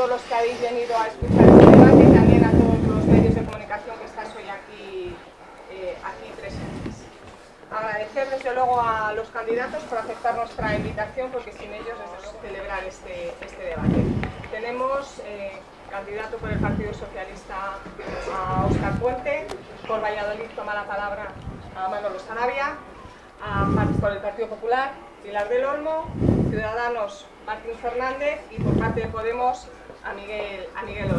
todos los que habéis venido a escuchar este debate y también a todos los medios de comunicación que estáis hoy aquí, eh, aquí presentes. Agradecer desde luego a los candidatos por aceptar nuestra invitación porque sin ellos es celebrar este, este debate. Tenemos eh, candidato por el Partido Socialista a Óscar Puente, por Valladolid toma la palabra a Manolo Sarabia, por el Partido Popular, Pilar del Olmo, Ciudadanos, Martín Fernández y por parte de Podemos, a Miguel, a Miguel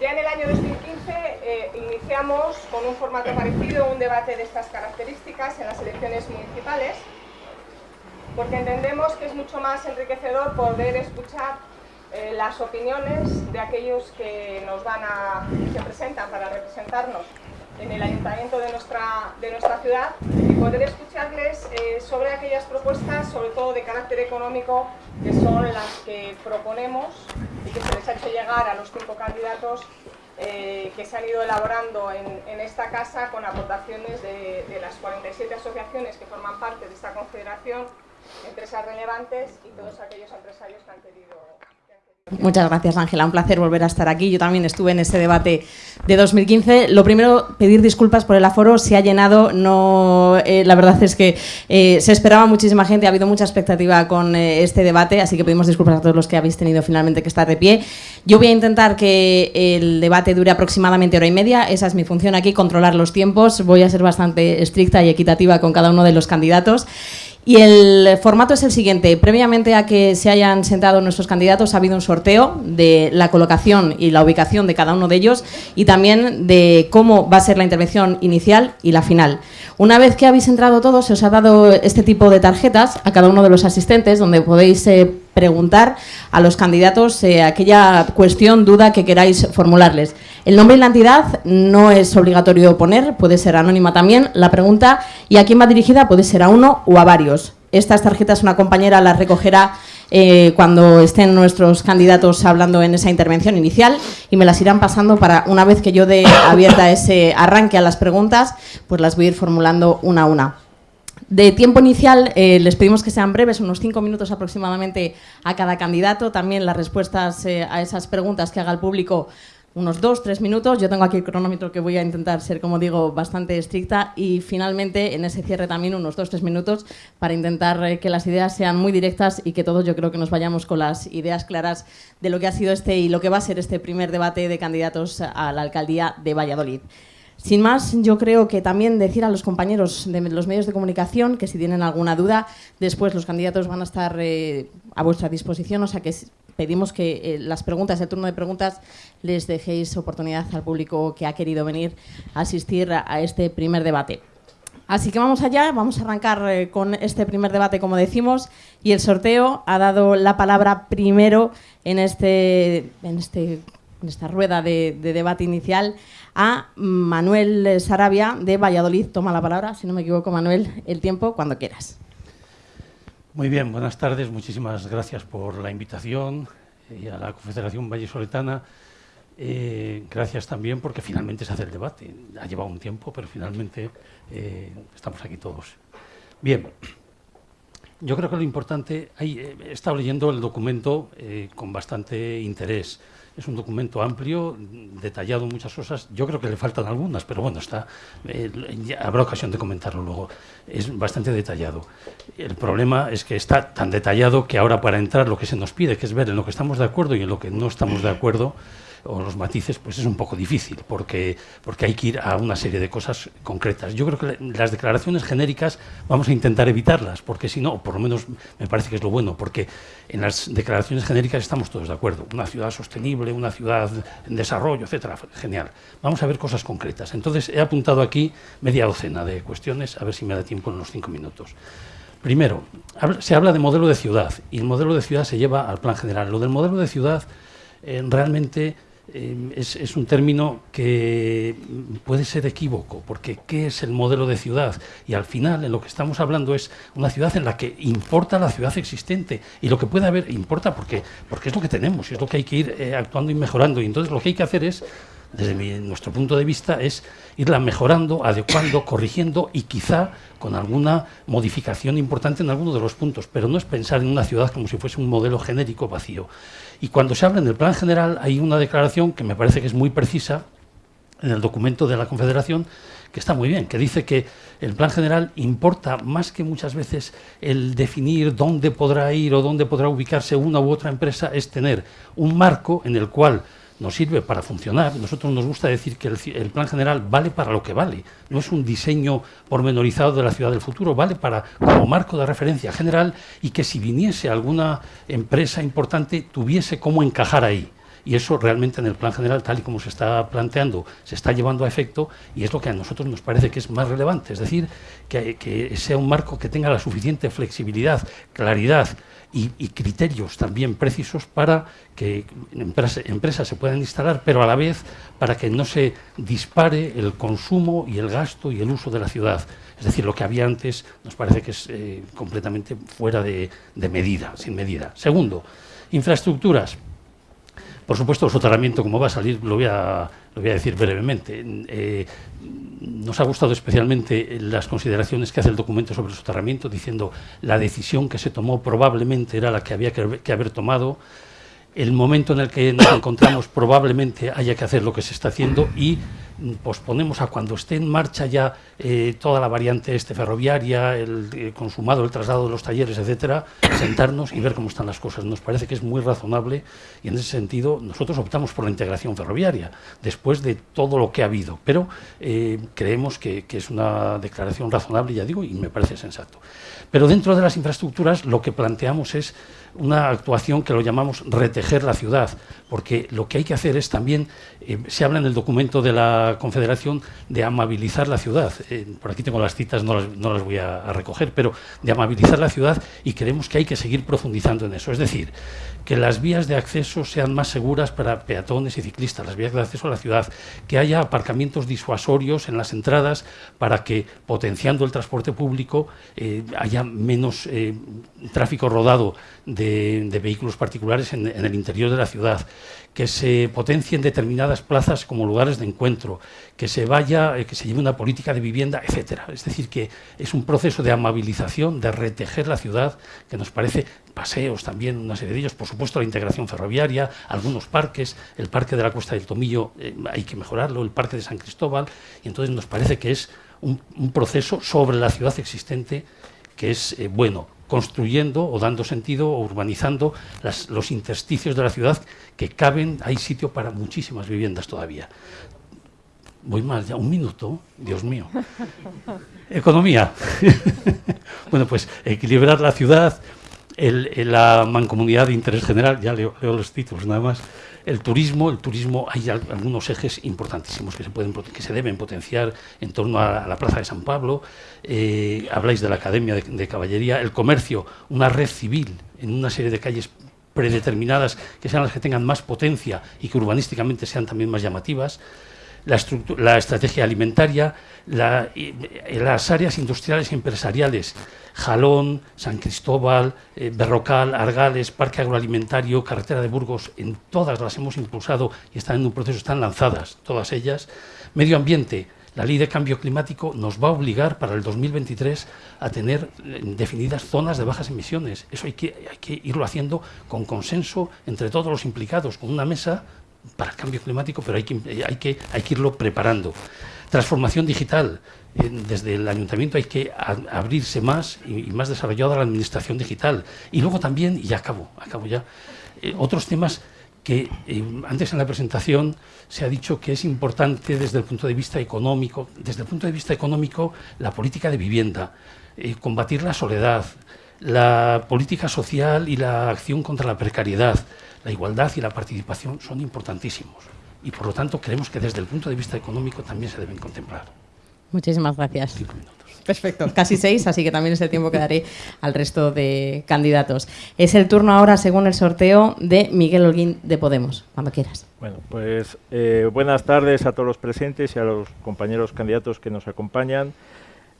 ya en el año 2015 eh, iniciamos con un formato parecido un debate de estas características en las elecciones municipales, porque entendemos que es mucho más enriquecedor poder escuchar eh, las opiniones de aquellos que nos van a, se presentan para representarnos en el ayuntamiento de nuestra, de nuestra ciudad y poder escucharles eh, sobre aquellas propuestas, sobre todo de carácter económico, que son las que proponemos y que se les ha hecho llegar a los cinco candidatos eh, que se han ido elaborando en, en esta casa con aportaciones de, de, las 47 asociaciones que forman parte de esta confederación, empresas relevantes y todos aquellos empresarios que han querido Muchas gracias, Ángela. Un placer volver a estar aquí. Yo también estuve en ese debate de 2015. Lo primero, pedir disculpas por el aforo. Se ha llenado. No, eh, la verdad es que eh, se esperaba muchísima gente. Ha habido mucha expectativa con eh, este debate, así que pedimos disculpas a todos los que habéis tenido finalmente que estar de pie. Yo voy a intentar que el debate dure aproximadamente hora y media. Esa es mi función aquí, controlar los tiempos. Voy a ser bastante estricta y equitativa con cada uno de los candidatos. Y el formato es el siguiente. Previamente a que se hayan sentado nuestros candidatos ha habido un sorteo de la colocación y la ubicación de cada uno de ellos y también de cómo va a ser la intervención inicial y la final. Una vez que habéis entrado todos, se os ha dado este tipo de tarjetas a cada uno de los asistentes donde podéis eh, preguntar a los candidatos eh, aquella cuestión, duda que queráis formularles. El nombre y la entidad no es obligatorio poner, puede ser anónima también. La pregunta y a quién va dirigida puede ser a uno o a varios. Estas tarjetas una compañera las recogerá eh, cuando estén nuestros candidatos hablando en esa intervención inicial y me las irán pasando para una vez que yo dé abierta ese arranque a las preguntas, pues las voy a ir formulando una a una. De tiempo inicial, eh, les pedimos que sean breves, unos cinco minutos aproximadamente a cada candidato. También las respuestas eh, a esas preguntas que haga el público, unos dos, tres minutos. Yo tengo aquí el cronómetro que voy a intentar ser, como digo, bastante estricta. Y finalmente, en ese cierre también, unos dos, tres minutos para intentar eh, que las ideas sean muy directas y que todos yo creo que nos vayamos con las ideas claras de lo que ha sido este y lo que va a ser este primer debate de candidatos a la alcaldía de Valladolid. Sin más, yo creo que también decir a los compañeros de los medios de comunicación que si tienen alguna duda, después los candidatos van a estar eh, a vuestra disposición, o sea que pedimos que eh, las preguntas, el turno de preguntas, les dejéis oportunidad al público que ha querido venir a asistir a, este primer debate. Así que vamos allá, vamos a arrancar eh, con este primer debate, como decimos, y el sorteo ha dado la palabra primero en, este, en, este, en esta rueda de debate inicial a Manuel Sarabia de Valladolid. Toma la palabra, si no me equivoco, Manuel, el tiempo cuando quieras. Muy bien, buenas tardes. Muchísimas gracias por la invitación y a la Confederación Vallesoletana. Eh, gracias también porque finalmente se hace el debate. Ha llevado un tiempo, pero finalmente eh, estamos aquí todos. Bien, yo creo que lo importante, eh, he estado leyendo el documento con bastante interés. Es un documento amplio, detallado muchas cosas. Yo creo que le faltan algunas, pero bueno, está, eh, habrá ocasión de comentarlo luego. Es bastante detallado. El problema es que está tan detallado que ahora para entrar lo que se nos pide, que es ver en lo que estamos de acuerdo y en lo que no estamos de acuerdo, o los matices, pues es un poco difícil, porque, porque hay que ir a una serie de cosas concretas. Yo creo que las declaraciones genéricas vamos a intentar evitarlas, porque si no, por lo menos me parece que es lo bueno, porque en las declaraciones genéricas estamos todos de acuerdo. Una ciudad sostenible, una ciudad en desarrollo, etcétera. Genial. Vamos a ver cosas concretas. Entonces, he apuntado aquí media docena de cuestiones, a ver si me da tiempo en los cinco minutos. Primero, se habla de modelo de ciudad y el modelo de ciudad se lleva al plan general. Lo del modelo de ciudad eh, realmente eh, es, un término que puede ser equívoco, porque ¿qué es el modelo de ciudad? Y al final, en lo que estamos hablando es una ciudad en la que importa la ciudad existente, y lo que puede haber importa porque, porque es lo que tenemos, y es lo que hay que ir eh, actuando y mejorando, y entonces lo que hay que hacer es desde nuestro punto de vista, es irla mejorando, adecuando, corrigiendo y quizá con alguna modificación importante en alguno de los puntos, pero no es pensar en una ciudad como si fuese un modelo genérico vacío. Y cuando se habla en el plan general hay una declaración que me parece que es muy precisa en el documento de la Confederación, que está muy bien, que dice que el plan general importa más que muchas veces el definir dónde podrá ir o dónde podrá ubicarse una u otra empresa, es tener un marco en el cual nos sirve para funcionar. Nosotros nos gusta decir que el, plan general vale para lo que vale. No es un diseño pormenorizado de la ciudad del futuro, vale para como marco de referencia general y que si viniese alguna empresa importante tuviese cómo encajar ahí y eso realmente en el plan general, tal y como se está planteando, se está llevando a efecto y es lo que a nosotros nos parece que es más relevante, es decir, que, sea un marco que tenga la suficiente flexibilidad, claridad y, criterios también precisos para que empresas, se puedan instalar, pero a la vez para que no se dispare el consumo y el gasto y el uso de la ciudad. Es decir, lo que había antes nos parece que es eh, completamente fuera de medida, sin medida. Segundo, infraestructuras. Por supuesto, el soterramiento, como va a salir, lo voy a, lo voy a decir brevemente. Eh, nos ha gustado especialmente las consideraciones que hace el documento sobre el soterramiento, diciendo la decisión que se tomó probablemente era la que había que haber tomado, el momento en el que nos encontramos probablemente haya que hacer lo que se está haciendo y posponemos a cuando esté en marcha ya eh, toda la variante este ferroviaria, el eh, consumado, el traslado de los talleres, etcétera, sentarnos y ver cómo están las cosas. Nos parece que es muy razonable y en ese sentido nosotros optamos por la integración ferroviaria después de todo lo que ha habido, pero eh, creemos que, que es una declaración razonable, ya digo, y me parece sensato. Pero dentro de las infraestructuras lo que planteamos es una actuación que lo llamamos retejer la ciudad, porque lo que hay que hacer es también, se habla en el documento de la Confederación de amabilizar la ciudad. Eh, por aquí tengo las citas, no las, voy a, recoger, pero de amabilizar la ciudad y creemos que hay que seguir profundizando en eso. Es decir, que las vías de acceso sean más seguras para peatones y ciclistas, las vías de acceso a la ciudad, que haya aparcamientos disuasorios en las entradas para que, potenciando el transporte público, eh, haya menos tráfico rodado de, vehículos particulares en, el interior de la ciudad, que se potencien determinadas plazas como lugares de encuentro, que se vaya, eh, que se lleve una política de vivienda, etcétera. Es decir, que es un proceso de amabilización, de retejer la ciudad, que nos parece paseos también, una serie de ellos, por supuesto la integración ferroviaria, algunos parques, el parque de la Cuesta del Tomillo eh, hay que mejorarlo, el parque de San Cristóbal, y entonces nos parece que es un, proceso sobre la ciudad existente que es eh, bueno construyendo o dando sentido o urbanizando los intersticios de la ciudad que caben, hay sitio para muchísimas viviendas todavía. Voy más, ya un minuto, Dios mío. Economía. bueno, pues equilibrar la ciudad, la mancomunidad de interés general, ya leo los títulos nada más, el turismo, el turismo hay algunos ejes importantísimos que se, pueden, que se deben potenciar en torno a, la Plaza de San Pablo, eh, habláis de la Academia de, Caballería, el comercio, una red civil en una serie de calles predeterminadas que sean las que tengan más potencia y que urbanísticamente sean también más llamativas, la, la estrategia alimentaria, las áreas industriales y empresariales, Jalón, San Cristóbal, eh, Berrocal, Argales, Parque Agroalimentario, Carretera de Burgos, en todas las hemos impulsado y están en un proceso, están lanzadas todas ellas. Medio ambiente, la ley de cambio climático nos va a obligar para el 2023 a tener eh, definidas zonas de bajas emisiones. Eso hay que, hay que irlo haciendo con consenso entre todos los implicados, con una mesa para el cambio climático, pero hay que, hay que, hay que irlo preparando. Transformación digital. Desde el ayuntamiento hay que abrirse más y, más desarrollado a la administración digital. Y luego también, y acabo, acabo ya, eh, otros temas que eh, antes en la presentación se ha dicho que es importante desde el punto de vista económico, desde el punto de vista económico, la política de vivienda, eh, combatir la soledad, la política social y la acción contra la precariedad, la igualdad y la participación son importantísimos y por lo tanto creemos que desde el punto de vista económico también se deben contemplar. Muchísimas gracias. Perfecto, casi seis, así que también ese tiempo que daré al resto de candidatos. Es el turno ahora, según el sorteo, de Miguel Holguín de Podemos, cuando quieras. Bueno, pues eh, buenas tardes a todos los presentes y a los compañeros candidatos que nos acompañan.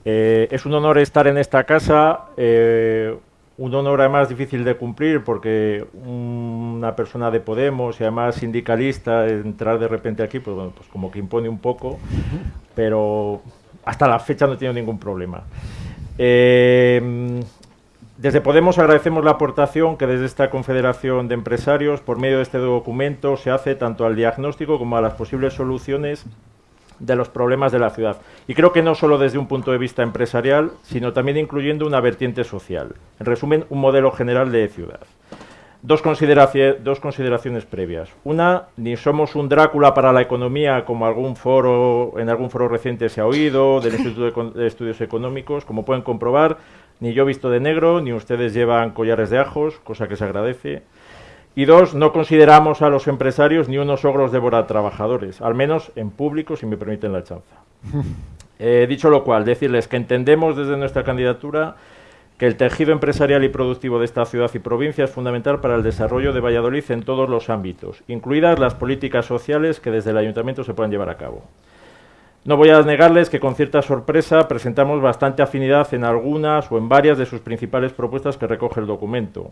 Eh, es un honor estar en esta casa, eh, un honor además difícil de cumplir porque un una persona de Podemos y además sindicalista, entrar de repente aquí, pues bueno, pues como que impone un poco, pero hasta la fecha no he tenido ningún problema. Eh, desde Podemos agradecemos la aportación que desde esta Confederación de Empresarios, por medio de este documento, se hace tanto al diagnóstico como a las posibles soluciones de los problemas de la ciudad. Y creo que no solo desde un punto de vista empresarial, sino también incluyendo una vertiente social. En resumen, un modelo general de ciudad. Dos, dos, consideraciones previas. Una, ni somos un Drácula para la economía, como algún foro, en algún foro reciente se ha oído, del Instituto de Estudios Económicos. Como pueden comprobar, ni yo visto de negro, ni ustedes llevan collares de ajos, cosa que se agradece. Y dos, no consideramos a los empresarios ni unos ogros trabajadores, al menos en público, si me permiten la chanza. Eh, dicho lo cual, decirles que entendemos desde nuestra candidatura que el tejido empresarial y productivo de esta ciudad y provincia es fundamental para el desarrollo de Valladolid en todos los ámbitos, incluidas las políticas sociales que desde el ayuntamiento se puedan llevar a cabo. No voy a negarles que con cierta sorpresa presentamos bastante afinidad en algunas o en varias de sus principales propuestas que recoge el documento.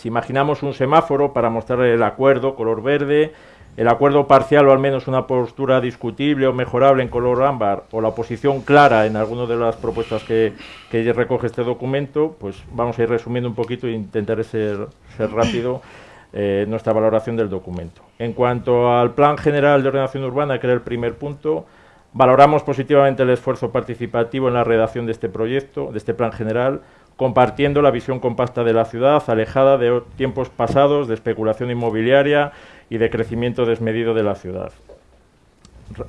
Si imaginamos un semáforo para mostrar el acuerdo color verde, el acuerdo parcial o al menos una postura discutible o mejorable en color ámbar o la oposición clara en alguna de las propuestas que, recoge este documento, pues vamos a ir resumiendo un poquito e intentaré ser, rápido eh, nuestra valoración del documento. En cuanto al Plan General de Ordenación Urbana, que era el primer punto, Valoramos positivamente el esfuerzo participativo en la redacción de este proyecto, de este plan general, compartiendo la visión compacta de la ciudad, alejada de tiempos pasados de especulación inmobiliaria y de crecimiento desmedido de la ciudad.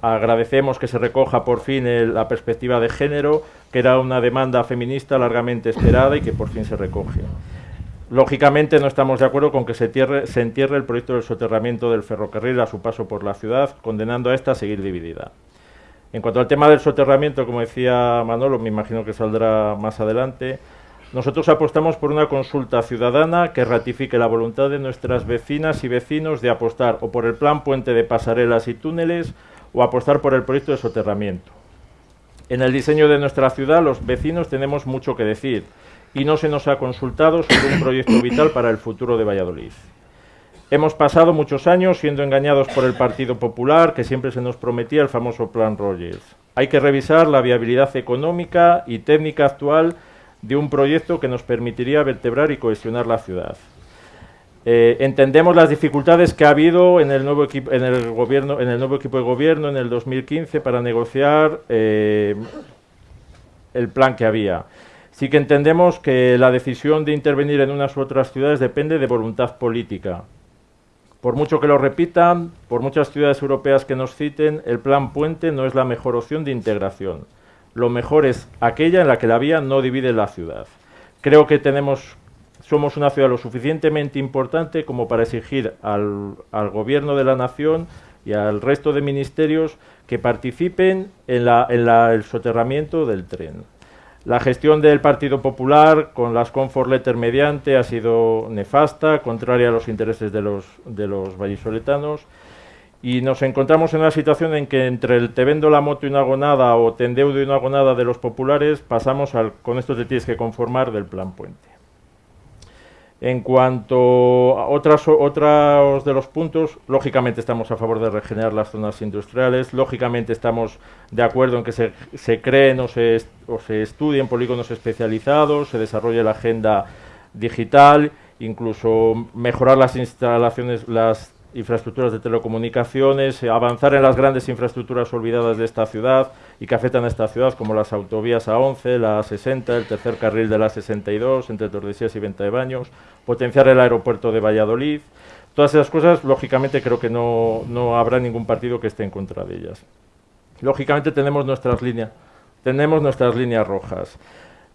Agradecemos que se recoja por fin la perspectiva de género, que era una demanda feminista largamente esperada y que por fin se recoge. Lógicamente no estamos de acuerdo con que se, entierre el proyecto del soterramiento del ferrocarril a su paso por la ciudad, condenando a esta a seguir dividida. En cuanto al tema del soterramiento, como decía Manolo, me imagino que saldrá más adelante, nosotros apostamos por una consulta ciudadana que ratifique la voluntad de nuestras vecinas y vecinos de apostar o por el plan puente de pasarelas y túneles o apostar por el proyecto de soterramiento. En el diseño de nuestra ciudad los vecinos tenemos mucho que decir y no se nos ha consultado sobre un proyecto vital para el futuro de Valladolid. Hemos pasado muchos años siendo engañados por el Partido Popular, que siempre se nos prometía el famoso Plan Rogers. Hay que revisar la viabilidad económica y técnica actual de un proyecto que nos permitiría vertebrar y cohesionar la ciudad. Eh, entendemos las dificultades que ha habido en el, nuevo en, el gobierno, en el nuevo equipo de gobierno en el 2015 para negociar eh, el plan que había. Sí que entendemos que la decisión de intervenir en unas u otras ciudades depende de voluntad política. Por mucho que lo repitan, por muchas ciudades europeas que nos citen, el plan puente no es la mejor opción de integración. Lo mejor es aquella en la que la vía no divide la ciudad. Creo que tenemos, somos una ciudad lo suficientemente importante como para exigir al, al gobierno de la nación y al resto de ministerios que participen en, en el soterramiento del tren. La gestión del Partido Popular con las comfort letter mediante ha sido nefasta, contraria a los intereses de los, de los vallisoletanos y nos encontramos en una situación en que entre el te vendo la moto y una gonada o te endeudo y una gonada de los populares pasamos al con esto te tienes que conformar del plan puente. En cuanto a otras, otros de los puntos, lógicamente estamos a favor de regenerar las zonas industriales, lógicamente estamos de acuerdo en que se, se creen o se, o se estudien polígonos especializados, se desarrolle la agenda digital, incluso mejorar las instalaciones, las infraestructuras de telecomunicaciones, avanzar en las grandes infraestructuras olvidadas de esta ciudad y que afectan a esta ciudad, como las autovías A11, la A60, el tercer carril de la A62, entre Tordesillas y Venta de Baños, potenciar el aeropuerto de Valladolid. Todas esas cosas, lógicamente, creo que no, no habrá ningún partido que esté en contra de ellas. Lógicamente tenemos nuestras líneas, tenemos nuestras líneas rojas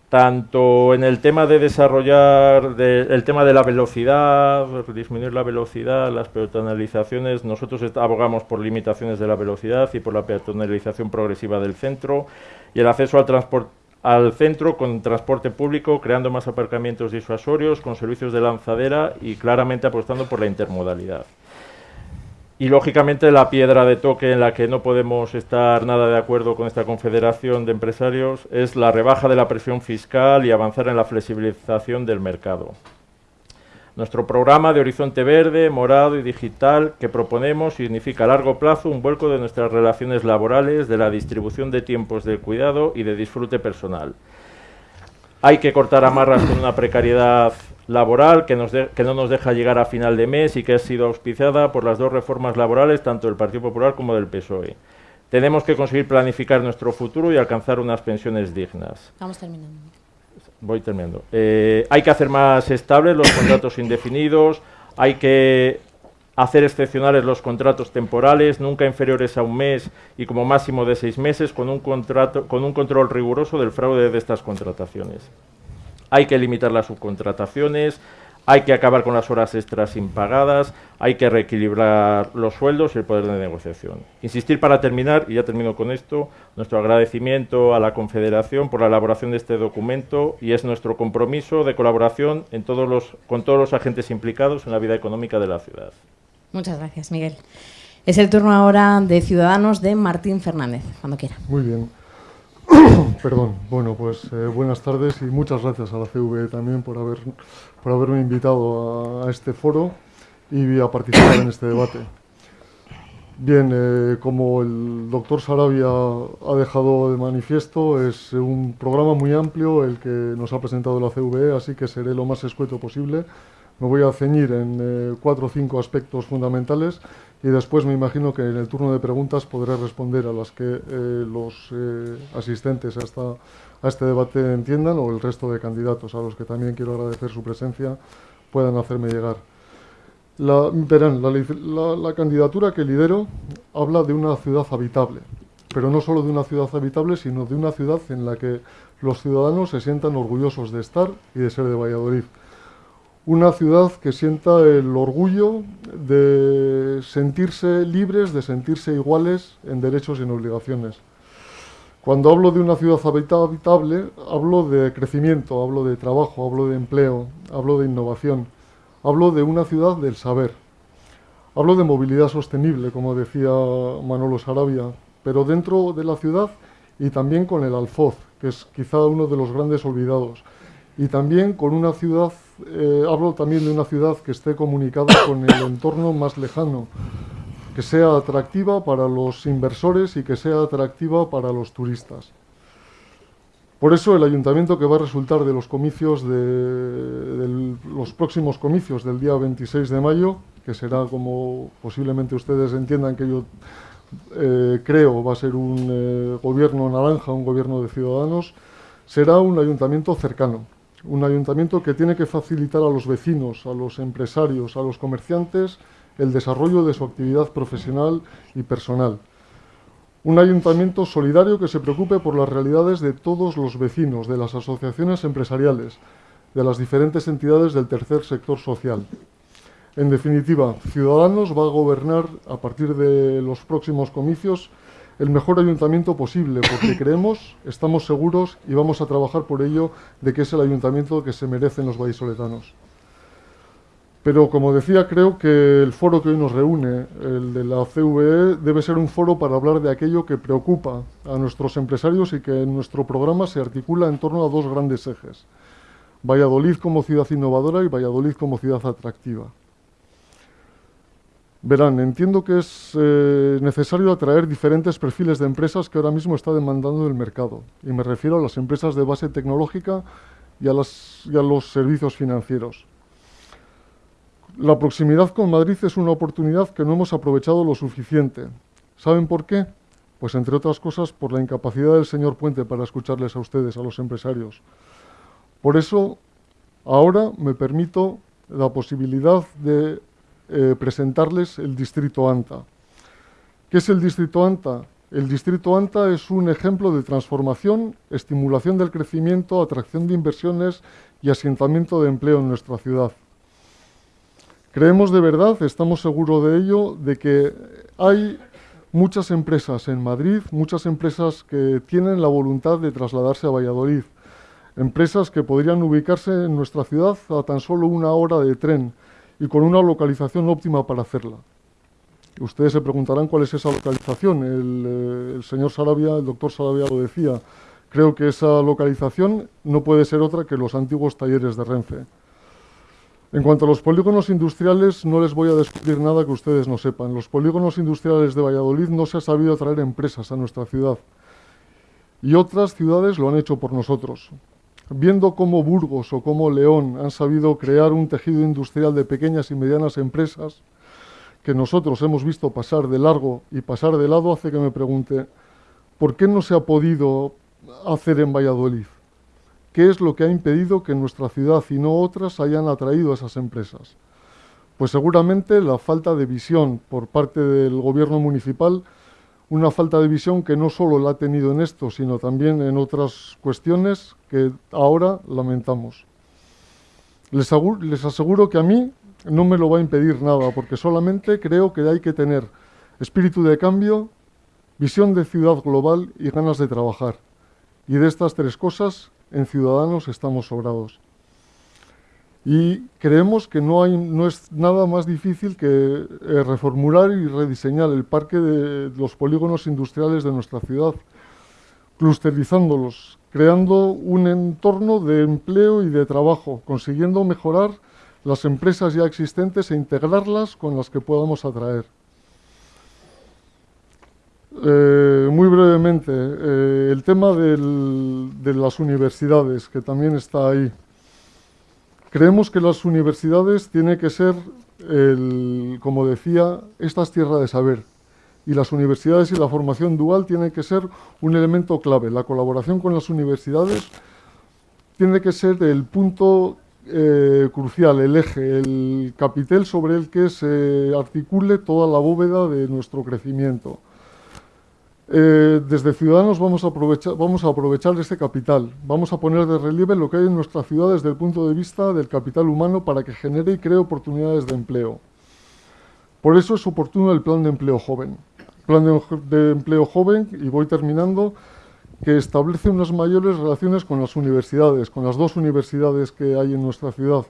tanto en el tema de desarrollar el tema de la velocidad, disminuir la velocidad, las peatonalizaciones, nosotros abogamos por limitaciones de la velocidad y por la peatonalización progresiva del centro y el acceso al al centro con transporte público, creando más aparcamientos disuasorios, con servicios de lanzadera y claramente apostando por la intermodalidad. Y lógicamente la piedra de toque en la que no podemos estar nada de acuerdo con esta confederación de empresarios es la rebaja de la presión fiscal y avanzar en la flexibilización del mercado. Nuestro programa de Horizonte Verde, Morado y Digital que proponemos significa a largo plazo un vuelco de nuestras relaciones laborales, de la distribución de tiempos de cuidado y de disfrute personal. Hay que cortar amarras con una precariedad laboral que, nos que no nos deja llegar a final de mes y que ha sido auspiciada por las dos reformas laborales, tanto del Partido Popular como del PSOE. Tenemos que conseguir planificar nuestro futuro y alcanzar unas pensiones dignas. Vamos terminando voy terminando. Eh, hay que hacer más estables los contratos indefinidos, hay que hacer excepcionales los contratos temporales, nunca inferiores a un mes y como máximo de seis meses, con un, contrato, con un control riguroso del fraude de estas contrataciones. Hay que limitar las subcontrataciones, hay que acabar con las horas extras impagadas, hay que reequilibrar los sueldos y el poder de negociación. Insistir para terminar, y ya termino con esto, nuestro agradecimiento a la Confederación por la elaboración de este documento y es nuestro compromiso de colaboración en todos los, con todos los agentes implicados en la vida económica de la ciudad. Muchas gracias, Miguel. Es el turno ahora de Ciudadanos de Martín Fernández, cuando quiera. Muy bien. Perdón. Bueno, pues eh, buenas tardes y muchas gracias a la CV también por, haber, por haberme invitado a, este foro y a participar en este debate. Bien, eh, como el doctor Sarabia ha dejado de manifiesto, es un programa muy amplio el que nos ha presentado la CVE, así que seré lo más escueto posible. Me voy a ceñir en eh, cuatro o cinco aspectos fundamentales y después me imagino que en el turno de preguntas podré responder a las que eh, los eh, asistentes a, a este debate entiendan o el resto de candidatos a los que también quiero agradecer su presencia puedan hacerme llegar. Verán, la, candidatura que lidero habla de una ciudad habitable, pero no solo de una ciudad habitable, sino de una ciudad en la que los ciudadanos se sientan orgullosos de estar y de ser de Valladolid una ciudad que sienta el orgullo de sentirse libres, de sentirse iguales en derechos y en obligaciones. Cuando hablo de una ciudad habitable, hablo de crecimiento, hablo de trabajo, hablo de empleo, hablo de innovación, hablo de una ciudad del saber. Hablo de movilidad sostenible, como decía Manolo Sarabia, pero dentro de la ciudad y también con el alfoz, que es quizá uno de los grandes olvidados, y también con una ciudad eh, hablo también de una ciudad que esté comunicada con el entorno más lejano, que sea atractiva para los inversores y que sea atractiva para los turistas. Por eso el ayuntamiento que va a resultar de los comicios de, los próximos comicios del día 26 de mayo, que será como posiblemente ustedes entiendan que yo eh, creo va a ser un eh, gobierno naranja, un gobierno de ciudadanos, será un ayuntamiento cercano, un ayuntamiento que tiene que facilitar a los vecinos, a los empresarios, a los comerciantes el desarrollo de su actividad profesional y personal. Un ayuntamiento solidario que se preocupe por las realidades de todos los vecinos, de las asociaciones empresariales, de las diferentes entidades del tercer sector social. En definitiva, Ciudadanos va a gobernar a partir de los próximos comicios el mejor ayuntamiento posible, porque creemos, estamos seguros y vamos a trabajar por ello de que es el ayuntamiento que se merecen los vallisoletanos. Pero, como decía, creo que el foro que hoy nos reúne, el de la CVE, debe ser un foro para hablar de aquello que preocupa a nuestros empresarios y que en nuestro programa se articula en torno a dos grandes ejes. Valladolid como ciudad innovadora y Valladolid como ciudad atractiva. Verán, entiendo que es eh, necesario atraer diferentes perfiles de empresas que ahora mismo está demandando el mercado. Y me refiero a las empresas de base tecnológica y a, los servicios financieros. La proximidad con Madrid es una oportunidad que no hemos aprovechado lo suficiente. ¿Saben por qué? Pues entre otras cosas por la incapacidad del señor Puente para escucharles a ustedes, a los empresarios. Por eso, ahora me permito la posibilidad de eh, presentarles el Distrito ANTA. ¿Qué es el Distrito ANTA? El Distrito ANTA es un ejemplo de transformación, estimulación del crecimiento, atracción de inversiones y asentamiento de empleo en nuestra ciudad. Creemos de verdad, estamos seguros de ello, de que hay muchas empresas en Madrid, muchas empresas que tienen la voluntad de trasladarse a Valladolid, empresas que podrían ubicarse en nuestra ciudad a tan solo una hora de tren, y con una localización óptima para hacerla. Ustedes se preguntarán cuál es esa localización. El, eh, señor Sarabia, el doctor Sarabia lo decía. Creo que esa localización no puede ser otra que los antiguos talleres de Renfe. En cuanto a los polígonos industriales, no les voy a descubrir nada que ustedes no sepan. Los polígonos industriales de Valladolid no se ha sabido atraer empresas a nuestra ciudad. Y otras ciudades lo han hecho por nosotros. Viendo cómo Burgos o cómo León han sabido crear un tejido industrial de pequeñas y medianas empresas, que nosotros hemos visto pasar de largo y pasar de lado, hace que me pregunte, ¿por qué no se ha podido hacer en Valladolid? ¿Qué es lo que ha impedido que nuestra ciudad y no otras hayan atraído a esas empresas? Pues seguramente la falta de visión por parte del gobierno municipal, una falta de visión que no solo la ha tenido en esto, sino también en otras cuestiones que ahora lamentamos. Les, aseguro que a mí no me lo va a impedir nada, porque solamente creo que hay que tener espíritu de cambio, visión de ciudad global y ganas de trabajar. Y de estas tres cosas en Ciudadanos estamos sobrados. Y creemos que no, hay, no es nada más difícil que eh, reformular y rediseñar el parque de los polígonos industriales de nuestra ciudad, clusterizándolos, creando un entorno de empleo y de trabajo, consiguiendo mejorar las empresas ya existentes e integrarlas con las que podamos atraer. Eh, muy brevemente, eh, el tema de las universidades, que también está ahí. Creemos que las universidades tienen que ser, como decía, esta es tierra de saber. Y las universidades y la formación dual tienen que ser un elemento clave. La colaboración con las universidades tiene que ser el punto eh, crucial, el eje, el capitel sobre el que se articule toda la bóveda de nuestro crecimiento. Eh, desde Ciudadanos vamos a, aprovechar, vamos a aprovechar este capital, vamos a poner de relieve lo que hay en nuestra ciudad desde el punto de vista del capital humano para que genere y cree oportunidades de empleo. Por eso es oportuno el plan de empleo joven. Plan de, empleo joven, y voy terminando, que establece unas mayores relaciones con las universidades, con las dos universidades que hay en nuestra ciudad,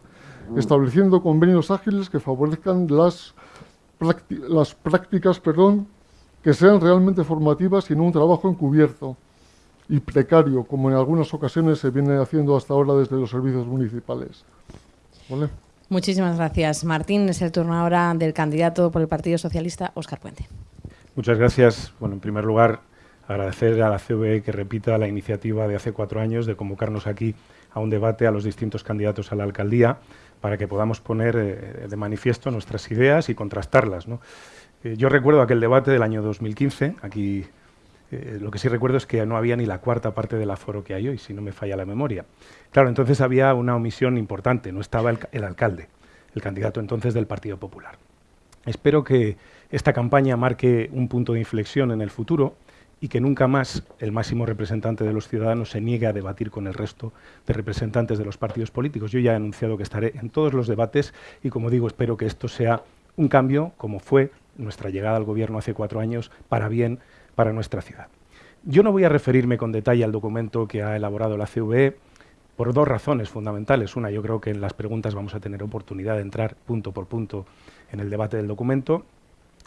estableciendo convenios ágiles que favorezcan las, las prácticas perdón, que sean realmente formativas y no un trabajo encubierto y precario, como en algunas ocasiones se viene haciendo hasta ahora desde los servicios municipales. Muchísimas gracias. Martín, es el turno ahora del candidato por el Partido Socialista, Óscar Puente. Muchas gracias. Bueno, en primer lugar, agradecer a la CVE que repita la iniciativa de hace cuatro años de convocarnos aquí a un debate a los distintos candidatos a la alcaldía para que podamos poner eh, de manifiesto nuestras ideas y contrastarlas. ¿no? Eh, yo recuerdo aquel debate del año 2015, aquí eh, lo que sí recuerdo es que no había ni la cuarta parte del aforo que hay hoy, si no me falla la memoria. Claro, entonces había una omisión importante, no estaba el, alcalde, el candidato entonces del Partido Popular. Espero que esta campaña marque un punto de inflexión en el futuro y que nunca más el máximo representante de los ciudadanos se niegue a debatir con el resto de representantes de los partidos políticos. Yo ya he anunciado que estaré en todos los debates y, como digo, espero que esto sea un cambio, como fue nuestra llegada al gobierno hace cuatro años, para bien para nuestra ciudad. Yo no voy a referirme con detalle al documento que ha elaborado la CVE por dos razones fundamentales. Una, yo creo que en las preguntas vamos a tener oportunidad de entrar punto por punto en el debate del documento.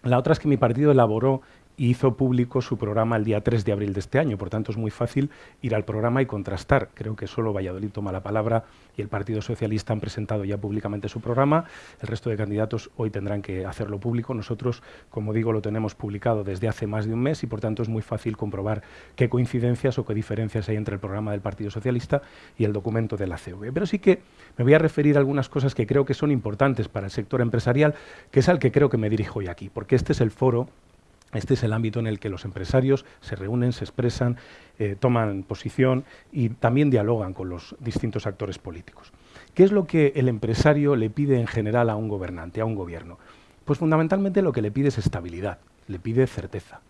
La otra es que mi partido elaboró hizo público su programa el día 3 de abril de este año. Por tanto, es muy fácil ir al programa y contrastar. Creo que solo Valladolid toma la palabra y el Partido Socialista han presentado ya públicamente su programa. El resto de candidatos hoy tendrán que hacerlo público. Nosotros, como digo, lo tenemos publicado desde hace más de un mes y, por tanto, es muy fácil comprobar qué coincidencias o qué diferencias hay entre el programa del Partido Socialista y el documento de la CV. Pero sí que me voy a referir a algunas cosas que creo que son importantes para el sector empresarial, que es al que creo que me dirijo hoy aquí, porque este es el foro este es el ámbito en el que los empresarios se reúnen, se expresan, eh, toman posición y también dialogan con los distintos actores políticos. ¿Qué es lo que el empresario le pide en general a un gobernante, a un gobierno? Pues fundamentalmente lo que le pide es estabilidad, le pide certeza,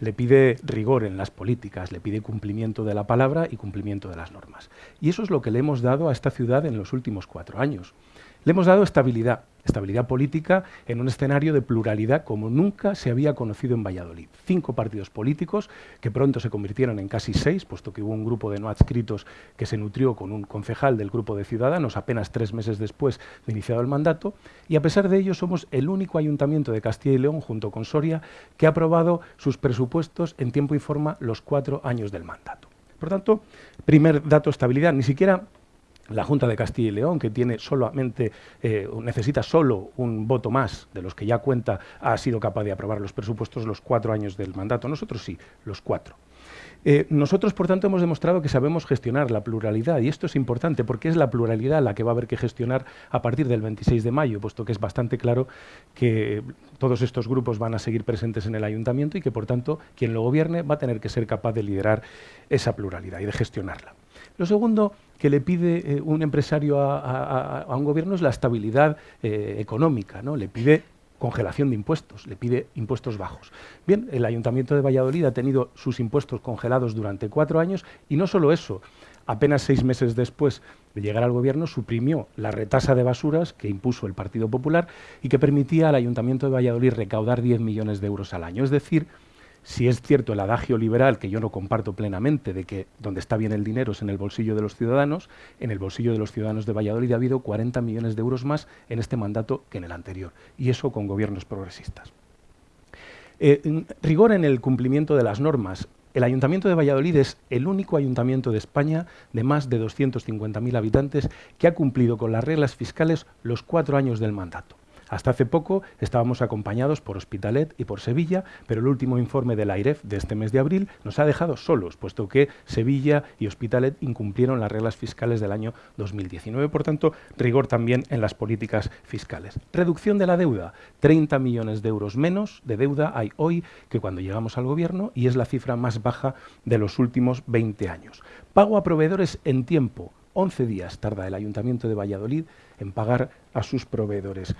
le pide rigor en las políticas, le pide cumplimiento de la palabra y cumplimiento de las normas. Y eso es lo que le hemos dado a esta ciudad en los últimos cuatro años. Le hemos dado estabilidad, estabilidad política en un escenario de pluralidad como nunca se había conocido en Valladolid. Cinco partidos políticos que pronto se convirtieron en casi seis, puesto que hubo un grupo de no adscritos que se nutrió con un concejal del grupo de Ciudadanos apenas tres meses después de iniciado el mandato, y a pesar de ello somos el único ayuntamiento de Castilla y León, junto con Soria, que ha aprobado sus presupuestos en tiempo y forma los cuatro años del mandato. Por tanto, primer dato, estabilidad. Ni siquiera la Junta de Castilla y León, que tiene solamente, eh, necesita solo un voto más de los que ya cuenta, ha sido capaz de aprobar los presupuestos los cuatro años del mandato. Nosotros sí, los cuatro. Eh, nosotros, por tanto, hemos demostrado que sabemos gestionar la pluralidad y esto es importante porque es la pluralidad la que va a haber que gestionar a partir del 26 de mayo, puesto que es bastante claro que todos estos grupos van a seguir presentes en el ayuntamiento y que, por tanto, quien lo gobierne va a tener que ser capaz de liderar esa pluralidad y de gestionarla. Lo segundo que le pide eh, un empresario a, un gobierno es la estabilidad eh, económica, ¿no? Le pide congelación de impuestos, le pide impuestos bajos. Bien, el Ayuntamiento de Valladolid ha tenido sus impuestos congelados durante cuatro años y no solo eso, apenas seis meses después de llegar al gobierno suprimió la retasa de basuras que impuso el Partido Popular y que permitía al Ayuntamiento de Valladolid recaudar 10 millones de euros al año. Es decir, si es cierto el adagio liberal, que yo no comparto plenamente, de que donde está bien el dinero es en el bolsillo de los ciudadanos, en el bolsillo de los ciudadanos de Valladolid ha habido 40 millones de euros más en este mandato que en el anterior, y eso con gobiernos progresistas. Eh, rigor en el cumplimiento de las normas. El Ayuntamiento de Valladolid es el único ayuntamiento de España de más de 250.000 habitantes que ha cumplido con las reglas fiscales los cuatro años del mandato. Hasta hace poco estábamos acompañados por Hospitalet y por Sevilla, pero el último informe de la AIREF de este mes de abril nos ha dejado solos, puesto que Sevilla y Hospitalet incumplieron las reglas fiscales del año 2019. Por tanto, rigor también en las políticas fiscales. Reducción de la deuda. 30 millones de euros menos de deuda hay hoy que cuando llegamos al gobierno y es la cifra más baja de los últimos 20 años. Pago a proveedores en tiempo. 11 días tarda el Ayuntamiento de Valladolid en pagar a sus proveedores.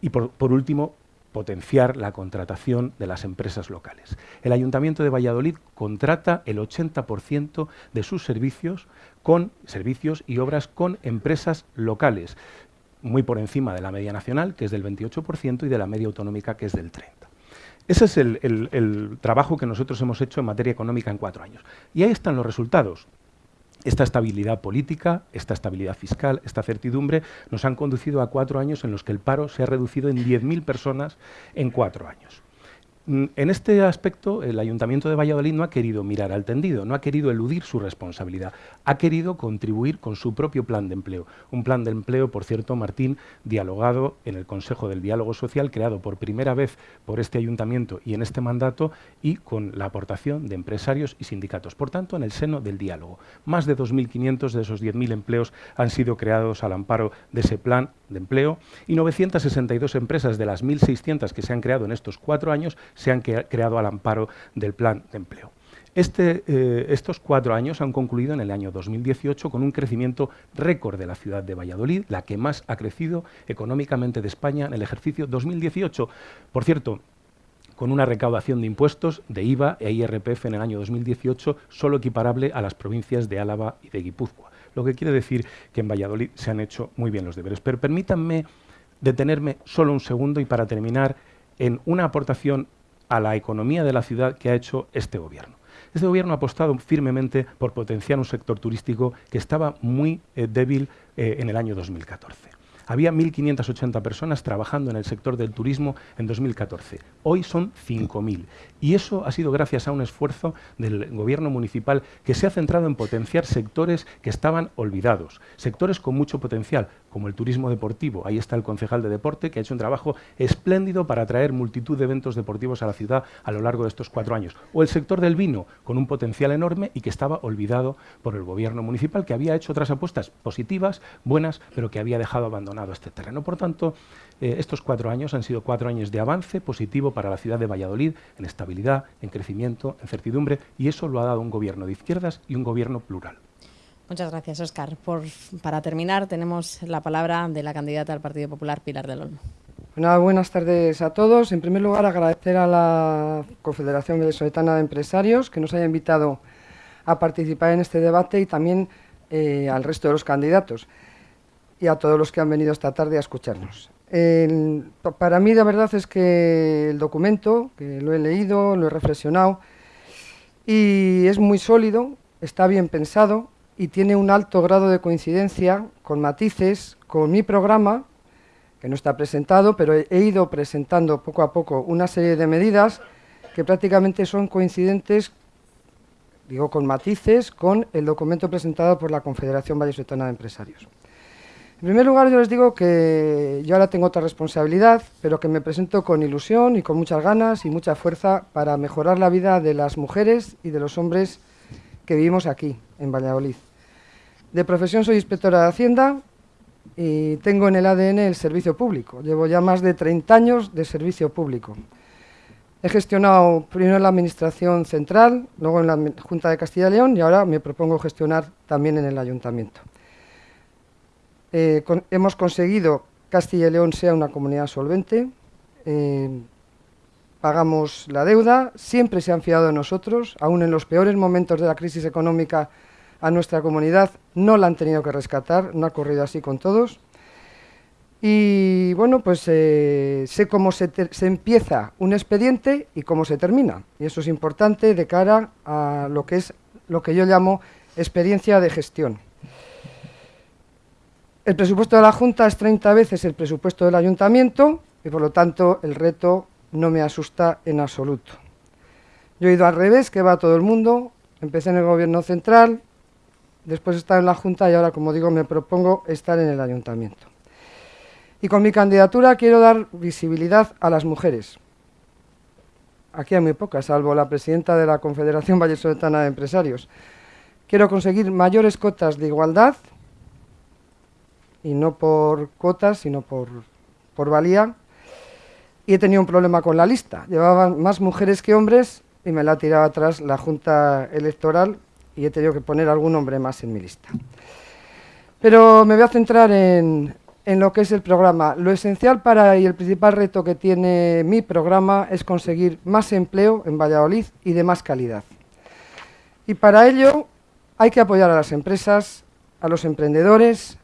Y por, último, potenciar la contratación de las empresas locales. El Ayuntamiento de Valladolid contrata el 80% de sus servicios con servicios y obras con empresas locales, muy por encima de la media nacional, que es del 28%, y de la media autonómica, que es del 30%. Ese es el trabajo que nosotros hemos hecho en materia económica en cuatro años. Y ahí están los resultados. Esta estabilidad política, esta estabilidad fiscal, esta certidumbre nos han conducido a cuatro años en los que el paro se ha reducido en 10.000 personas en cuatro años. Mm, en este aspecto, el Ayuntamiento de Valladolid no ha querido mirar al tendido, no ha querido eludir su responsabilidad, ha querido contribuir con su propio plan de empleo. Un plan de empleo, por cierto, Martín, dialogado en el Consejo del Diálogo Social, creado por primera vez por este Ayuntamiento y en este mandato, y con la aportación de empresarios y sindicatos. Por tanto, en el seno del diálogo. Más de 2.500 de esos 10.000 empleos han sido creados al amparo de ese plan de empleo y 962 empresas de las 1.600 que se han creado en estos cuatro años se han creado al amparo del plan de empleo. Este, eh, estos cuatro años han concluido en el año 2018 con un crecimiento récord de la ciudad de Valladolid, la que más ha crecido económicamente de España en el ejercicio 2018. Por cierto, con una recaudación de impuestos de IVA e IRPF en el año 2018 solo equiparable a las provincias de Álava y de Guipúzcoa lo que quiere decir que en Valladolid se han hecho muy bien los deberes. Pero permítanme detenerme solo un segundo y para terminar en una aportación a la economía de la ciudad que ha hecho este gobierno. Este gobierno ha apostado firmemente por potenciar un sector turístico que estaba muy eh, débil eh, en el año 2014. Había 1.580 personas trabajando en el sector del turismo en 2014. Hoy son 5.000. Y eso ha sido gracias a un esfuerzo del gobierno municipal que se ha centrado en potenciar sectores que estaban olvidados, sectores con mucho potencial, como el turismo deportivo. Ahí está el concejal de deporte que ha hecho un trabajo espléndido para atraer multitud de eventos deportivos a la ciudad a lo largo de estos cuatro años. O el sector del vino, con un potencial enorme y que estaba olvidado por el gobierno municipal, que había hecho otras apuestas positivas, buenas, pero que había dejado abandonado este terreno. Por tanto, eh, estos cuatro años han sido cuatro años de avance positivo para la ciudad de Valladolid en estabilidad, en crecimiento, en certidumbre, y eso lo ha dado un gobierno de izquierdas y un gobierno plural. Muchas gracias, Oscar. para terminar, tenemos la palabra de la candidata al Partido Popular, Pilar del Olmo. buenas tardes a todos. En primer lugar, agradecer a la Confederación Venezoletana de Empresarios que nos haya invitado a participar en este debate y también eh, al resto de los candidatos y a todos los que han venido esta tarde a escucharnos. Para mí la verdad es que el documento, que lo he leído, lo he reflexionado, y es muy sólido, está bien pensado y tiene un alto grado de coincidencia con matices con mi programa, que no está presentado, pero he ido presentando poco a poco una serie de medidas que prácticamente son coincidentes digo con matices, con el documento presentado por la Confederación Vallesoletana de Empresarios. En primer lugar, yo les digo que yo ahora tengo otra responsabilidad, pero que me presento con ilusión y con muchas ganas y mucha fuerza para mejorar la vida de las mujeres y de los hombres que vivimos aquí, en Valladolid. De profesión soy inspectora de Hacienda y tengo en el ADN el servicio público. Llevo ya más de 30 años de servicio público. He gestionado primero en la Administración Central, luego en la Junta de Castilla y León y ahora me propongo gestionar también en el Ayuntamiento. Eh, hemos conseguido Castilla y León sea una comunidad solvente, eh, pagamos la deuda, siempre se han fiado de nosotros, aún en los peores momentos de la crisis económica a nuestra comunidad no la han tenido que rescatar, no ha ocurrido así con todos. Y bueno, pues eh, sé cómo se, se, empieza un expediente y cómo se termina. Y eso es importante de cara a lo que es lo que yo llamo experiencia de gestión. El presupuesto de la Junta es 30 veces el presupuesto del Ayuntamiento y por lo tanto el reto no me asusta en absoluto. Yo he ido al revés, que va todo el mundo, empecé en el Gobierno Central, después he estado en la Junta y ahora, como digo, me propongo estar en el Ayuntamiento. Y con mi candidatura quiero dar visibilidad a las mujeres. Aquí hay muy pocas, salvo la presidenta de la Confederación Vallesoletana de Empresarios. Quiero conseguir mayores cotas de igualdad y no por cuotas, sino por, por valía. Y he tenido un problema con la lista. Llevaban más mujeres que hombres y me la ha tirado atrás la Junta Electoral y he tenido que poner algún hombre más en mi lista. Pero me voy a centrar en, en lo que es el programa. Lo esencial para y el principal reto que tiene mi programa es conseguir más empleo en Valladolid y de más calidad. Y para ello hay que apoyar a las empresas, a los emprendedores,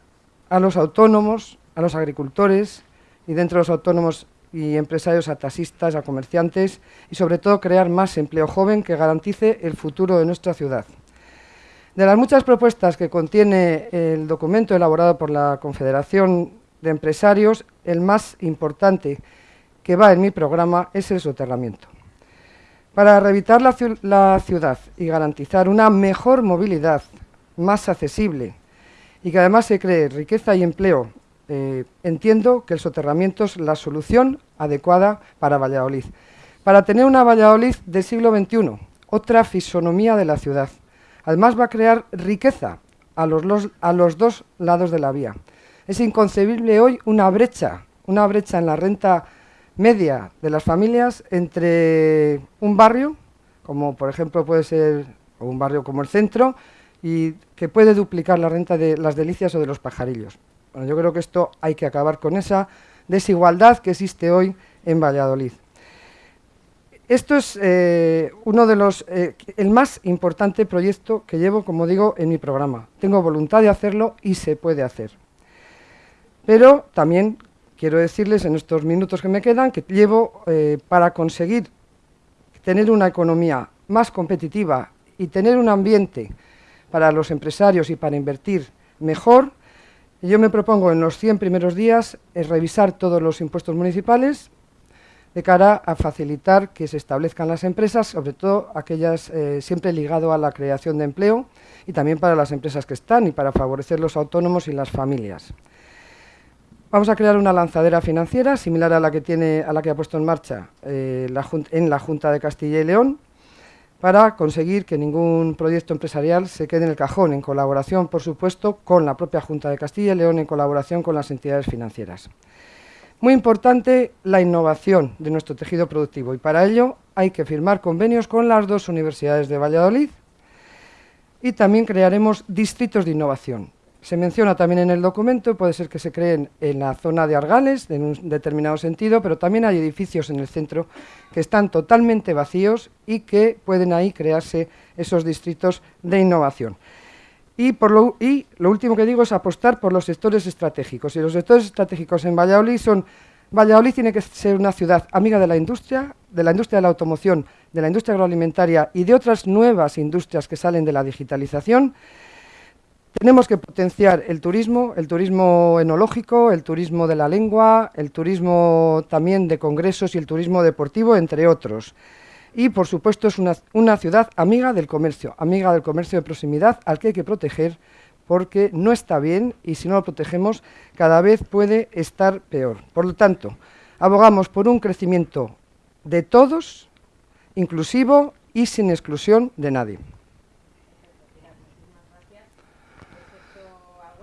a los autónomos, a los agricultores y dentro de los autónomos y empresarios a taxistas, a comerciantes y sobre todo crear más empleo joven que garantice el futuro de nuestra ciudad. De las muchas propuestas que contiene el documento elaborado por la Confederación de Empresarios, el más importante que va en mi programa es el soterramiento. Para revitalizar la, la ciudad y garantizar una mejor movilidad, más accesible, y que además se cree riqueza y empleo, eh, entiendo que el soterramiento es la solución adecuada para Valladolid. Para tener una Valladolid del siglo XXI, otra fisonomía de la ciudad. Además va a crear riqueza a los, a los dos lados de la vía. Es inconcebible hoy una brecha, una brecha en la renta media de las familias entre un barrio, como por ejemplo puede ser un barrio como el centro, y que puede duplicar la renta de las delicias o de los pajarillos. Bueno, yo creo que esto hay que acabar con esa desigualdad que existe hoy en Valladolid. Esto es eh, uno de los, eh, el más importante proyecto que llevo, como digo, en mi programa. Tengo voluntad de hacerlo y se puede hacer. Pero también quiero decirles en estos minutos que me quedan que llevo eh, para conseguir tener una economía más competitiva y tener un ambiente para los empresarios y para invertir mejor, yo me propongo en los 100 primeros días eh, revisar todos los impuestos municipales de cara a facilitar que se establezcan las empresas, sobre todo aquellas eh, siempre ligado a la creación de empleo y también para las empresas que están y para favorecer los autónomos y las familias. Vamos a crear una lanzadera financiera similar a la que, tiene, a la que ha puesto en marcha eh, en la Junta de Castilla y León, para conseguir que ningún proyecto empresarial se quede en el cajón, en colaboración, por supuesto, con la propia Junta de Castilla y León, en colaboración con las entidades financieras. Muy importante la innovación de nuestro tejido productivo y para ello hay que firmar convenios con las dos universidades de Valladolid y también crearemos distritos de innovación. Se menciona también en el documento, puede ser que se creen en la zona de Argales, en un determinado sentido, pero también hay edificios en el centro que están totalmente vacíos y que pueden ahí crearse esos distritos de innovación. Y, por lo, y lo último que digo es apostar por los sectores estratégicos. Y los sectores estratégicos en Valladolid son... Valladolid tiene que ser una ciudad amiga de la industria, de la industria de la automoción, de la industria agroalimentaria y de otras nuevas industrias que salen de la digitalización, tenemos que potenciar el turismo, el turismo enológico, el turismo de la lengua, el turismo también de congresos y el turismo deportivo, entre otros. y, por supuesto, es una, ciudad amiga del comercio, amiga del comercio de proximidad al que hay que proteger porque no está bien y si no lo protegemos cada vez puede estar peor. Por lo tanto, abogamos por un crecimiento de todos, inclusivo y sin exclusión de nadie.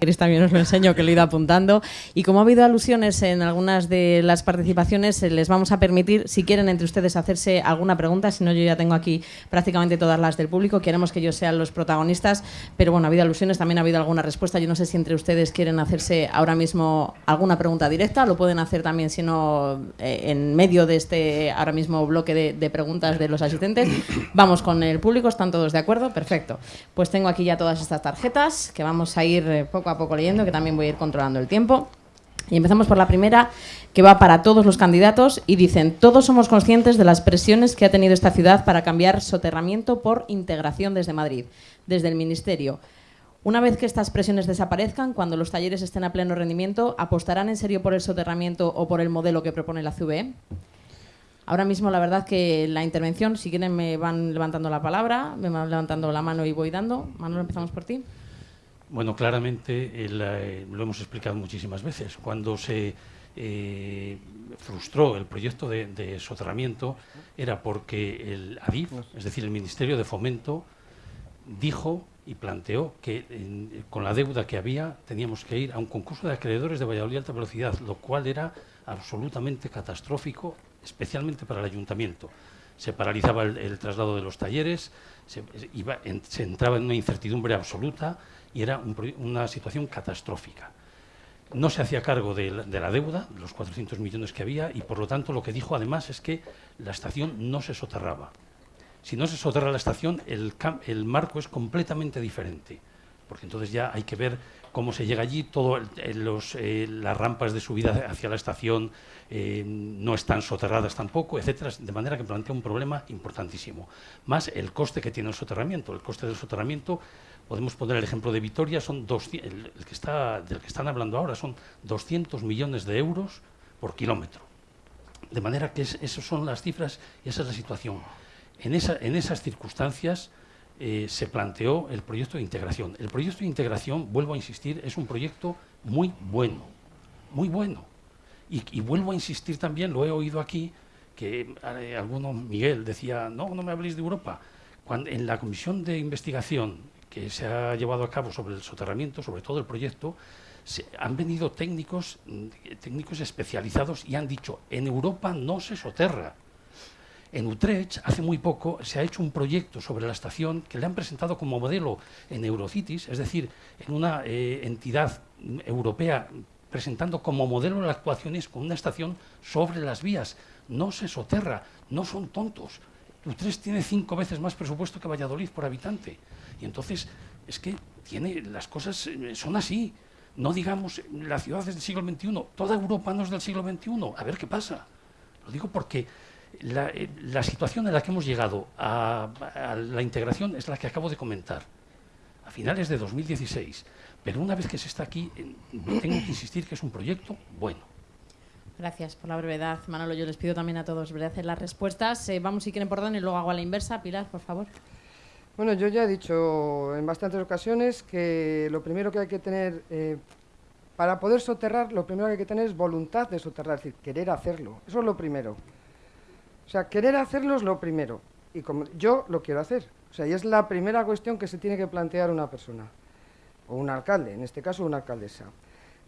queréis también os lo enseño, que lo he ido apuntando. Y como ha habido alusiones en algunas de las participaciones, eh, les vamos a permitir, si quieren entre ustedes hacerse alguna pregunta, si no yo ya tengo aquí prácticamente todas las del público, queremos que ellos sean los protagonistas, pero bueno, ha habido alusiones, también ha habido alguna respuesta. Yo no sé si entre ustedes quieren hacerse ahora mismo alguna pregunta directa, lo pueden hacer también, si no, eh, en medio de este ahora mismo bloque de, de preguntas de los asistentes. Vamos con el público, ¿están todos de acuerdo? Perfecto. Pues tengo aquí ya todas estas tarjetas que vamos a ir eh, poco a poco leyendo, que también voy a ir controlando el tiempo. Y empezamos por la primera, que va para todos los candidatos y dicen, todos somos conscientes de las presiones que ha tenido esta ciudad para cambiar soterramiento por integración desde Madrid, desde el Ministerio. Una vez que estas presiones desaparezcan, cuando los talleres estén a pleno rendimiento, ¿apostarán en serio por el soterramiento o por el modelo que propone la CVE? Ahora mismo, la verdad que la intervención, si quieren me van levantando la palabra, me van levantando la mano y voy dando. Manuel, empezamos por ti. Bueno, claramente el, eh, lo hemos explicado muchísimas veces. Cuando se eh, frustró el proyecto de, de, soterramiento era porque el ADIF, es decir, el Ministerio de Fomento, dijo y planteó que en, con la deuda que había teníamos que ir a un concurso de acreedores de Valladolid alta velocidad, lo cual era absolutamente catastrófico, especialmente para el ayuntamiento. Se paralizaba el, el traslado de los talleres, se, iba, en, se entraba en una incertidumbre absoluta y era un, una situación catastrófica. No se hacía cargo de la, de la, deuda, los 400 millones que había, y por lo tanto lo que dijo además es que la estación no se soterraba. Si no se soterra la estación, el, el marco es completamente diferente, porque entonces ya hay que ver cómo se llega allí, todo los, eh, las rampas de subida hacia la estación eh, no están soterradas tampoco, etcétera, de manera que plantea un problema importantísimo. Más el coste que tiene el soterramiento. El coste del soterramiento podemos poner el ejemplo de Vitoria, son 200, el, que está, del que están hablando ahora son 200 millones de euros por kilómetro. De manera que es, esas son las cifras y esa es la situación. En esas circunstancias eh, se planteó el proyecto de integración. El proyecto de integración, vuelvo a insistir, es un proyecto muy bueno, muy bueno. Y, vuelvo a insistir también, lo he oído aquí, que eh, alguno, Miguel, decía, no, no me habléis de Europa. Cuando, en la comisión de investigación que se ha llevado a cabo sobre el soterramiento, sobre todo el proyecto, se, han venido técnicos, técnicos especializados y han dicho, en Europa no se soterra. En Utrecht, hace muy poco, se ha hecho un proyecto sobre la estación que le han presentado como modelo en Eurocities, es decir, en una eh, entidad europea presentando como modelo las actuaciones con una estación sobre las vías. No se soterra, no son tontos. Utrecht tiene cinco veces más presupuesto que Valladolid por habitante. Y entonces es que tiene las cosas eh, son así. No digamos la ciudad es del siglo XXI, toda Europa no es del siglo XXI. A ver qué pasa. Lo digo porque la, eh, la situación en la que hemos llegado a, a, la integración es la que acabo de comentar. A finales de 2016. Pero una vez que se está aquí, eh, tengo que insistir que es un proyecto bueno. Gracias por la brevedad, Manolo. Yo les pido también a todos brevedad en las respuestas. Eh, vamos, si quieren, por orden y luego hago a la inversa. Pilar, por favor. Bueno, yo ya he dicho en bastantes ocasiones que lo primero que hay que tener, eh, para poder soterrar, lo primero que hay que tener es voluntad de soterrar, es decir, querer hacerlo. Eso es lo primero. O sea, querer hacerlo es lo primero. Y como yo lo quiero hacer. O sea, y es la primera cuestión que se tiene que plantear una persona. O un alcalde, en este caso una alcaldesa.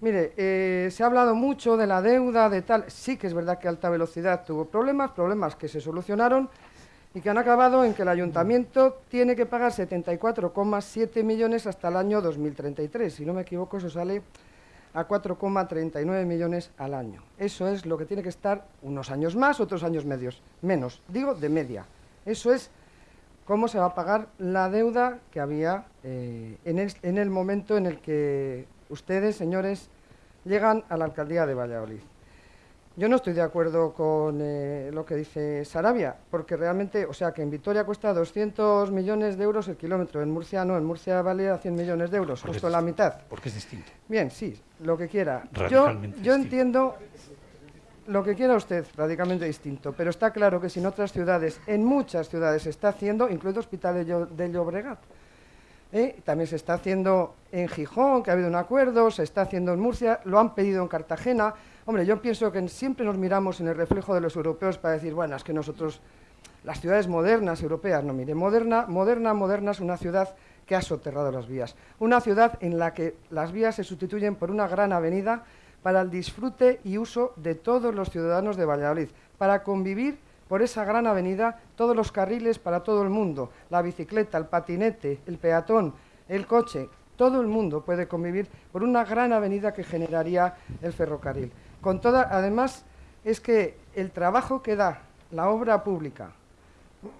Mire, eh, se ha hablado mucho de la deuda, de tal. Sí que es verdad que Alta Velocidad tuvo problemas, problemas que se solucionaron y que han acabado en que el ayuntamiento tiene que pagar 74,7 millones hasta el año 2033. Si no me equivoco, eso sale a 4,39 millones al año. Eso es lo que tiene que estar unos años más, otros años medios, menos. Digo, de media. Eso es cómo se va a pagar la deuda que había eh, en, el, en el momento en el que ustedes, señores, llegan a la alcaldía de Valladolid. Yo no estoy de acuerdo con eh, lo que dice Sarabia, porque realmente, o sea, que en Vitoria cuesta 200 millones de euros el kilómetro, en Murcia no, en Murcia vale a 100 millones de euros, porque justo es, la mitad. Porque es distinto. Bien, sí, lo que quiera. Yo, yo entiendo, lo que quiera usted, radicalmente distinto, pero está claro que si en otras ciudades, en muchas ciudades se está haciendo, incluido Hospital de Llobregat, ¿eh? también se está haciendo en Gijón, que ha habido un acuerdo, se está haciendo en Murcia, lo han pedido en Cartagena. Hombre, yo pienso que siempre nos miramos en el reflejo de los europeos para decir, bueno, es que nosotros, las ciudades modernas europeas, no, mire, moderna, moderna, moderna es una ciudad que ha soterrado las vías. Una ciudad en la que las vías se sustituyen por una gran avenida para el disfrute y uso de todos los ciudadanos de Valladolid, para convivir por esa gran avenida todos los carriles para todo el mundo, la bicicleta, el patinete, el peatón, el coche, todo el mundo puede convivir por una gran avenida que generaría el ferrocarril. Con toda, además, es que el trabajo que da la obra pública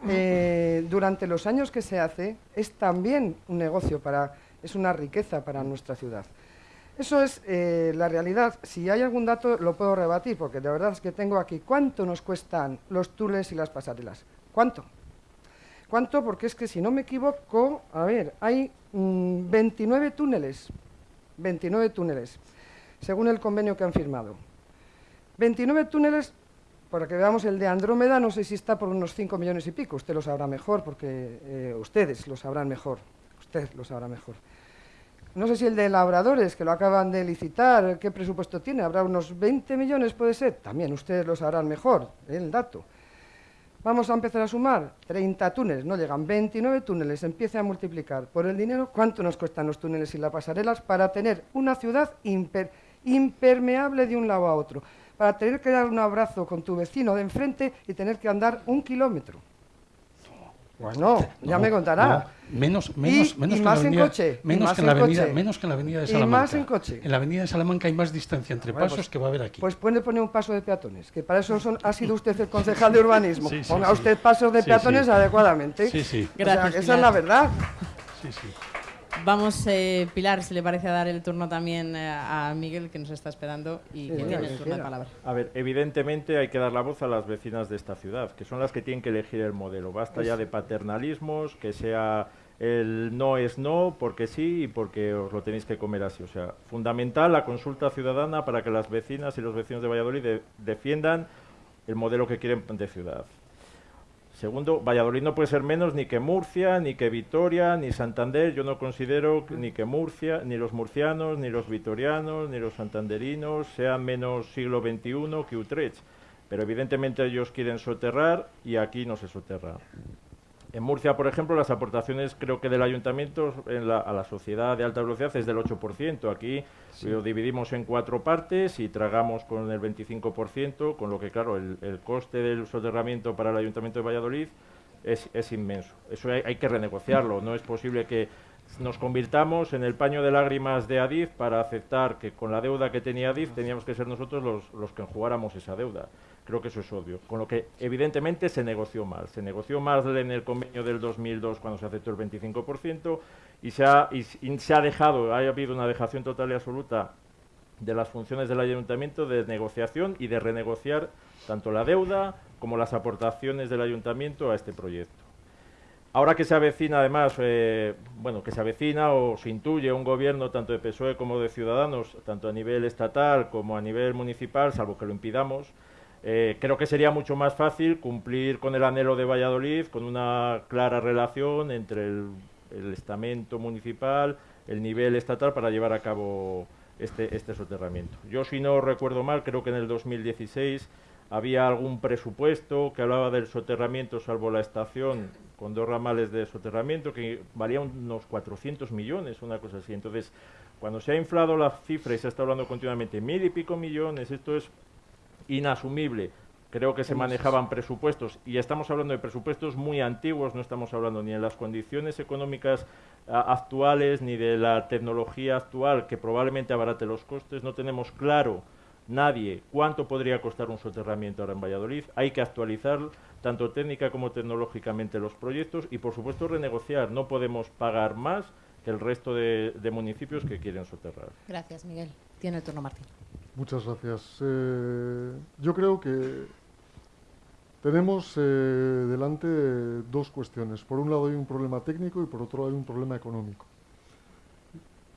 eh, durante los años que se hace es también un negocio, para, es una riqueza para nuestra ciudad. Eso es eh, la realidad. Si hay algún dato lo puedo rebatir, porque de verdad es que tengo aquí. ¿Cuánto nos cuestan los túneles y las pasarelas? ¿Cuánto? ¿Cuánto? Porque es que si no me equivoco, a ver, hay 29 mm, túneles, 29 túneles, según el convenio que han firmado. 29 túneles, para que veamos el de Andrómeda, no sé si está por unos 5 millones y pico, usted lo sabrá mejor, porque eh, ustedes lo sabrán mejor, usted lo sabrá mejor. No sé si el de labradores, que lo acaban de licitar, ¿qué presupuesto tiene? ¿Habrá unos 20 millones, puede ser? También ustedes lo sabrán mejor, el dato. Vamos a empezar a sumar 30 túneles, no llegan 29 túneles, empiece a multiplicar por el dinero, ¿cuánto nos cuestan los túneles y las pasarelas para tener una ciudad impermeable de un lado a otro? Para tener que dar un abrazo con tu vecino de enfrente y tener que andar un kilómetro. Bueno, ya me contará. menos, menos, menos que más en, avenida, coche. Menos que en la avenida, menos que en la avenida de Salamanca. Y más en coche. En la avenida de Salamanca hay más distancia entre pasos pues, que va a haber aquí. Pues puede poner un paso de peatones, que para eso son, ha sido usted el concejal de urbanismo. Ponga usted pasos de peatones adecuadamente. Sí, sí. Gracias. esa es la verdad. Sí, sí. Vamos, eh, Pilar, si le parece a dar el turno también eh, a Miguel, que nos está esperando y que tiene el turno de palabra. A ver, evidentemente hay que dar la voz a las vecinas de esta ciudad, que son las que tienen que elegir el modelo. Basta ya de paternalismos, que sea el no es no, porque sí y porque os lo tenéis que comer así. O sea, fundamental la consulta ciudadana para que las vecinas y los vecinos de Valladolid defiendan el modelo que quieren de ciudad. Segundo, Valladolid no puede ser menos ni que Murcia, ni que Vitoria, ni Santander. Yo no considero ni que Murcia, ni los murcianos, ni los vitorianos, ni los santanderinos sean menos siglo XXI que Utrecht. Pero evidentemente ellos quieren soterrar y aquí no se soterra. En Murcia, por ejemplo, las aportaciones creo que del ayuntamiento a la sociedad de alta velocidad es del 8%. Aquí lo dividimos en cuatro partes y tragamos con el 25%, con lo que, claro, el, coste del soterramiento para el ayuntamiento de Valladolid es, inmenso. Eso hay, que renegociarlo. No es posible que nos convirtamos en el paño de lágrimas de Adif para aceptar que con la deuda que tenía Adif teníamos que ser nosotros los, los que enjugáramos esa deuda. Creo que eso es obvio. Con lo que evidentemente se negoció mal. Se negoció mal en el convenio del 2002 cuando se aceptó el 25% y se ha, y, se ha dejado, ha habido una dejación total y absoluta de las funciones del ayuntamiento de negociación y de renegociar tanto la deuda como las aportaciones del ayuntamiento a este proyecto. Ahora que se avecina, además, eh, bueno, que se avecina o se intuye un gobierno tanto de PSOE como de Ciudadanos, tanto a nivel estatal como a nivel municipal, salvo que lo impidamos, eh, creo que sería mucho más fácil cumplir con el anhelo de Valladolid, con una clara relación entre el, estamento municipal, el nivel estatal para llevar a cabo este, este soterramiento. Yo, si no recuerdo mal, creo que en el 2016 había algún presupuesto que hablaba del soterramiento, salvo la estación, con dos ramales de soterramiento, que valía unos 400 millones, una cosa así. Entonces, cuando se ha inflado la cifra y se está hablando continuamente mil y pico millones, esto es inasumible. Creo que se manejaban presupuestos y estamos hablando de presupuestos muy antiguos, no estamos hablando ni de las condiciones económicas actuales ni de la tecnología actual que probablemente abarate los costes. No tenemos claro nadie cuánto podría costar un soterramiento ahora en Valladolid. Hay que actualizar tanto técnica como tecnológicamente los proyectos y por supuesto renegociar. No podemos pagar más que el resto de, de municipios que quieren soterrar. Gracias, Miguel. Tiene el turno Martín. Muchas gracias. Eh, yo creo que tenemos eh, delante dos cuestiones. Por un lado hay un problema técnico y por otro hay un problema económico.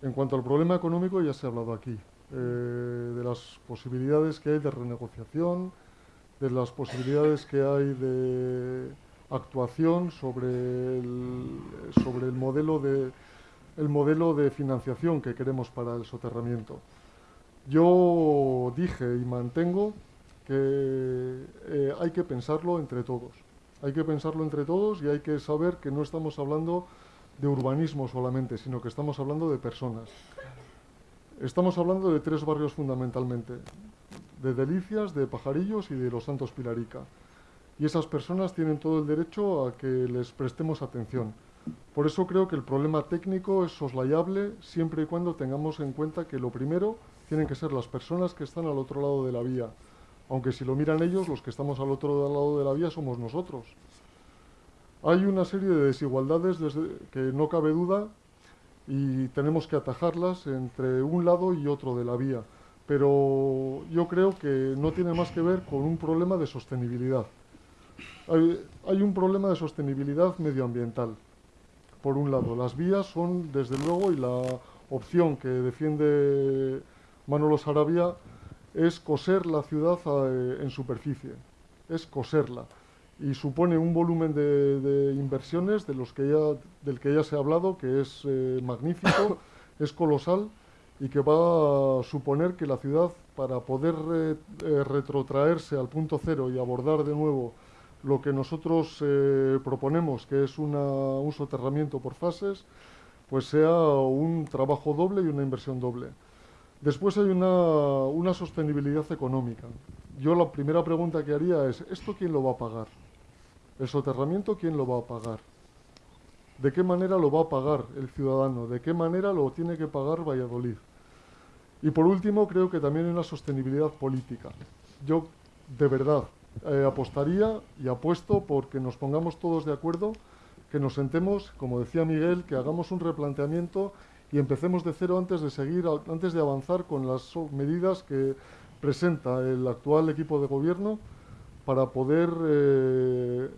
En cuanto al problema económico ya se ha hablado aquí. eh, de las posibilidades que hay de renegociación, de las posibilidades que hay de actuación sobre sobre el modelo de el modelo de financiación que queremos para el soterramiento. Yo dije y mantengo que eh, hay que pensarlo entre todos. Hay que pensarlo entre todos y hay que saber que no estamos hablando de urbanismo solamente, sino que estamos hablando de personas. Estamos hablando de tres barrios fundamentalmente, de Delicias, de Pajarillos y de Los Santos Pilarica. Y esas personas tienen todo el derecho a que les prestemos atención. Por eso creo que el problema técnico es soslayable siempre y cuando tengamos en cuenta que lo primero tienen que ser las personas que están al otro lado de la vía. Aunque si lo miran ellos, los que estamos al otro lado de la vía somos nosotros. Hay una serie de desigualdades que no cabe duda y tenemos que atajarlas entre un lado y otro de la vía. Pero yo creo que no tiene más que ver con un problema de sostenibilidad. Hay, un problema de sostenibilidad medioambiental. Por un lado, las vías son, desde luego, y la opción que defiende Manolo Sarabia es coser la ciudad eh, en superficie, es coserla y supone un volumen de, inversiones de los que ya, del que ya se ha hablado, que es eh, magnífico, es colosal y que va a suponer que la ciudad, para poder eh, retrotraerse al punto cero y abordar de nuevo lo que nosotros proponemos, que es un soterramiento por fases, pues sea un trabajo doble y una inversión doble. Después hay una, una sostenibilidad económica. Yo la primera pregunta que haría es, ¿esto quién lo va a pagar? ¿El soterramiento quién lo va a pagar? ¿De qué manera lo va a pagar el ciudadano? ¿De qué manera lo tiene que pagar Valladolid? Y por último, creo que también hay una sostenibilidad política. Yo, de verdad, eh, apostaría y apuesto porque nos pongamos todos de acuerdo, que nos sentemos, como decía Miguel, que hagamos un replanteamiento y empecemos de cero antes de seguir, antes de avanzar con las medidas que presenta el actual equipo de gobierno para poder eh,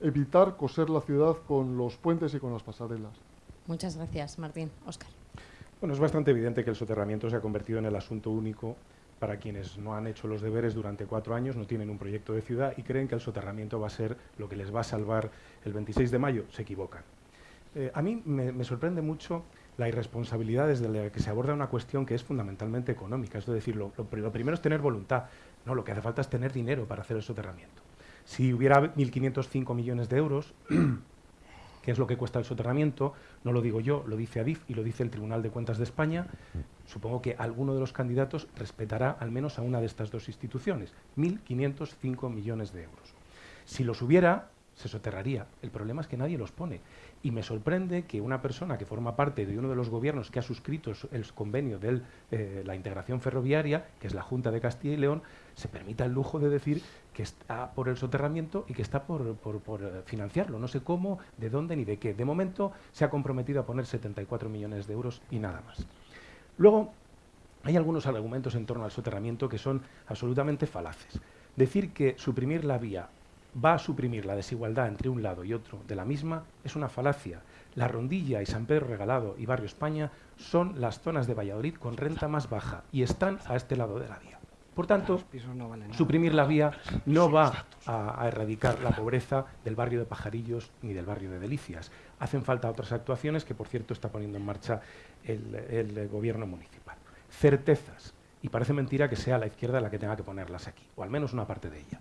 evitar coser la ciudad con los puentes y con las pasarelas. Muchas gracias, Martín. Óscar. Bueno, es bastante evidente que el soterramiento se ha convertido en el asunto único para quienes no han hecho los deberes durante cuatro años, no tienen un proyecto de ciudad y creen que el soterramiento va a ser lo que les va a salvar el 26 de mayo. Se equivocan. Eh, a mí me, sorprende mucho la irresponsabilidad desde la que se aborda una cuestión que es fundamentalmente económica. Es decir, lo primero es tener voluntad. No, lo que hace falta es tener dinero para hacer el soterramiento. Si hubiera 1.505 millones de euros, que es lo que cuesta el soterramiento, no lo digo yo, lo dice ADIF y lo dice el Tribunal de Cuentas de España, supongo que alguno de los candidatos respetará al menos a una de estas dos instituciones, 1.505 millones de euros. Si los hubiera, se soterraría. El problema es que nadie los pone. Y me sorprende que una persona que forma parte de uno de los gobiernos que ha suscrito el convenio de eh, la integración ferroviaria, que es la Junta de Castilla y León, se permita el lujo de decir que está por el soterramiento y que está por, eh, financiarlo. No sé cómo, de dónde ni de qué. De momento se ha comprometido a poner 74 millones de euros y nada más. Luego, hay algunos argumentos en torno al soterramiento que son absolutamente falaces. Decir que suprimir la vía va a suprimir la desigualdad entre un lado y otro de la misma es una falacia. La Rondilla y San Pedro Regalado y Barrio España son las zonas de Valladolid con renta más baja y están a este lado de la vía. Por tanto, suprimir la vía no va a, erradicar la pobreza del barrio de Pajarillos ni del barrio de Delicias. Hacen falta otras actuaciones que, por cierto, está poniendo en marcha el, el gobierno municipal. Certezas. Y parece mentira que sea la izquierda la que tenga que ponerlas aquí, o al menos una parte de ella.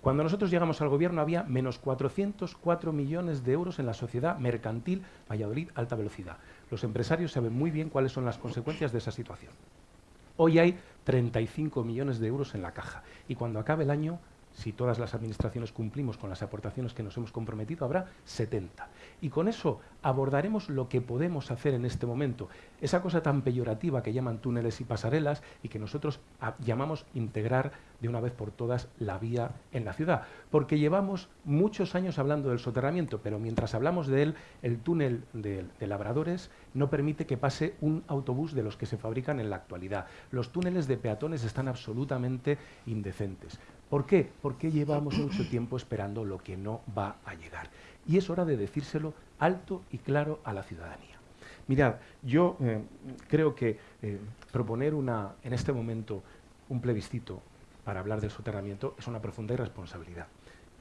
Cuando nosotros llegamos al gobierno había menos 404 millones de euros en la sociedad mercantil Valladolid Alta Velocidad. Los empresarios saben muy bien cuáles son las consecuencias de esa situación. Hoy hay 35 millones de euros en la caja y cuando acabe el año si todas las administraciones cumplimos con las aportaciones que nos hemos comprometido, habrá 70. Y con eso abordaremos lo que podemos hacer en este momento. Esa cosa tan peyorativa que llaman túneles y pasarelas y que nosotros llamamos integrar de una vez por todas la vía en la ciudad. Porque llevamos muchos años hablando del soterramiento, pero mientras hablamos de él, el túnel de, de labradores no permite que pase un autobús de los que se fabrican en la actualidad. Los túneles de peatones están absolutamente indecentes. ¿Por qué? Porque llevamos mucho tiempo esperando lo que no va a llegar. Y es hora de decírselo alto y claro a la ciudadanía. Mirad, yo eh, creo que eh, proponer una, en este momento un plebiscito para hablar del soterramiento es una profunda irresponsabilidad.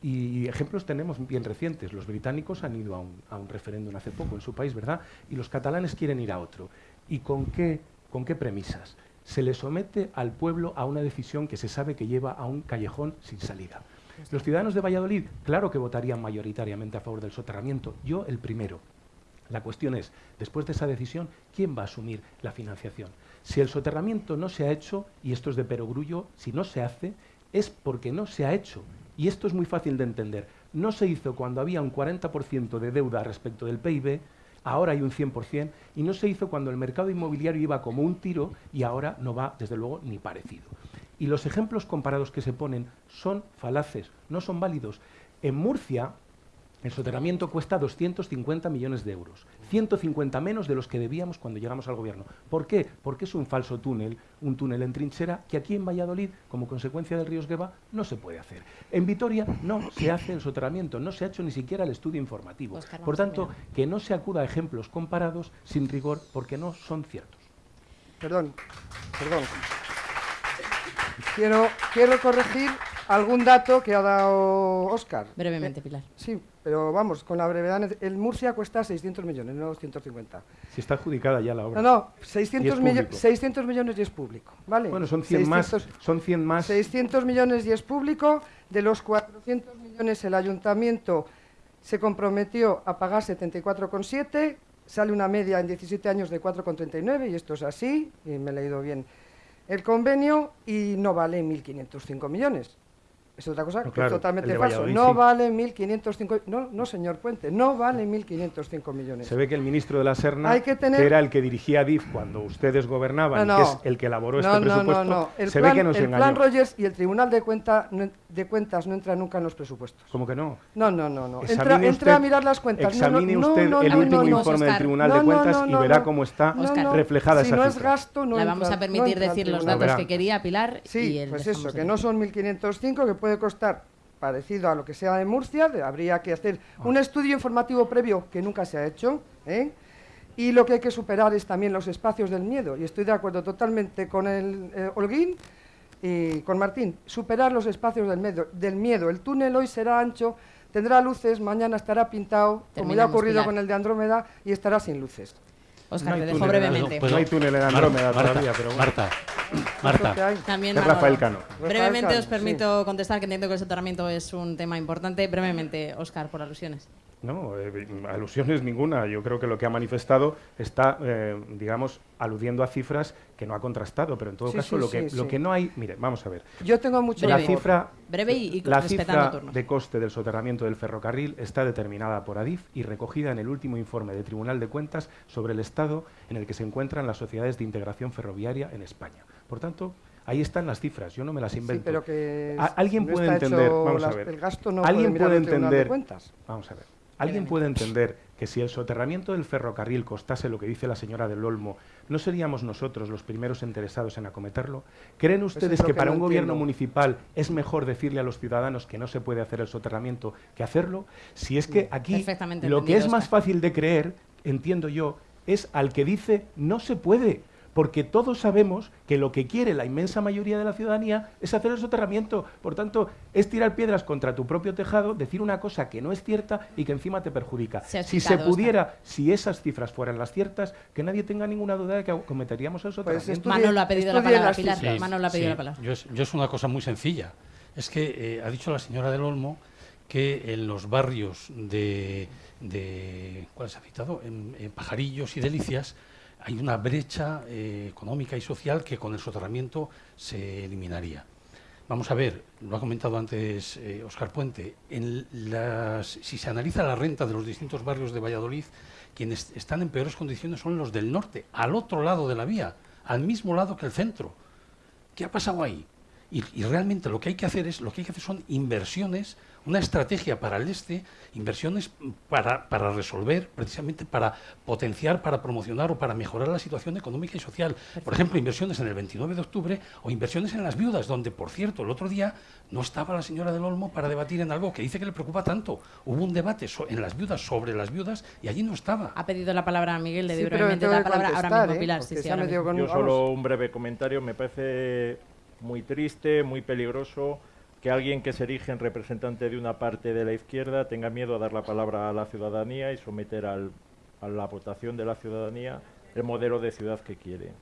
Y ejemplos tenemos bien recientes. Los británicos han ido a un, referéndum hace poco en su país, ¿verdad? Y los catalanes quieren ir a otro. ¿Y con qué, con qué premisas? Se le somete al pueblo a una decisión que se sabe que lleva a un callejón sin salida. Los ciudadanos de Valladolid, claro que votarían mayoritariamente a favor del soterramiento, yo el primero. La cuestión es, después de esa decisión, ¿quién va a asumir la financiación? Si el soterramiento no se ha hecho, y esto es de perogrullo, si no se hace, es porque no se ha hecho. Y esto es muy fácil de entender. No se hizo cuando había un 40% de deuda respecto del PIB, ahora hay un 100%, y no se hizo cuando el mercado inmobiliario iba como un tiro y ahora no va, desde luego, ni parecido. Y los ejemplos comparados que se ponen son falaces, no son válidos. En Murcia, el soterramiento cuesta 250 millones de euros, 150 menos de los que debíamos cuando llegamos al gobierno. ¿Por qué? Porque es un falso túnel, un túnel en trinchera que aquí en Valladolid, como consecuencia del río Esgueva, no se puede hacer. En Vitoria no se hace el soterramiento, no se ha hecho ni siquiera el estudio informativo. Óscar, Por tanto, que no se acuda a ejemplos comparados sin rigor porque no son ciertos. Perdón, perdón. Quiero, quiero corregir algún dato que ha dado Óscar. Brevemente, Eh, Pilar. Sí, pero vamos, con la brevedad. El Murcia cuesta 600 millones, no 250. Si está adjudicada ya la obra. No, no, Y 600, es millo- público. 600 millones y es público, ¿vale? Bueno, son 100 más, 600 son 100 más 600 millones y es público. De los 400 millones el ayuntamiento se comprometió a pagar 74,7. Sale una media en 17 años de 4,39 y esto es así, y me he leído bien el convenio, y no vale 1.505 millones. Es otra cosa No, que claro, es totalmente falso. No sí. vale 1.505... No, no, señor Puente, no vale 1.505 millones. Se ve que el ministro de la Serna, Hay que tener- era el que dirigía DIF cuando ustedes gobernaban, No, que es el que elaboró No, este no, presupuesto, no, no. El se plan, ve que nos el engañó. plan Rogers y el Tribunal de, Cuenta, no- de Cuentas no entra nunca en los presupuestos. ¿Cómo que no? No, no, no, no. Entra, Examine entra a usted- mirar las cuentas. Examine no, usted no, el no, último informe del. Tribunal de no, Cuentas no, y verá cómo está reflejada si esa no es gasto, no La entra- vamos a permitir decir los datos que quería Pilar Sí, pues eso, que no son 1.505, que puede costar parecido a lo que sea en Murcia, de- habría que hacer Ah. un estudio informativo previo que nunca se ha hecho, ¿eh? y lo que hay que superar es también los espacios del miedo, y estoy de acuerdo totalmente con el eh, Holguín y con Martín, superar los espacios del miedo, del miedo. El túnel hoy será ancho, tendrá luces, mañana estará pintado, como ya ha ocurrido Pilar. con el de Andrómeda, y estará sin luces. Oscar, No te dejo brevemente. pues no hay túnel en Andrómeda Marta, todavía, pero bueno. Marta, Marta, hay. También. Rafael Cano. Brevemente Rafael os permito contestar que entiendo que el soterramiento es un tema importante. Brevemente, Oscar, por alusiones. No, eh, alusiones ninguna. Yo creo que lo que ha manifestado está, eh, digamos, aludiendo a cifras que no ha contrastado, pero en todo Sí, caso sí, lo, que, sí, lo sí. que no hay... Mire, vamos a ver. Yo tengo mucho Breve. La cifra, Breve y- y la cifra turnos. de coste del soterramiento del ferrocarril está determinada por Adif y recogida en el último informe del Tribunal de Cuentas sobre el estado en el que se encuentran las sociedades de integración ferroviaria en España. Por tanto, ahí están las cifras, yo no me las Sí, invento. pero que ¿Alguien no puede entender? Vamos a ver. el gasto no ¿Alguien puede puede de entender? Cuentas. Vamos a ver. ¿Alguien puede entender que si el soterramiento del ferrocarril costase lo que dice la señora del Olmo, ¿no seríamos nosotros los primeros interesados en acometerlo? ¿Creen es ustedes que que para no un gobierno municipal es mejor decirle a los ciudadanos que no se puede hacer el soterramiento que hacerlo? Si es que aquí lo que es más fácil de creer, entiendo yo, es al que dice no se puede. Porque todos sabemos que lo que quiere la inmensa mayoría de la ciudadanía es hacer el soterramiento. Por tanto, es tirar piedras contra tu propio tejado, decir una cosa que no es cierta y que encima te perjudica. Se si se pudiera, si esas cifras fueran las ciertas, que nadie tenga ninguna duda de que cometeríamos el soterramiento. Estudie- Manolo ha pedido la palabra, las Pilar. Sí, Manolo ha pedido sí. la palabra. Yo es, yo es una cosa muy sencilla. Es que eh, ha dicho la señora del Olmo que en los barrios de, de ¿cuál se ha citado? En, en Pajarillos y Delicias hay una brecha eh, económica y social que con el soterramiento se eliminaría. Vamos a ver, lo ha comentado antes eh, Oscar Puente, en las, si se analiza la renta de los distintos barrios de Valladolid, quienes están en peores condiciones son los del norte, al otro lado de la vía, al mismo lado que el centro. ¿Qué ha pasado ahí? Y, y realmente lo que hay que hacer es, lo que hay que hacer son inversiones, una estrategia para el este, inversiones para, para resolver, precisamente para potenciar, para promocionar o para mejorar la situación económica y social. Por ejemplo, inversiones en el 29 de octubre o inversiones en las viudas, donde, por cierto, el otro día no estaba la señora del Olmo para debatir en algo que dice que le preocupa tanto. Hubo un debate en las viudas sobre las viudas y allí no estaba. Ha pedido la palabra Miguel, le Sí, pero la palabra ahora mismo, ¿eh? Pilar. Porque Sí, sí, se ha ahora metido mismo. con- Yo solo un breve comentario. Me parece muy triste, muy peligroso que alguien que se erige en representante de una parte de la izquierda tenga miedo a dar la palabra a la ciudadanía y someter al- a la votación de la ciudadanía el modelo de ciudad que quiere.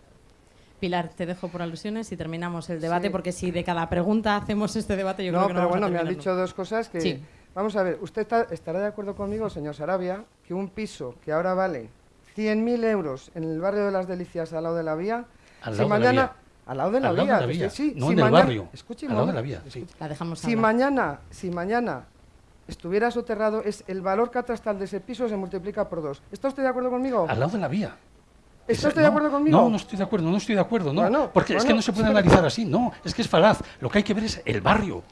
Pilar, te dejo por alusiones y terminamos el debate, Sí. porque si de cada pregunta hacemos este debate, yo no, creo que no pero vamos a bueno, me han dicho dos cosas que... Sí. Vamos a ver, ¿usted está- estará de acuerdo conmigo, señor Sarabia, que un piso que ahora vale 100.000 euros en el barrio de las Delicias, al lado de la vía, Al si lado de la mañana... Al lado de la Al lado vía, de la que vía, sí, no si en el mañana- barrio, Escuche, al lado de un la vía, sí. La dejamos Si hablar. mañana, si mañana estuviera soterrado, es el valor catastral de ese piso se multiplica por dos. ¿Está usted de acuerdo conmigo? Al lado de la vía. ¿Está usted de no, acuerdo conmigo? No, no estoy de acuerdo, no estoy de acuerdo, no. Bueno, porque es que no se puede analizar así, no, es que es falaz. Lo que hay que ver es el barrio.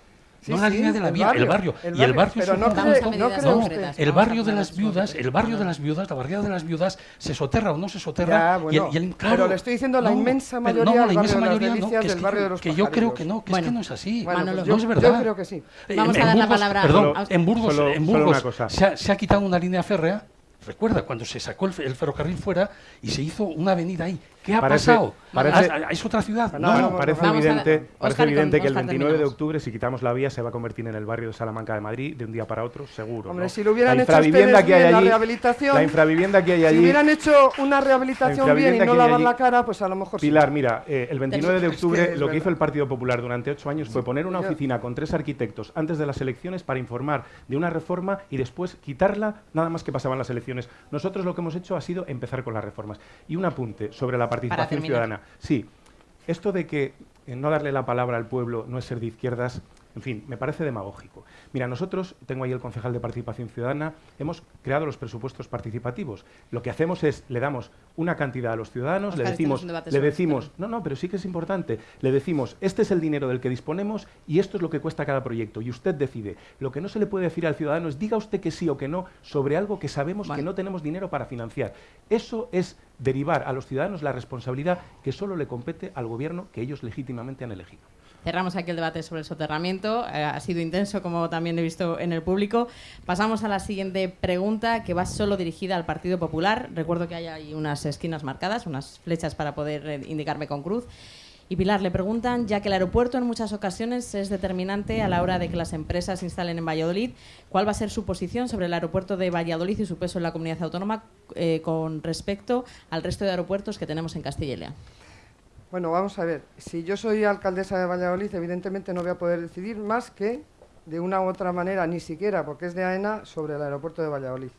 Sí, no la sí, línea de la el vía, barrio, el barrio. el y el barrio, pero no cree- no cree No, el barrio de las viudas, el barrio de las viudas, la barriada de las viudas, se soterra o no se soterra. Ya, y bueno, el- y el- pero le estoy diciendo la inmensa pero mayoría no, del la barrio inmensa de las mayoría no, que es del que barrio yo- de los que yo creo que no, que Bueno. es que no es así. Bueno, pues no yo, es yo verdad. creo que sí. Eh, Vamos en a dar la palabra- Perdón, Solo- en Burgos, solo- en Burgos. Se, ha, se ha quitado una línea férrea. Recuerda cuando se sacó el ferrocarril fuera y se hizo una avenida ahí. ¿Qué ha Parece- pasado? parece- ¿Ah, ¿Es otra ciudad? No, No, no, parece evidente, parece evidente que el Óscar, 29 de octubre, si quitamos la vía, se va a convertir en el barrio de Salamanca de Madrid de un día para otro, seguro. Hombre, ¿no? si lo hubieran la hecho infravivienda ustedes que hay bien, la allí, rehabilitación, la infravivienda que hay Si allí, hubieran hecho una rehabilitación bien y no lavar allí- la cara, pues a lo mejor sí. Pilar, mira, eh, el 29 de octubre lo que hizo el Partido Popular durante ocho años fue poner una oficina con tres arquitectos antes de las elecciones para informar de una reforma y después quitarla nada más que pasaban las elecciones. Nosotros lo que hemos hecho ha sido empezar con las reformas. Y un apunte sobre la participación ciudadana. Sí, esto de que eh, no darle la palabra al pueblo no es ser de izquierdas, en fin, me parece demagógico. Mira, nosotros, tengo ahí el concejal de Participación Ciudadana, hemos creado los presupuestos participativos. Lo que hacemos es, le damos una cantidad a los ciudadanos, le este decimos, le decimos, no, no, pero sí que es importante, le decimos, este es el dinero del que disponemos y esto es lo que cuesta cada proyecto y usted decide. Lo que no se le puede decir al ciudadano es, diga usted que sí o que no sobre algo que sabemos que no tenemos dinero para financiar. Eso es derivar a los ciudadanos la responsabilidad que solo le compete al gobierno que ellos legítimamente han elegido. Cerramos aquí el debate sobre el soterramiento. Eh, ha sido intenso, como también he visto en el público. Pasamos a la siguiente pregunta, que va solo dirigida al Partido Popular. Recuerdo que hay ahí unas esquinas marcadas, unas flechas para poder eh, indicarme con cruz. Y Pilar, le preguntan, ya que el aeropuerto en muchas ocasiones es determinante a la hora de que las empresas se instalen en Valladolid, ¿cuál va a ser su posición sobre el aeropuerto de Valladolid y su peso en la comunidad autónoma eh, con respecto al resto de aeropuertos que tenemos en Castilla y León? Bueno, vamos a ver. Si yo soy alcaldesa de Valladolid, evidentemente no voy a poder decidir más que de una u otra manera, ni siquiera porque es de AENA, sobre el aeropuerto de Valladolid.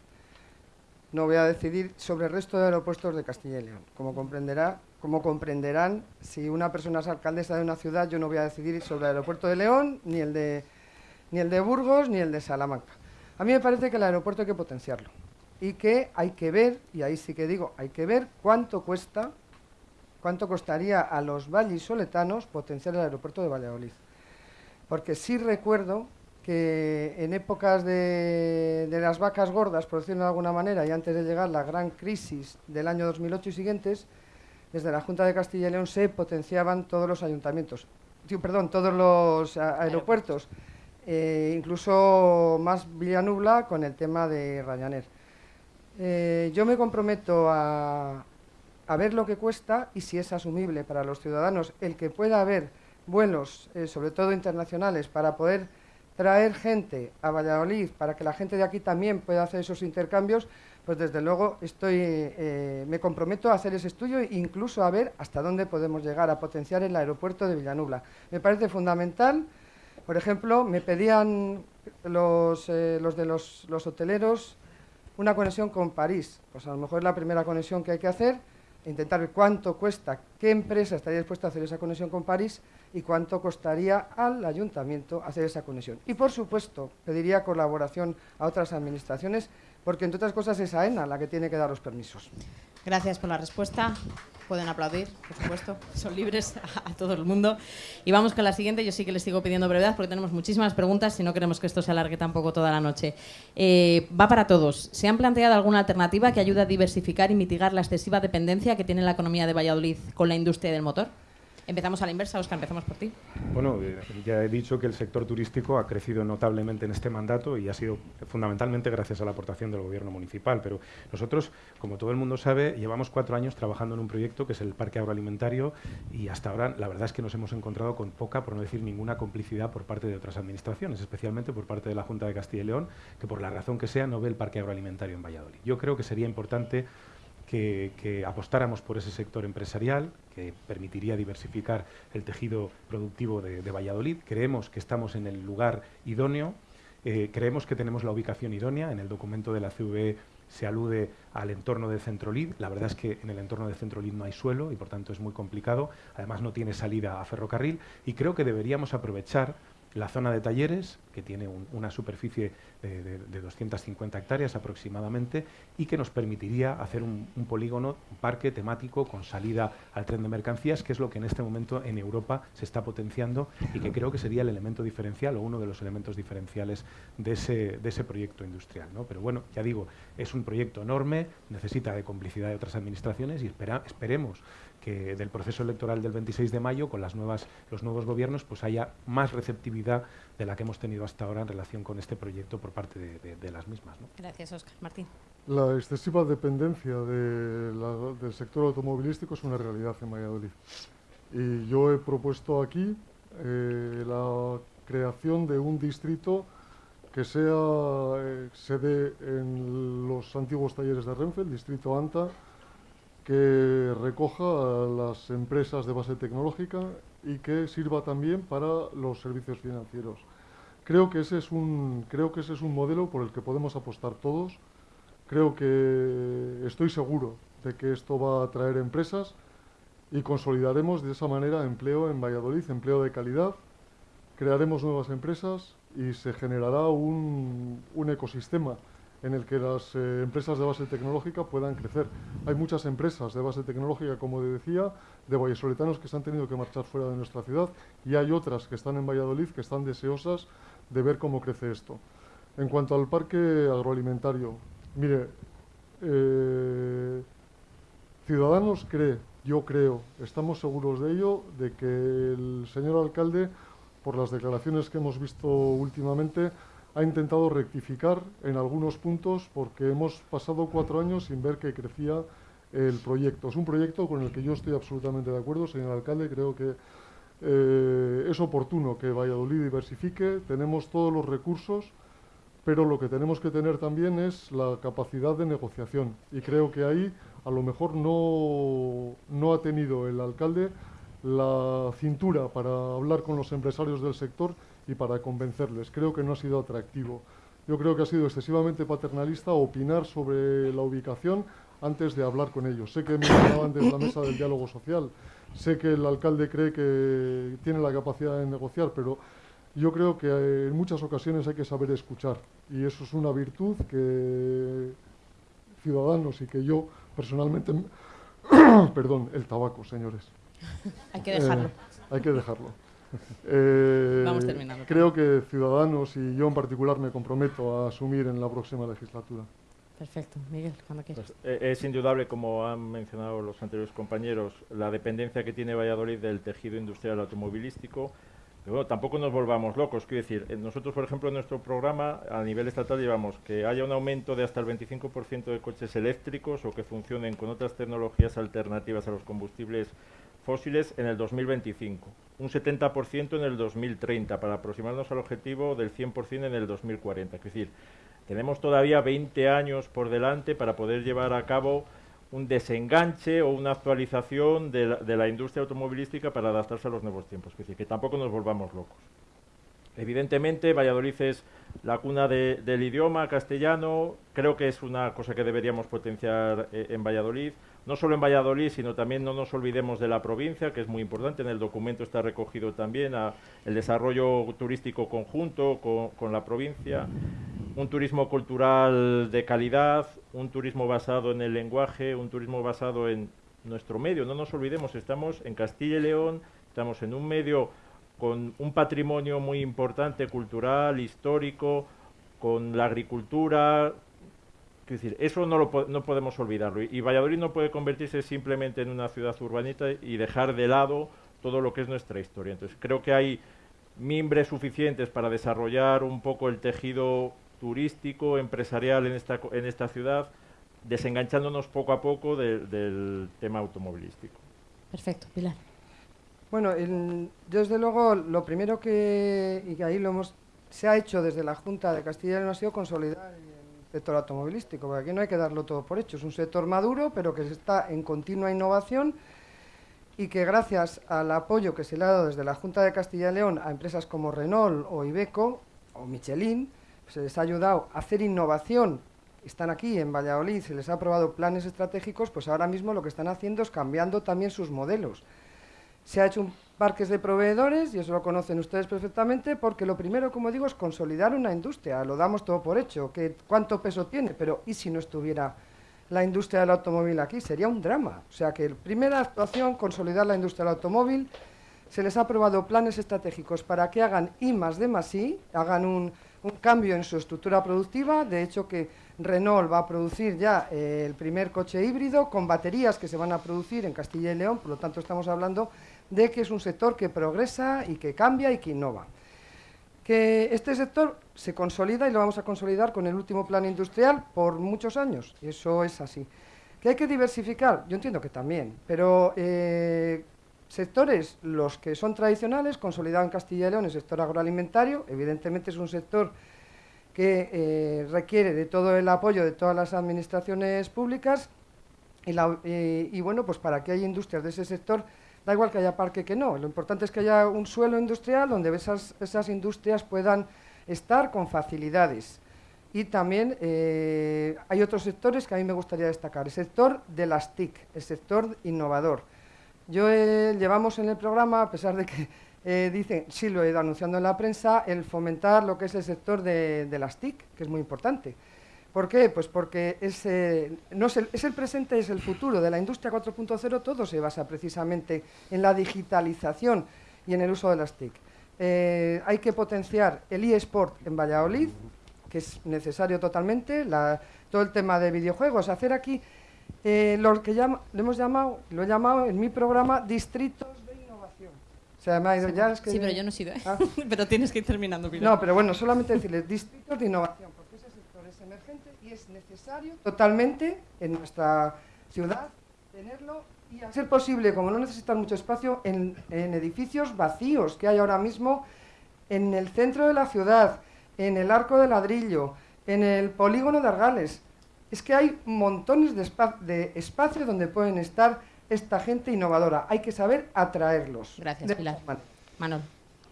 No voy a decidir sobre el resto de aeropuertos de Castilla y León. Como, comprenderá, como comprenderán, si una persona es alcaldesa de una ciudad, yo no voy a decidir sobre el aeropuerto de León, ni el de, ni el de Burgos, ni el de Salamanca. A mí me parece que el aeropuerto hay que potenciarlo y que hay que ver, y ahí sí que digo, hay que ver cuánto cuesta cuánto costaría a los vallisoletanos potenciar el aeropuerto de Valladolid. Porque sí recuerdo que en épocas de, las vacas gordas, por decirlo de alguna manera, y antes de llegar la gran crisis del año 2008 y siguientes, desde la Junta de Castilla y León se potenciaban todos los ayuntamientos, perdón, todos los aeropuertos, eh, incluso más Villanubla con el tema de Ryanair. Eh, yo me comprometo a, a ver lo que cuesta y si es asumible para los ciudadanos el que pueda haber vuelos, eh, sobre todo internacionales, para poder traer gente a Valladolid, para que la gente de aquí también pueda hacer esos intercambios, pues desde luego estoy, eh, me comprometo a hacer ese estudio e incluso a ver hasta dónde podemos llegar a potenciar el aeropuerto de Villanubla. Me parece fundamental. Por ejemplo, me pedían los, eh, los de los, los hoteleros una conexión con París. Pues a lo mejor es la primera conexión que hay que hacer, intentar ver cuánto cuesta, qué empresa estaría dispuesta a hacer esa conexión con París y cuánto costaría al ayuntamiento hacer esa conexión. Y por supuesto, pediría colaboración a otras administraciones, porque entre otras cosas es AENA la que tiene que dar los permisos. Gracias por la respuesta. Pueden aplaudir, por supuesto, son libres a, todo el mundo. Y vamos con la siguiente, yo sí que les sigo pidiendo brevedad porque tenemos muchísimas preguntas y no queremos que esto se alargue tampoco toda la noche. Eh, va para todos. ¿Se han planteado alguna alternativa que ayude a diversificar y mitigar la excesiva dependencia que tiene la economía de Valladolid con la industria del motor? Empezamos a la inversa, Oscar, empezamos por ti. Bueno, eh, ya he dicho que el sector turístico ha crecido notablemente en este mandato y ha sido fundamentalmente gracias a la aportación del gobierno municipal. Pero nosotros, como todo el mundo sabe, llevamos cuatro años trabajando en un proyecto que es el Parque Agroalimentario y hasta ahora la verdad es que nos hemos encontrado con poca, por no decir ninguna, complicidad por parte de otras administraciones, especialmente por parte de la Junta de Castilla y León, que por la razón que sea no ve el Parque Agroalimentario en Valladolid. Yo creo que sería importante que, apostáramos por ese sector empresarial que permitiría diversificar el tejido productivo de, Valladolid. Creemos que estamos en el lugar idóneo, eh, creemos que tenemos la ubicación idónea. En el documento de la CVE se alude al entorno de Centrolid. La verdad es que en el entorno de Centrolid no hay suelo y por tanto es muy complicado. Además no tiene salida a ferrocarril y creo que deberíamos aprovechar la zona de talleres, que tiene una superficie de, 250 hectáreas aproximadamente, y que nos permitiría hacer un, polígono, un parque temático con salida al tren de mercancías, que es lo que en este momento en Europa se está potenciando y que creo que sería el elemento diferencial o uno de los elementos diferenciales de ese, de ese proyecto industrial. ¿no? Pero bueno, ya digo, es un proyecto enorme, necesita de complicidad de otras administraciones y esperemos que del proceso electoral del 26 de mayo, con las nuevas, los nuevos gobiernos, pues haya más receptividad de la que hemos tenido hasta ahora en relación con este proyecto por parte de, las mismas. Gracias, Oscar. Martín. La excesiva dependencia del sector automovilístico es una realidad en Valladolid. Y yo he propuesto aquí eh, la creación de un distrito que sea eh, sede en los antiguos talleres de Renfe, el distrito ANTA, que recoja a las empresas de base tecnológica y que sirva también para los servicios financieros. Creo que ese es un, creo que ese es un modelo por el que podemos apostar todos. Creo que estoy seguro de que esto va a atraer empresas y consolidaremos de esa manera empleo en Valladolid, empleo de calidad, crearemos nuevas empresas y se generará un, un ecosistema en el que las eh, empresas de base tecnológica puedan crecer. Hay muchas empresas de base tecnológica, como decía, de vallesoletanos que se han tenido que marchar fuera de nuestra ciudad y hay otras que están en Valladolid que están deseosas de ver cómo crece esto. En cuanto al parque agroalimentario, mire, eh, Ciudadanos cree, yo creo, estamos seguros de ello, de que el señor alcalde, por las declaraciones que hemos visto últimamente, ha intentado rectificar en algunos puntos porque hemos pasado cuatro años sin ver que crecía el proyecto. Es un proyecto con el que yo estoy absolutamente de acuerdo, señor alcalde. Creo que eh, es oportuno que Valladolid diversifique. Tenemos todos los recursos, pero lo que tenemos que tener también es la capacidad de negociación. Y creo que ahí a lo mejor no, no ha tenido el alcalde la cintura para hablar con los empresarios del sector y para convencerles. Creo que no ha sido atractivo. Yo creo que ha sido excesivamente paternalista opinar sobre la ubicación antes de hablar con ellos. Sé que me hablaban de la mesa del diálogo social, sé que el alcalde cree que tiene la capacidad de negociar, pero yo creo que en muchas ocasiones hay que saber escuchar y eso es una virtud que ciudadanos y que yo personalmente... Perdón, el tabaco, señores. hay que dejarlo. Eh, hay que dejarlo. Eh, creo que Ciudadanos y yo en particular me comprometo a asumir en la próxima legislatura. Perfecto. Miguel, cuando quieras. Pues, eh, es indudable, como han mencionado los anteriores compañeros, la dependencia que tiene Valladolid del tejido industrial automovilístico. Pero tampoco nos volvamos locos. Quiero decir, eh, nosotros, por ejemplo, en nuestro programa a nivel estatal llevamos que haya un aumento de hasta el 25% de coches eléctricos o que funcionen con otras tecnologías alternativas a los combustibles fósiles en el 2025, un 70% en el 2030 para aproximarnos al objetivo del 100% en el 2040. Es decir, tenemos todavía 20 años por delante para poder llevar a cabo un desenganche o una actualización de la, industria automovilística para adaptarse a los nuevos tiempos. Es decir, que tampoco nos volvamos locos. Evidentemente, Valladolid es la cuna del idioma castellano. Creo que es una cosa que deberíamos potenciar eh, en Valladolid no solo en Valladolid, sino también no nos olvidemos de la provincia, que es muy importante. En el documento está recogido también el desarrollo turístico conjunto con, la provincia, un turismo cultural de calidad, un turismo basado en el lenguaje, un turismo basado en nuestro medio. No nos olvidemos, estamos en Castilla y León, estamos en un medio con un patrimonio muy importante, cultural, histórico, con la agricultura. Es decir, eso no, lo, no podemos olvidarlo. Y, Valladolid no puede convertirse simplemente en una ciudad urbanita y dejar de lado todo lo que es nuestra historia. Entonces, creo que hay mimbres suficientes para desarrollar un poco el tejido turístico, empresarial en esta, en esta ciudad, desenganchándonos poco a poco del tema automovilístico. Perfecto, Pilar. Bueno, desde luego lo primero que, y que ahí lo hemos, se ha hecho desde la Junta de Castilla y León ha sido consolidar el sector automovilístico, porque aquí no hay que darlo todo por hecho. Es un sector maduro, pero que está en continua innovación y que gracias al apoyo que se le ha dado desde la Junta de Castilla y León a empresas como Renault o Ibeco o Michelin, se les ha ayudado a hacer innovación. Están aquí en Valladolid, se les ha aprobado planes estratégicos, pues ahora mismo lo que están haciendo es cambiando también sus modelos se ha hecho un parques de proveedores, y eso lo conocen ustedes perfectamente, porque lo primero, como digo, es consolidar una industria. Lo damos todo por hecho, que cuánto peso tiene, pero ¿y si no estuviera la industria del automóvil aquí? Sería un drama. O sea que primera actuación, consolidar la industria del automóvil, se les ha aprobado planes estratégicos para que hagan I más D más I, hagan un, un cambio en su estructura productiva, de hecho que Renault va a producir ya eh, el primer coche híbrido con baterías que se van a producir en Castilla y León, por lo tanto estamos hablando de que es un sector que progresa y que cambia y que innova. Que este sector se consolida y lo vamos a consolidar con el último plan industrial por muchos años, eso es así. ¿Que hay que diversificar? Yo entiendo que también, pero eh, sectores, los que son tradicionales, consolidado en Castilla y León, el sector agroalimentario, evidentemente es un sector que eh, requiere de todo el apoyo de todas las administraciones públicas y, y, bueno, pues para que haya industrias de ese sector Da igual que haya parque que no, lo importante es que haya un suelo industrial donde esas, industrias puedan estar con facilidades. Y también eh, hay otros sectores que a mí me gustaría destacar. El sector de las TIC, el sector innovador. Yo eh, llevamos en el programa, a pesar de que eh, dicen, sí lo he ido anunciando en la prensa, el fomentar lo que es el sector de las TIC, que es muy importante. ¿Por qué? Pues porque es, no es, el, es el presente, es el futuro de la industria 4.0, todo se basa precisamente en la digitalización y en el uso de las TIC. Eh, hay que potenciar el eSport en Valladolid, que es necesario totalmente, todo el tema de videojuegos, hacer aquí eh, lo que llama, lo hemos llamado, lo he llamado en mi programa distritos de innovación. sí, pero yo no he sido, ¿eh? ah. pero tienes que ir terminando. No, pero bueno, solamente decirles distritos de innovación es necesario totalmente en nuestra ciudad tenerlo y a ser posible, como no necesitan mucho espacio, en, edificios vacíos que hay ahora mismo en el centro de la ciudad, en el arco de ladrillo, en el polígono de Argales. Es que hay montones de, de espacio donde pueden estar esta gente innovadora. Hay que saber atraerlos. Gracias, Pilar. Manuel.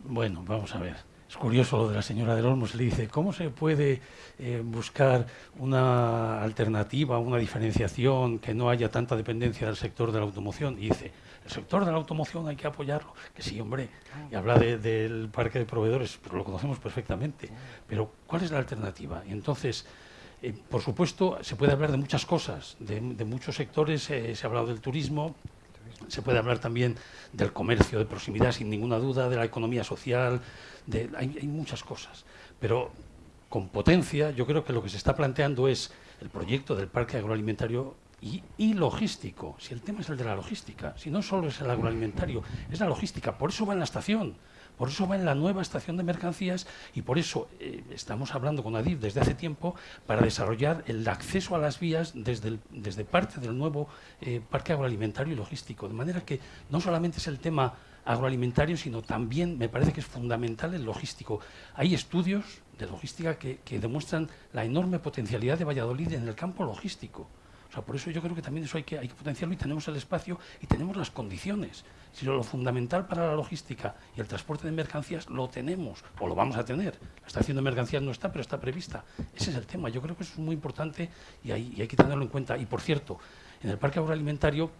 Bueno, vamos a ver. Es curioso lo de la señora del Olmos, le dice, ¿cómo se puede eh, buscar una alternativa, una diferenciación, que no haya tanta dependencia del sector de la automoción? Y dice, el sector de la automoción hay que apoyarlo. Que sí, hombre, y habla del parque de proveedores, pero lo conocemos perfectamente. Pero, ¿cuál es la alternativa? Y entonces, eh, por supuesto, se puede hablar de muchas cosas, de, muchos sectores, eh, se ha hablado del turismo, se puede hablar también del comercio de proximidad, sin ninguna duda, de la economía social, hay, muchas cosas. Pero con potencia, yo creo que lo que se está planteando es el proyecto del parque agroalimentario y, y, logístico. Si el tema es el de la logística, si no solo es el agroalimentario, es la logística. Por eso va en la estación. Por eso va en la nueva estación de mercancías y por eso eh, estamos hablando con ADIF desde hace tiempo para desarrollar el acceso a las vías desde, desde parte del nuevo eh, parque agroalimentario y logístico. De manera que no solamente es el tema agroalimentario, sino también me parece que es fundamental el logístico. Hay estudios de logística que, que demuestran la enorme potencialidad de Valladolid en el campo logístico. O sea, por eso yo creo que también eso hay que, hay que potenciarlo y tenemos el espacio y tenemos las condiciones. Si lo fundamental para la logística y el transporte de mercancías lo tenemos o lo vamos a tener. La estación de mercancías no está, pero está prevista. Ese es el tema. Yo creo que es muy importante y hay, hay que tenerlo en cuenta. Y por cierto, en el parque agroalimentario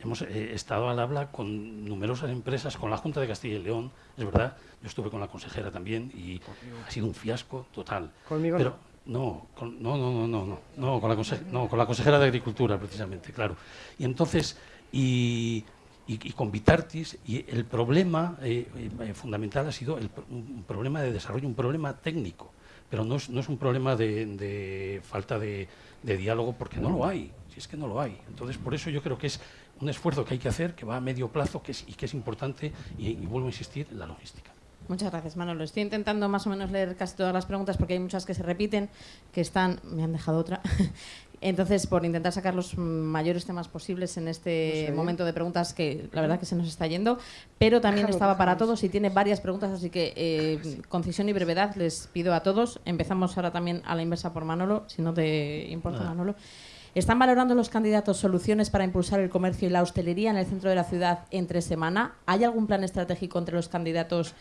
hemos eh, estado al habla con numerosas empresas, con la Junta de Castilla y León, es verdad. Yo estuve con la consejera también y ha sido un fiasco total. Conmigo pero, No, con, no, no, no, no, no, con la, no, con la consejera de Agricultura, precisamente, claro. Y entonces, y, y, con Vitartis, y el problema eh, eh, fundamental ha sido el, un problema de desarrollo, un problema técnico, pero no es, no es un problema de, de falta de, de, diálogo, porque no lo hay, si es que no lo hay. Entonces, por eso yo creo que es un esfuerzo que hay que hacer, que va a medio plazo que es, y que es importante, y, y vuelvo a insistir, la logística. Muchas gracias, Manolo. Estoy intentando más o menos leer casi todas las preguntas porque hay muchas que se repiten, que están... Me han dejado otra. Entonces, por intentar sacar los mayores temas posibles en este momento de preguntas que la verdad que se nos está yendo, pero también estaba para todos y tiene varias preguntas, así que eh, concisión y brevedad les pido a todos. Empezamos ahora también a la inversa por Manolo, si no te importa, Manolo. ¿Están valorando los candidatos soluciones para impulsar el comercio y la hostelería en el centro de la ciudad entre semana? ¿Hay algún plan estratégico entre los candidatos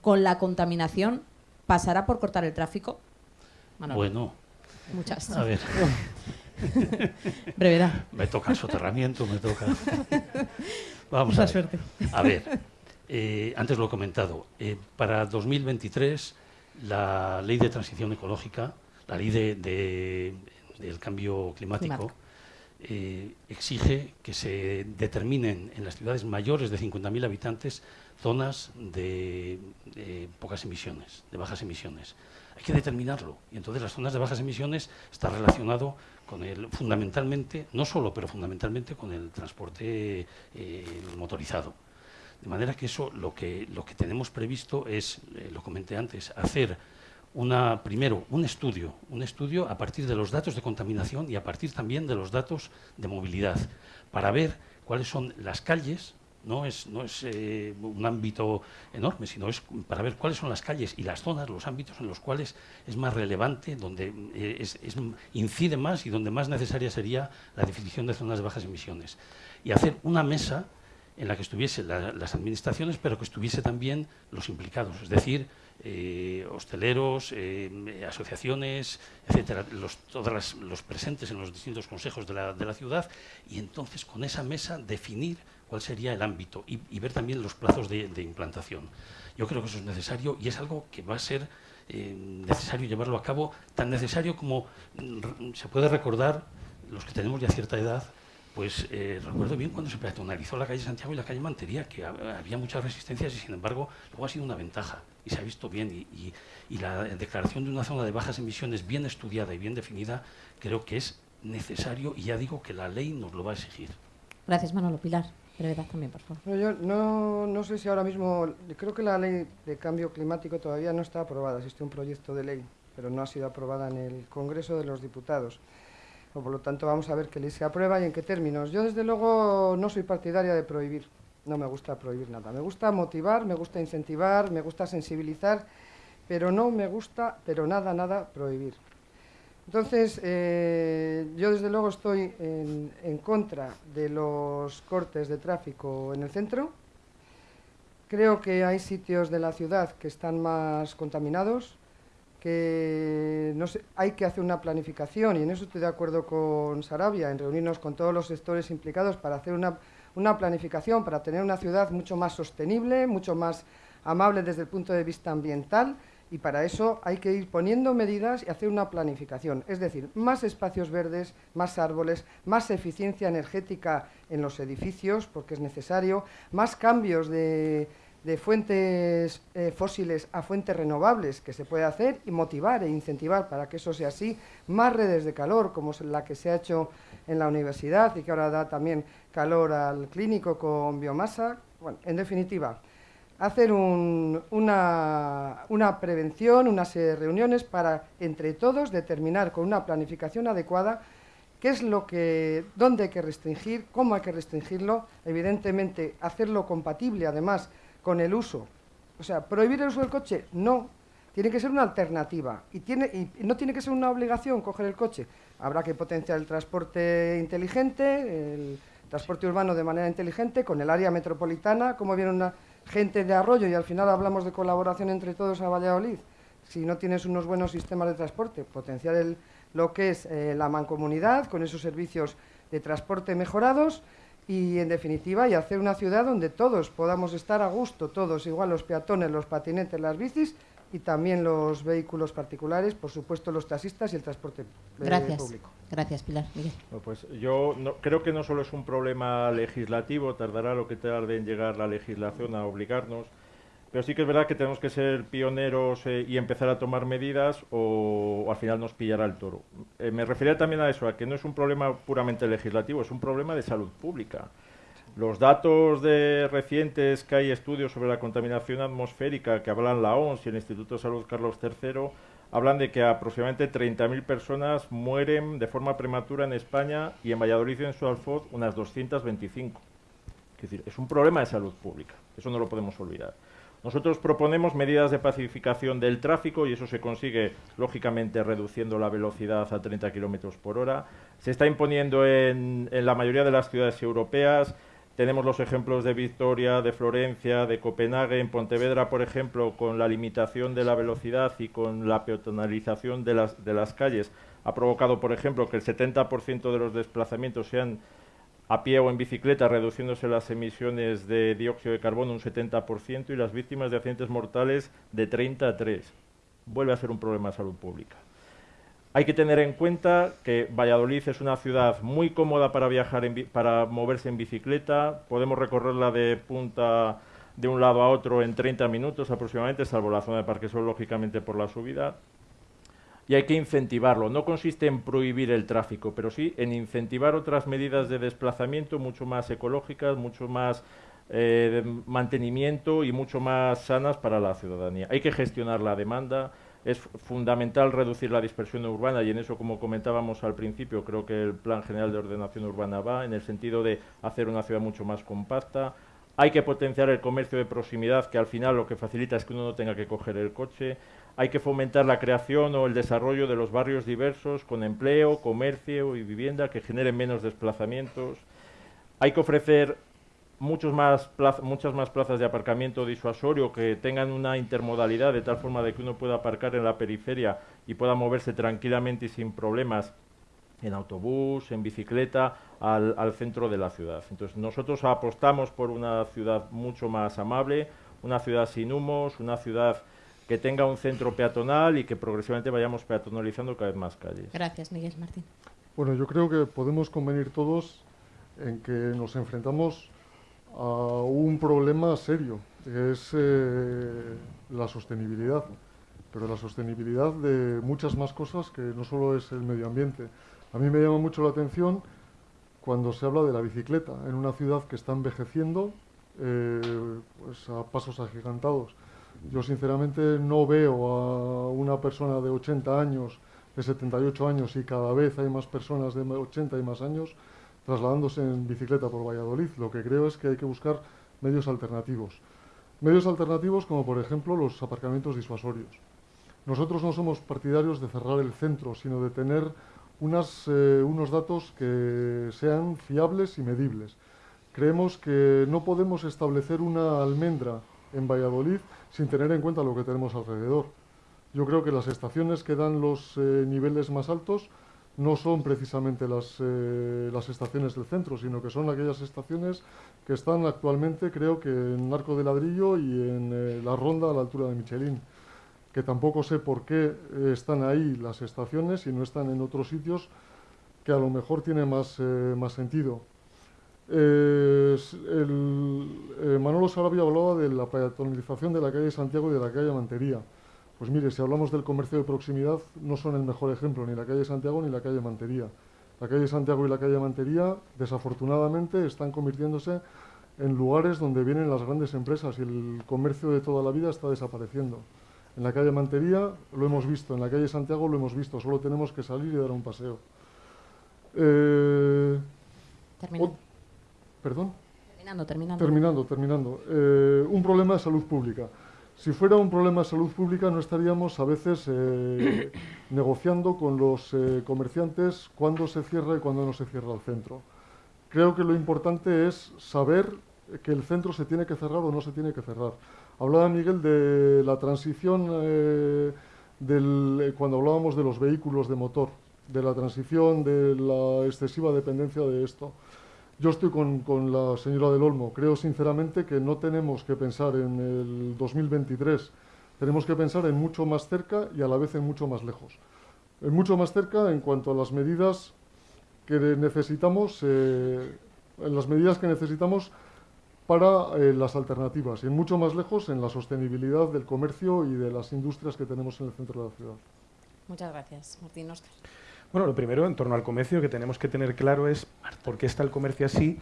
con la contaminación? ¿Pasará por cortar el tráfico? Bueno. Muchas. A ver. Brevedad. Me toca el soterramiento, me toca. Vamos a ver. suerte. A ver, eh, antes lo he comentado. Eh, para 2023, la ley de transición ecológica, la ley de, de, del cambio climático, eh, exige que se determinen en las ciudades mayores de 50.000 habitantes zonas de, de pocas emisiones, de bajas emisiones hay que determinarlo. Y entonces las zonas de bajas emisiones está relacionado con el, fundamentalmente, no solo, pero fundamentalmente con el transporte eh, motorizado. De manera que eso lo que, lo que tenemos previsto es, eh, lo comenté antes, hacer una, primero un estudio, un estudio a partir de los datos de contaminación y a partir también de los datos de movilidad, para ver cuáles son las calles no es, no es eh, un ámbito enorme, sino es para ver cuáles son las calles y las zonas, los ámbitos en los cuales es más relevante, donde eh, es, incide más y donde más necesaria sería la definición de zonas de bajas emisiones. Y hacer una mesa en la que estuviesen las administraciones, pero que estuviese también los implicados, es decir, eh, hosteleros, asociaciones, etcétera, los, todos los presentes en los distintos consejos de la, de la ciudad, y entonces con esa mesa definir cuál sería el ámbito y, ver también los plazos de, implantación. Yo creo que eso es necesario y es algo que va a ser eh, necesario llevarlo a cabo, tan necesario como se puede recordar, los que tenemos ya cierta edad, pues eh, recuerdo bien cuando se peatonalizó la calle Santiago y la calle Mantería, que había muchas resistencias y sin embargo luego ha sido una ventaja y se ha visto bien y, y la declaración de una zona de bajas emisiones bien estudiada y bien definida creo que es necesario y ya digo que la ley nos lo va a exigir. Gracias Manolo Pilar. Brevedad también, por favor. No, yo no, no sé si ahora mismo, creo que la ley de cambio climático todavía no está aprobada, existe un proyecto de ley, pero no ha sido aprobada en el Congreso de los Diputados. Por lo tanto, vamos a ver qué ley se aprueba y en qué términos. Yo, desde luego, no soy partidaria de prohibir, no me gusta prohibir nada. Me gusta motivar, me gusta incentivar, me gusta sensibilizar, pero no me gusta, pero nada, nada, prohibir. Entonces, eh, yo desde luego estoy en, contra de los cortes de tráfico en el centro. Creo que hay sitios de la ciudad que están más contaminados, que no hay que hacer una planificación, y en eso estoy de acuerdo con Sarabia, en reunirnos con todos los sectores implicados para hacer una, una planificación, para tener una ciudad mucho más sostenible, mucho más amable desde el punto de vista ambiental, y para eso hay que ir poniendo medidas y hacer una planificación, es decir, más espacios verdes, más árboles, más eficiencia energética en los edificios, porque es necesario, más cambios de, fuentes eh, fósiles a fuentes renovables que se puede hacer y motivar e incentivar para que eso sea así, más redes de calor como la que se ha hecho en la universidad y que ahora da también calor al clínico con biomasa. Bueno, en definitiva, hacer una, una, prevención, unas reuniones para entre todos determinar con una planificación adecuada qué es lo que, dónde hay que restringir, cómo hay que restringirlo, evidentemente hacerlo compatible además con el uso. O sea, prohibir el uso del coche, no, tiene que ser una alternativa y, tiene, y no tiene que ser una obligación coger el coche. Habrá que potenciar el transporte inteligente, el transporte urbano de manera inteligente, con el área metropolitana, como viene una gente de arroyo y al final hablamos de colaboración entre todos a Valladolid, si no tienes unos buenos sistemas de transporte, potenciar el, lo que es eh, la mancomunidad con esos servicios de transporte mejorados y en definitiva y hacer una ciudad donde todos podamos estar a gusto, todos igual los peatones, los patinetes, las bicis y también los vehículos particulares, por supuesto los taxistas y el transporte eh, Gracias. público. Gracias, Pilar. Miguel. Bueno, pues yo no- creo que no solo es un problema legislativo, tardará lo que tarde en llegar la legislación a obligarnos, pero sí que es verdad que tenemos que ser pioneros eh, y empezar a tomar medidas o, al final nos pillará el toro. Eh, me refería también a eso, a que no es un problema puramente legislativo, es un problema de salud pública. Los datos de recientes que hay estudios sobre la contaminación atmosférica que hablan la OMS y el Instituto de Salud Carlos III hablan de que aproximadamente 30.000 personas mueren de forma prematura en España y en Valladolid y en su alfoz unas 225. Es decir, es un problema de salud pública, eso no lo podemos olvidar. Nosotros proponemos medidas de pacificación del tráfico y eso se consigue, lógicamente, reduciendo la velocidad a 30 kilómetros por hora. Se está imponiendo en, en la mayoría de las ciudades europeas. Tenemos los ejemplos de Victoria, de Florencia, de Copenhague, en Pontevedra, por ejemplo, con la limitación de la velocidad y con la peatonalización de las, de las calles, ha provocado, por ejemplo, que el 70% de los desplazamientos sean a pie o en bicicleta, reduciéndose las emisiones de dióxido de carbono un 70% y las víctimas de accidentes mortales de 30 a 3. Vuelve a ser un problema de salud pública. Hay que tener en cuenta que Valladolid es una ciudad muy cómoda para viajar, en para moverse en bicicleta. Podemos recorrerla de punta de un lado a otro en 30 minutos aproximadamente, salvo la zona de Parque Sol, lógicamente por la subida y hay que incentivarlo. No consiste en prohibir el tráfico, pero sí en incentivar otras medidas de desplazamiento mucho más ecológicas, mucho más eh, de mantenimiento y mucho más sanas para la ciudadanía. Hay que gestionar la demanda. Es fundamental reducir la dispersión urbana y en eso, como comentábamos al principio, creo que el Plan General de Ordenación Urbana va en el sentido de hacer una ciudad mucho más compacta. Hay que potenciar el comercio de proximidad, que al final lo que facilita es que uno no tenga que coger el coche. Hay que fomentar la creación o el desarrollo de los barrios diversos con empleo, comercio y vivienda que generen menos desplazamientos. Hay que ofrecer muchos más muchas más plazas de aparcamiento disuasorio que tengan una intermodalidad de tal forma de que uno pueda aparcar en la periferia y pueda moverse tranquilamente y sin problemas en autobús, en bicicleta, al centro de la ciudad. Entonces nosotros apostamos por una ciudad mucho más amable, una ciudad sin humos, una ciudad que tenga un centro peatonal y que progresivamente vayamos peatonalizando cada vez más calles. Gracias, Miguel Martín. Bueno, yo creo que podemos convenir todos en que nos enfrentamos a un problema serio, que es eh, la sostenibilidad, pero la sostenibilidad de muchas más cosas que no solo es el medio ambiente. A mí me llama mucho la atención cuando se habla de la bicicleta en una ciudad que está envejeciendo eh, pues a pasos agigantados. Yo sinceramente no veo a una persona de 80 años, de 78 años y cada vez hay más personas de 80 y más años trasladándose en bicicleta por Valladolid. Lo que creo es que hay que buscar medios alternativos. Medios alternativos como por ejemplo los aparcamientos disuasorios. Nosotros no somos partidarios de cerrar el centro, sino de tener eh, unos datos que sean fiables y medibles. Creemos que no podemos establecer una almendra en Valladolid sin tener en cuenta lo que tenemos alrededor. Yo creo que las estaciones que dan los eh, niveles más altos no son precisamente las, eh, las estaciones del centro, sino que son aquellas estaciones que están actualmente, creo que en Arco de Ladrillo y en eh, la Ronda a la altura de Michelin, que tampoco sé por qué están ahí las estaciones y no están en otros sitios que a lo mejor tiene más, más sentido. Eh, el, eh, Manolo Sarabia hablaba de la peatonalización de la calle Santiago y de la calle Mantería. Pues mire, si hablamos del comercio de proximidad, no son el mejor ejemplo, ni la calle Santiago ni la calle Mantería. La calle Santiago y la calle Mantería, desafortunadamente, están convirtiéndose en lugares donde vienen las grandes empresas y el comercio de toda la vida está desapareciendo. En la calle Mantería lo hemos visto, en la calle Santiago lo hemos visto, solo tenemos que salir y dar un paseo. Eh. ¿Perdón? Terminando, terminando. Terminando, terminando. Eh, un problema de salud pública. Si fuera un problema de salud pública no estaríamos a veces eh, negociando con los eh, comerciantes cuándo se cierra y cuándo no se cierra el centro. Creo que lo importante es saber que el centro se tiene que cerrar o no se tiene que cerrar. Hablaba Miguel de la transición eh, del, eh, cuando hablábamos de los vehículos de motor, de la transición de la excesiva dependencia de esto. Yo estoy con, con la señora del Olmo. Creo sinceramente que no tenemos que pensar en el 2023 tenemos que pensar en mucho más cerca y a la vez en mucho más lejos. En mucho más cerca en cuanto a las medidas que necesitamos, eh, en las medidas que necesitamos para eh, las alternativas y en mucho más lejos en la sostenibilidad del comercio y de las industrias que tenemos en el centro de la ciudad. Muchas gracias, Martín Oscar. Bueno, lo primero, en torno al comercio, que tenemos que tener claro es por qué está el comercio así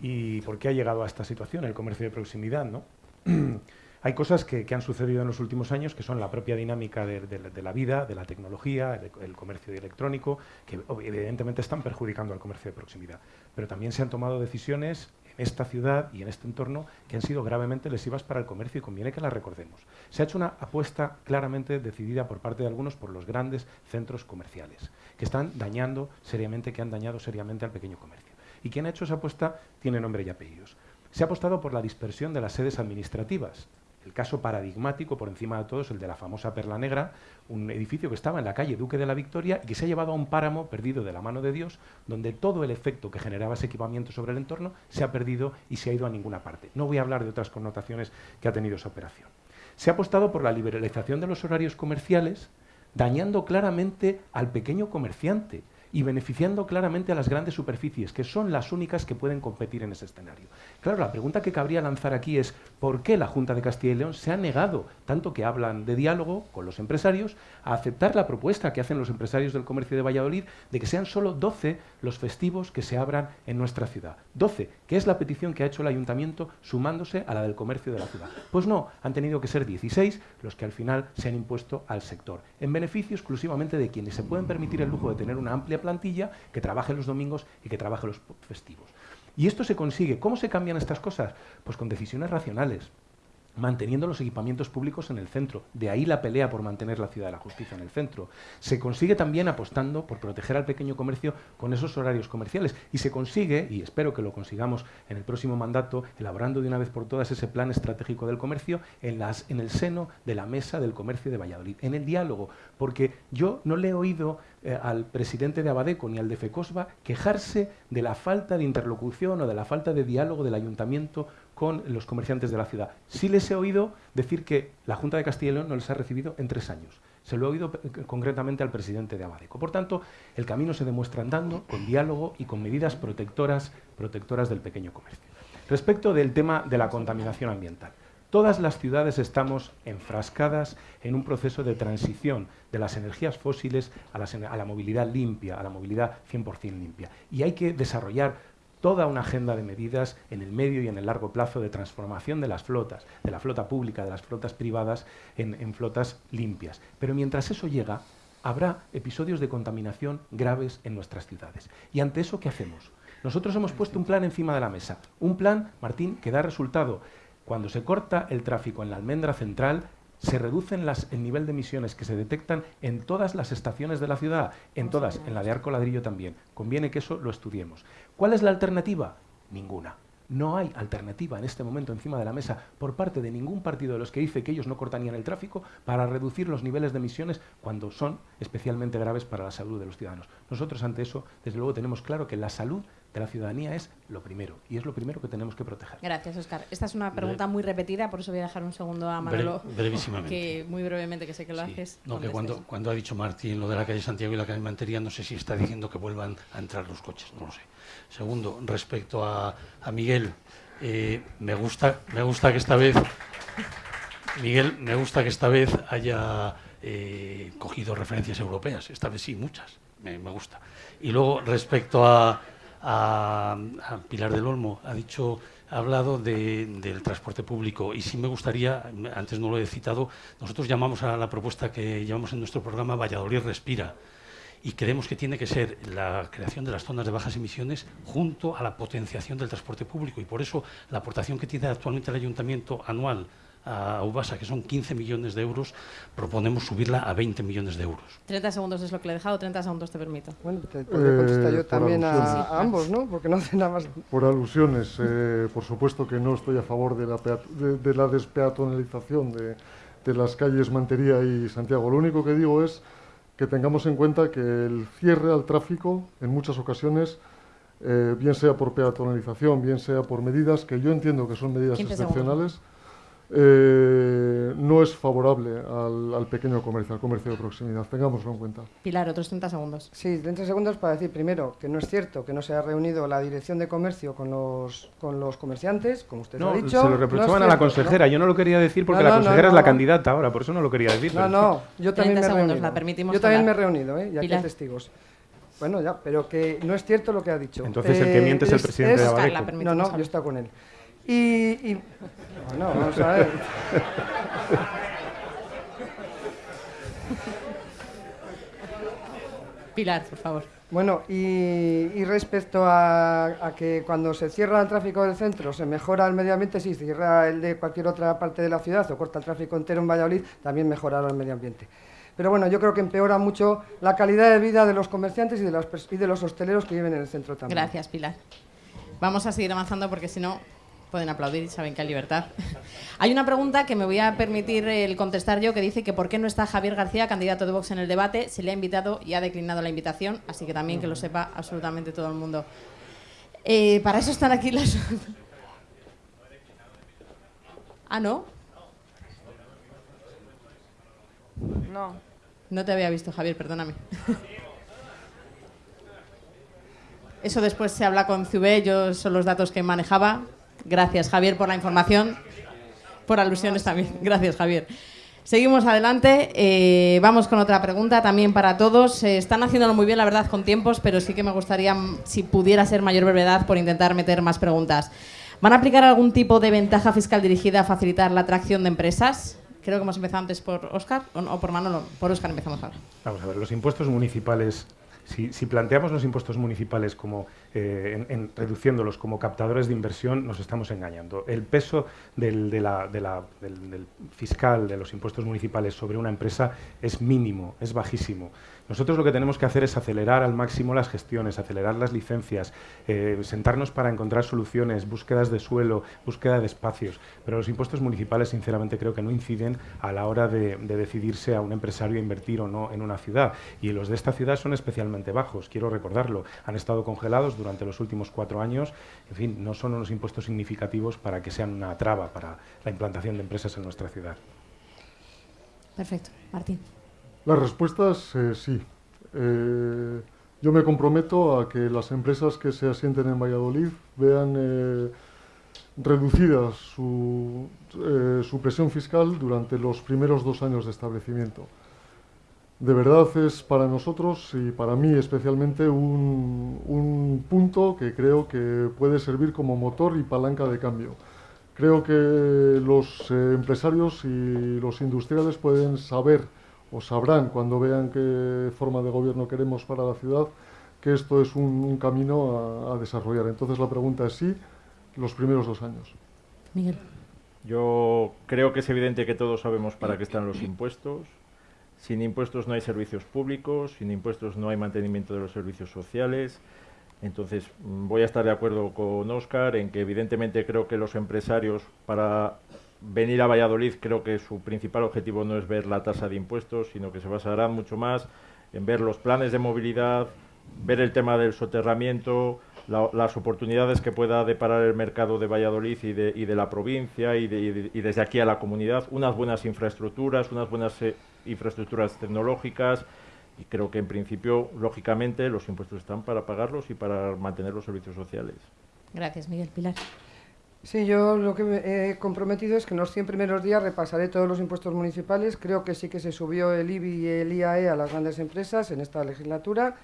y por qué ha llegado a esta situación, el comercio de proximidad, ¿no? Hay cosas que, han sucedido en los últimos años que son la propia dinámica de, la vida, de la tecnología, el, comercio electrónico, que evidentemente están perjudicando al comercio de proximidad. Pero también se han tomado decisiones en esta ciudad y en este entorno que han sido gravemente lesivas para el comercio y conviene que las recordemos. Se ha hecho una apuesta claramente decidida por parte de algunos por los grandes centros comerciales, que están dañando seriamente, que han dañado seriamente al pequeño comercio. Y quien ha hecho esa apuesta tiene nombre y apellidos. Se ha apostado por la dispersión de las sedes administrativas. El caso paradigmático, por encima de todos, el de la famosa Perla Negra, un edificio que estaba en la calle Duque de la Victoria y que se ha llevado a un páramo perdido de la mano de Dios, donde todo el efecto que generaba ese equipamiento sobre el entorno se ha perdido y se ha ido a ninguna parte. No voy a hablar de otras connotaciones que ha tenido esa operación. Se ha apostado por la liberalización de los horarios comerciales, dañando claramente al pequeño comerciante y beneficiando claramente a las grandes superficies, que son las únicas que pueden competir en ese escenario. Claro, la pregunta que cabría lanzar aquí es ¿por qué la Junta de Castilla y León se ha negado, tanto que hablan de diálogo con los empresarios, a aceptar la propuesta que hacen los empresarios del comercio de Valladolid de que sean solo 12 los festivos que se abran en nuestra ciudad? 12, que es la petición que ha hecho el ayuntamiento sumándose a la del comercio de la ciudad. Pues no, han tenido que ser 16 los que al final se han impuesto al sector, en beneficio exclusivamente de quienes se pueden permitir el lujo de tener una amplia plantilla que trabaje los domingos y que trabaje los festivos. Y esto se consigue. ¿Cómo se cambian estas cosas? Pues con decisiones racionales manteniendo los equipamientos públicos en el centro. De ahí la pelea por mantener la ciudad de la justicia en el centro. Se consigue también apostando por proteger al pequeño comercio con esos horarios comerciales. Y se consigue, y espero que lo consigamos en el próximo mandato, elaborando de una vez por todas ese plan estratégico del comercio en, el seno de la mesa del comercio de Valladolid, en el diálogo. Porque yo no le he oído eh, al presidente de Abadeco ni al de FECOSBA quejarse de la falta de interlocución o de la falta de diálogo del ayuntamiento con los comerciantes de la ciudad. Sí les he oído decir que la Junta de Castilla y León no les ha recibido en tres años. Se lo he oído eh, concretamente al presidente de Abadeco. Por tanto, el camino se demuestra andando, con diálogo y con medidas protectoras, protectoras del pequeño comercio. Respecto del tema de la contaminación ambiental. Todas las ciudades estamos enfrascadas en un proceso de transición de las energías fósiles a, a la movilidad limpia, a la movilidad 100% limpia. Y hay que desarrollar toda una agenda de medidas en el medio y en el largo plazo de transformación de las flotas, de la flota pública, de las flotas privadas, en, flotas limpias. Pero mientras eso llega, habrá episodios de contaminación graves en nuestras ciudades. ¿Y ante eso qué hacemos? Nosotros hemos puesto un plan encima de la mesa. Un plan, Martín, que da resultado. Cuando se corta el tráfico en la almendra central, se reducen las, el nivel de emisiones que se detectan en todas las estaciones de la ciudad, en todas, en la de Arco Ladrillo también. Conviene que eso lo estudiemos. ¿Cuál es la alternativa? Ninguna. No hay alternativa en este momento encima de la mesa por parte de ningún partido de los que dice que ellos no cortarían el tráfico para reducir los niveles de emisiones cuando son especialmente graves para la salud de los ciudadanos. Nosotros ante eso, desde luego, tenemos claro que la salud de la ciudadanía es lo primero y es lo primero que tenemos que proteger. Gracias, Oscar. Esta es una pregunta muy repetida, por eso voy a dejar un segundo a Manolo. brevísimamente. Que muy brevemente, que sé que lo haces. No, que cuando, cuando ha dicho Martín lo de la calle Santiago y la calle Mantería, no sé si está diciendo que vuelvan a entrar los coches, no lo sé. Segundo, respecto a, a Miguel, eh, me, gusta, me gusta que esta vez, Miguel, me gusta que esta vez haya eh, cogido referencias europeas. Esta vez sí, muchas. Me, gusta. Y luego, respecto a, a, Pilar del Olmo, ha dicho, ha hablado del transporte público. Y sí me gustaría, antes no lo he citado, nosotros llamamos a la propuesta que llevamos en nuestro programa Valladolid Respira. Y creemos que tiene que ser la creación de las zonas de bajas emisiones junto a la potenciación del transporte público. Y por eso la aportación que tiene actualmente el ayuntamiento anual a Ubasa, que son 15 millones de euros, proponemos subirla a 20 millones de euros. 30 segundos es lo que le he dejado, 30 segundos te permito. Bueno, te puedo contestar yo eh, también a, ambos, ¿no? Porque no hace nada más. Por alusiones, eh, por supuesto que no estoy a favor de la, de, la despeatonalización de, de las calles Mantería y Santiago. Lo único que digo es que tengamos en cuenta que el cierre al tráfico en muchas ocasiones, eh, bien sea por peatonalización, bien sea por medidas que yo entiendo que son medidas excepcionales, eh, no es favorable al, al, pequeño comercio, al comercio de proximidad. Tengámoslo en cuenta. Pilar, otros 30 segundos. Sí, 30 segundos para decir primero que no es cierto que no se ha reunido la dirección de comercio con los, con los comerciantes, como usted no, ha dicho. Se lo reprochaban no a la consejera. ¿no? Yo no lo quería decir porque No, la consejera no, es la no. candidata ahora, por eso no lo quería decir. No, pero- no, yo 30 también me he segundos, reunido. la permitimos yo también me he reunido, ¿eh? ya que Pilar. hay testigos. Bueno, ya, pero que no es cierto lo que ha dicho. Entonces el que miente es el presidente de es- Abadeco. No, no, yo estoy con él. Y, y- Bueno, vamos a ver. Pilar, por favor. Bueno, y, y respecto a, a que cuando se cierra el tráfico del centro se mejora el medio ambiente, sí, se cierra el de cualquier otra parte de la ciudad o corta el tráfico entero en Valladolid, también mejorará el medio ambiente. Pero bueno, yo creo que empeora mucho la calidad de vida de los comerciantes y de, las y de los hosteleros que viven en el centro también. Gracias, Pilar. Vamos a seguir avanzando porque si no pueden aplaudir y saben que hay libertad. hay una pregunta que me voy a permitir el contestar yo que dice que por qué no está Javier García, candidato de Vox en el debate. Se le ha invitado y ha declinado la invitación, así que también que lo sepa absolutamente todo el mundo. Eh, para eso están aquí las... ah, ¿no? No. No te había visto, Javier, perdóname. Eso después se habla con CV, yo son los datos que manejaba. Gracias, Javier, por la información. Por alusiones también. Gracias, Javier. Seguimos adelante. eh, vamos con otra pregunta también para todos. Eh, están haciéndolo muy bien, la verdad, con tiempos, pero sí que me gustaría, mm, si pudiera ser mayor brevedad, por intentar meter más preguntas. ¿Van a aplicar algún tipo de ventaja fiscal dirigida a facilitar la atracción de empresas? Creo que hemos empezado antes por Oscar, o, por Manolo. Por Oscar empezamos ahora. Vamos a ver, los impuestos municipales, si, planteamos los impuestos municipales como eh, reduciéndolos como captadores de inversión, nos estamos engañando. El peso del fiscal de los impuestos municipales sobre una empresa es mínimo, es bajísimo. Nosotros lo que tenemos que hacer es acelerar al máximo las gestiones, acelerar las licencias, eh, sentarnos para encontrar soluciones, búsquedas de suelo, búsqueda de espacios. Pero los impuestos municipales, sinceramente, creo que no inciden a la hora de, de decidirse a un empresario a invertir o no en una ciudad. Y los de esta ciudad son especialmente bajos, quiero recordarlo. Han estado congelados durante los últimos cuatro años. En fin, no son unos impuestos significativos para que sean una traba para la implantación de empresas en nuestra ciudad. Perfecto. Martín. Las respuestas, eh, sí. Eh, yo me comprometo a que las empresas que se asienten en Valladolid vean eh, reducida su, su presión fiscal durante los primeros dos años de establecimiento. De verdad es para nosotros y para mí especialmente un, un punto que creo que puede servir como motor y palanca de cambio. Creo que los empresarios y los industriales pueden saber o sabrán cuando vean qué forma de gobierno queremos para la ciudad que esto es un, un camino a, a desarrollar. Entonces la pregunta es sí, los primeros dos años. Miguel. Yo creo que es evidente que todos sabemos para qué están los impuestos. Sin impuestos no hay servicios públicos, sin impuestos no hay mantenimiento de los servicios sociales. Entonces, mm, voy a estar de acuerdo con Óscar en que evidentemente creo que los empresarios para venir a Valladolid creo que su principal objetivo no es ver la tasa de impuestos, sino que se basarán mucho más en ver los planes de movilidad, ver el tema del soterramiento, la- las oportunidades que pueda deparar el mercado de Valladolid y de, y de la provincia y de- y desde aquí a la comunidad, unas buenas infraestructuras, unas buenas eh, infraestructuras tecnológicas y creo que en principio, lógicamente, los impuestos están para pagarlos y para mantener los servicios sociales. Gracias, Miguel. Pilar. Sí, yo lo que me he comprometido es que en los 100 primeros días repasaré todos los impuestos municipales. Creo que sí que se subió el IBI y el IAE a las grandes empresas en esta legislatura.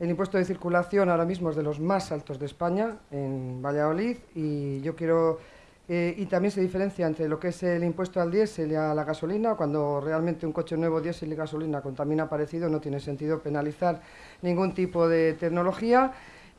El impuesto de circulación ahora mismo es de los más altos de España en Valladolid y yo quiero eh, y también se diferencia entre lo que es el impuesto al diésel y a la gasolina. Cuando realmente un coche nuevo diésel y gasolina contamina parecido, no tiene sentido penalizar ningún tipo de tecnología.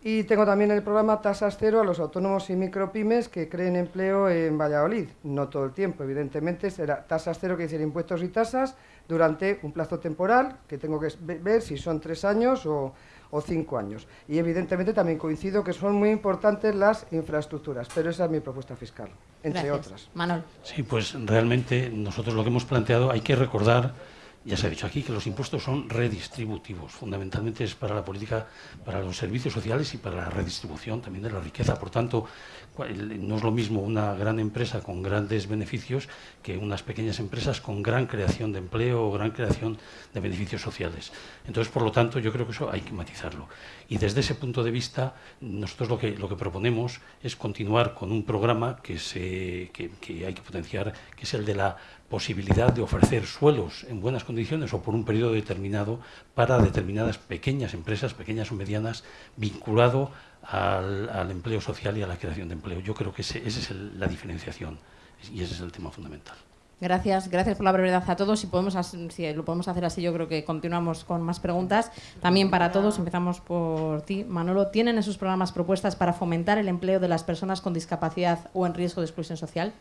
Y tengo también el programa Tasas Cero a los autónomos y micropymes que creen empleo en Valladolid. No todo el tiempo, evidentemente, será tasas cero, que decir impuestos y tasas, durante un plazo temporal, que tengo que ve- ver si son tres años o, o cinco años. Y evidentemente también coincido que son muy importantes las infraestructuras, pero esa es mi propuesta fiscal, entre Gracias. otras. Manol. Sí, pues realmente nosotros lo que hemos planteado hay que recordar ya se ha dicho aquí que los impuestos son redistributivos, fundamentalmente es para la política, para los servicios sociales y para la redistribución también de la riqueza. Por tanto, no es lo mismo una gran empresa con grandes beneficios que unas pequeñas empresas con gran creación de empleo o gran creación de beneficios sociales. Entonces, por lo tanto, yo creo que eso hay que matizarlo. Y desde ese punto de vista, nosotros lo que, lo que proponemos es continuar con un programa que, se, que hay que potenciar, que es el de la posibilidad de ofrecer suelos en buenas condiciones o por un periodo determinado para determinadas pequeñas empresas, pequeñas o medianas, vinculado al, empleo social y a la creación de empleo. Yo creo que esa es la diferenciación y ese es el tema fundamental. Gracias, gracias por la brevedad a todos. Si, podemos, si lo podemos hacer así, yo creo que continuamos con más preguntas. También para todos, empezamos por ti, Manolo. ¿Tienen en sus programas propuestas para fomentar el empleo de las personas con discapacidad o en riesgo de exclusión social?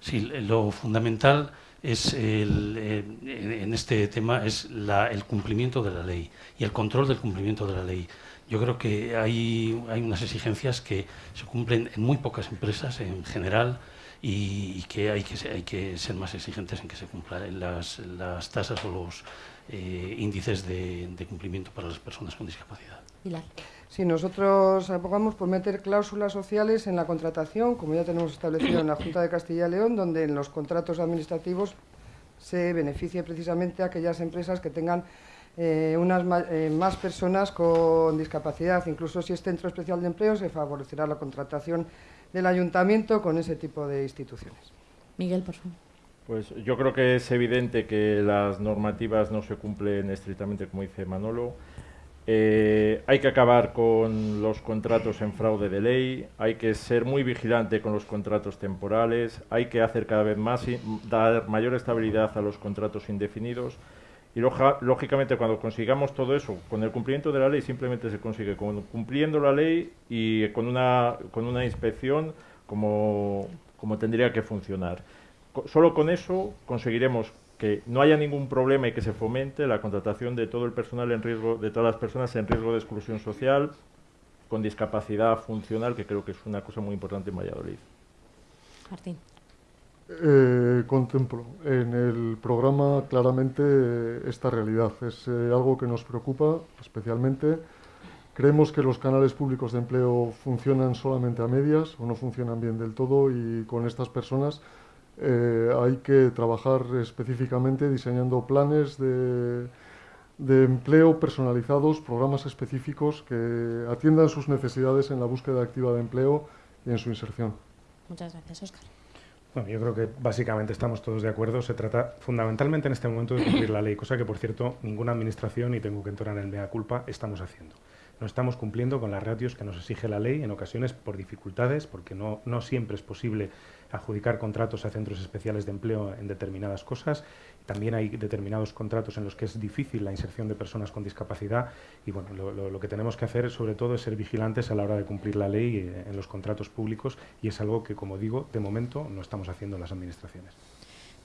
Sí, lo fundamental es el, en este tema es el cumplimiento de la ley y el control del cumplimiento de la ley. Yo creo que hay, hay unas exigencias que se cumplen en muy pocas empresas en general y, que, hay que hay que ser más exigentes en que se cumplan las, las tasas o los eh, índices de, de, cumplimiento para las personas con discapacidad. Sí, nosotros abogamos por meter cláusulas sociales en la contratación, como ya tenemos establecido en la Junta de Castilla y León, donde en los contratos administrativos se beneficie precisamente a aquellas empresas que tengan eh, unas eh, más personas con discapacidad. Incluso si es centro especial de empleo, se favorecerá la contratación del ayuntamiento con ese tipo de instituciones. Miguel, por favor. Pues yo creo que es evidente que las normativas no se cumplen estrictamente, como dice Manolo. Eh, hay que acabar con los contratos en fraude de ley, hay que ser muy vigilante con los contratos temporales, hay que hacer cada vez más y dar mayor estabilidad a los contratos indefinidos y lógicamente cuando consigamos todo eso, con el cumplimiento de la ley simplemente se consigue con, cumpliendo la ley y con una, con una inspección como, como tendría que funcionar. solo con eso conseguiremos que no haya ningún problema y que se fomente la contratación de todo el personal en riesgo, de todas las personas en riesgo de exclusión social, con discapacidad funcional, que creo que es una cosa muy importante en Valladolid. Martín. Eh, contemplo en el programa claramente esta realidad. Es eh, algo que nos preocupa especialmente. Creemos que los canales públicos de empleo funcionan solamente a medias o no funcionan bien del todo y con estas personas eh, hay que trabajar específicamente diseñando planes de, empleo personalizados, programas específicos que atiendan sus necesidades en la búsqueda activa de empleo y en su inserción. Muchas gracias, Óscar. Bueno, yo creo que básicamente estamos todos de acuerdo. Se trata fundamentalmente en este momento de cumplir la ley, cosa que, por cierto, ninguna administración, y tengo que entrar en el mea culpa, estamos haciendo. No estamos cumpliendo con las ratios que nos exige la ley, en ocasiones por dificultades, porque no, no siempre es posible adjudicar contratos a centros especiales de empleo en determinadas cosas. También hay determinados contratos en los que es difícil la inserción de personas con discapacidad y bueno, lo, que tenemos que hacer sobre todo es ser vigilantes a la hora de cumplir la ley eh, en los contratos públicos y es algo que, como digo, de momento no estamos haciendo en las administraciones.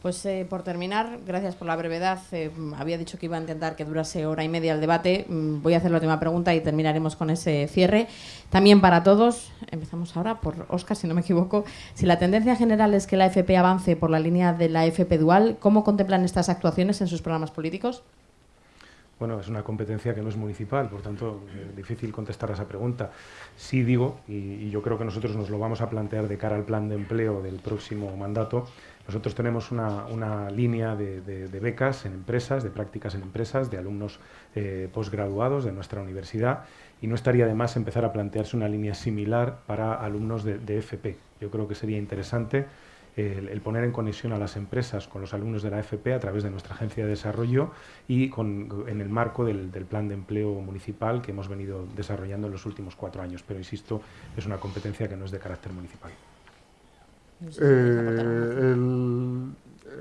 Pues eh, por terminar, gracias por la brevedad. Eh, había dicho que iba a intentar que durase hora y media el debate. Mm, voy a hacer la última pregunta y terminaremos con ese cierre. También para todos, empezamos ahora por Oscar, si no me equivoco. Si la tendencia general es que la FP avance por la línea de la FP dual, ¿cómo contemplan estas actuaciones en sus programas políticos? Bueno, es una competencia que no es municipal, por tanto, eh, difícil contestar a esa pregunta. Sí digo, y yo creo que nosotros nos lo vamos a plantear de cara al plan de empleo del próximo mandato, nosotros tenemos una, línea de, becas en empresas, de prácticas en empresas, de alumnos eh, posgraduados de nuestra universidad y no estaría de más empezar a plantearse una línea similar para alumnos de, FP. Yo creo que sería interesante el, poner en conexión a las empresas con los alumnos de la FP a través de nuestra agencia de desarrollo y en el marco del, plan de empleo municipal que hemos venido desarrollando en los últimos cuatro años. Pero, insisto, es una competencia que no es de carácter municipal. Eh,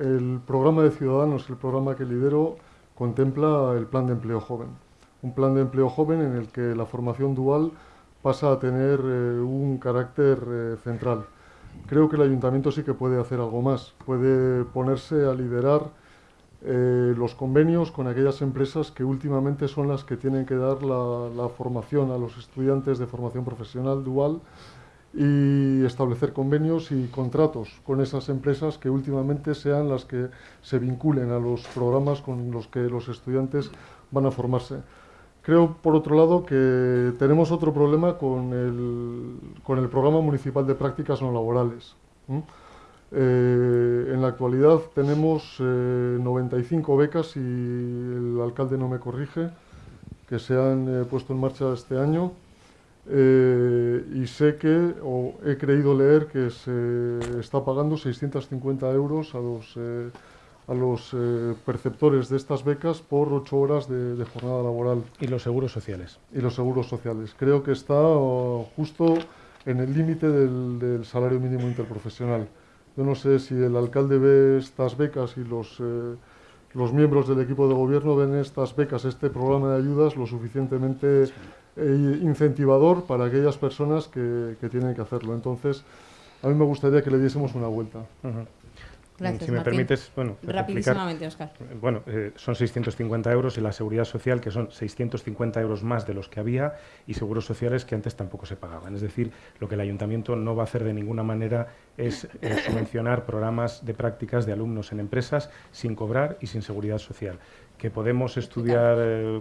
el, programa de Ciudadanos, el programa que lidero, contempla el plan de empleo joven. Un plan de empleo joven en el que la formación dual pasa a tener eh, un carácter eh, central. Creo que el ayuntamiento sí que puede hacer algo más. Puede ponerse a liderar los convenios con aquellas empresas que últimamente son las que tienen que dar la formación a los estudiantes de formación profesional dual y establecer convenios y contratos con esas empresas que últimamente sean las que se vinculen a los programas con los que los estudiantes van a formarse. Creo, por otro lado, que tenemos otro problema con el, con el programa municipal de prácticas no laborales. Eh, en la actualidad tenemos 95 eh, becas, y el alcalde no me corrige, que se han eh, puesto en marcha este año. Y sé que, o he creído leer que se está pagando 650 euros a los, a los perceptores de estas becas por 8 horas de, jornada laboral. Y los seguros sociales. Y los seguros sociales. Creo que está justo en el límite del, del salario mínimo interprofesional. Yo no sé si el alcalde ve estas becas y los, eh, los miembros del equipo de gobierno ven estas becas, este programa de ayudas, lo suficientemente eh, incentivador para aquellas personas que, que, tienen que hacerlo. Entonces, a mí me gustaría que le diésemos una vuelta. Gracias, si me permites, bueno, rapidísimamente, Oscar. Bueno, eh, son 650 euros y la seguridad social, que son 650 euros más de los que había, y seguros sociales que antes tampoco se pagaban. Es decir, lo que el ayuntamiento no va a hacer de ninguna manera es eh, subvencionar programas de prácticas de alumnos en empresas sin cobrar y sin seguridad social. Que podemos estudiar eh,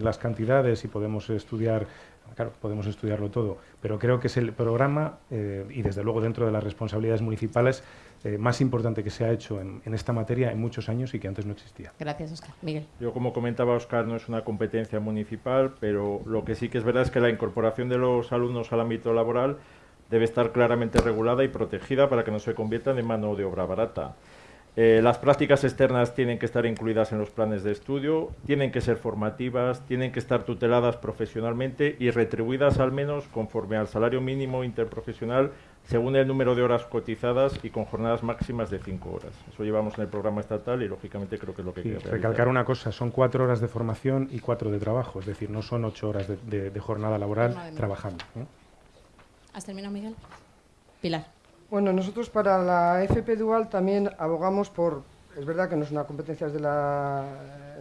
las cantidades y podemos estudiar claro, podemos estudiarlo todo, pero creo que es el programa, y desde luego dentro de las responsabilidades municipales, eh, más importante que se ha hecho en, esta materia en muchos años y que antes no existía. Gracias, Oscar. Miguel. Yo, como comentaba Oscar, no es una competencia municipal, pero lo que sí que es verdad es que la incorporación de los alumnos al ámbito laboral debe estar claramente regulada y protegida para que no se conviertan en mano de obra barata. Eh, las prácticas externas tienen que estar incluidas en los planes de estudio, tienen que ser formativas, tienen que estar tuteladas profesionalmente y retribuidas al menos conforme al salario mínimo interprofesional según el número de horas cotizadas y con jornadas máximas de cinco horas. Eso llevamos en el programa estatal y lógicamente creo que es lo que sí, Recalcar una cosa, son cuatro horas de formación y cuatro de trabajo, es decir, no son ocho horas de, jornada laboral trabajando. ¿Has terminado, Miguel? Pilar. Bueno, nosotros para la FP Dual también abogamos por, es verdad que no es una competencia de la,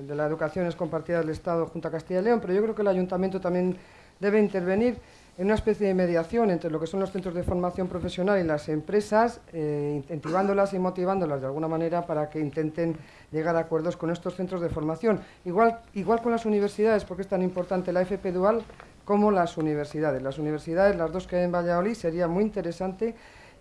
de la educación, es compartida del Estado junto a Castilla y León, pero yo creo que el Ayuntamiento también debe intervenir en una especie de mediación entre lo que son los centros de formación profesional y las empresas, eh, incentivándolas y motivándolas de alguna manera para que intenten llegar a acuerdos con estos centros de formación. Igual, igual con las universidades, porque es tan importante la FP Dual como las universidades. Las universidades, las dos que hay en Valladolid, sería muy interesante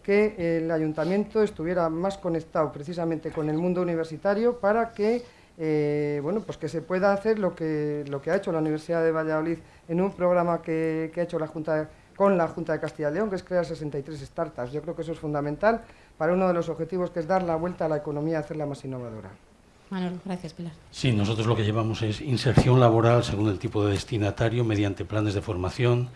que el ayuntamiento estuviera más conectado precisamente con el mundo universitario para que eh, bueno, pues que se pueda hacer lo que, lo que ha hecho la Universidad de Valladolid en un programa que, ha hecho la Junta con la Junta de Castilla y León, que es crear 63 startups. Yo creo que eso es fundamental para uno de los objetivos que es dar la vuelta a la economía, hacerla más innovadora. Manuel, gracias, Pilar. Sí, nosotros lo que llevamos es inserción laboral según el tipo de destinatario mediante planes de formación,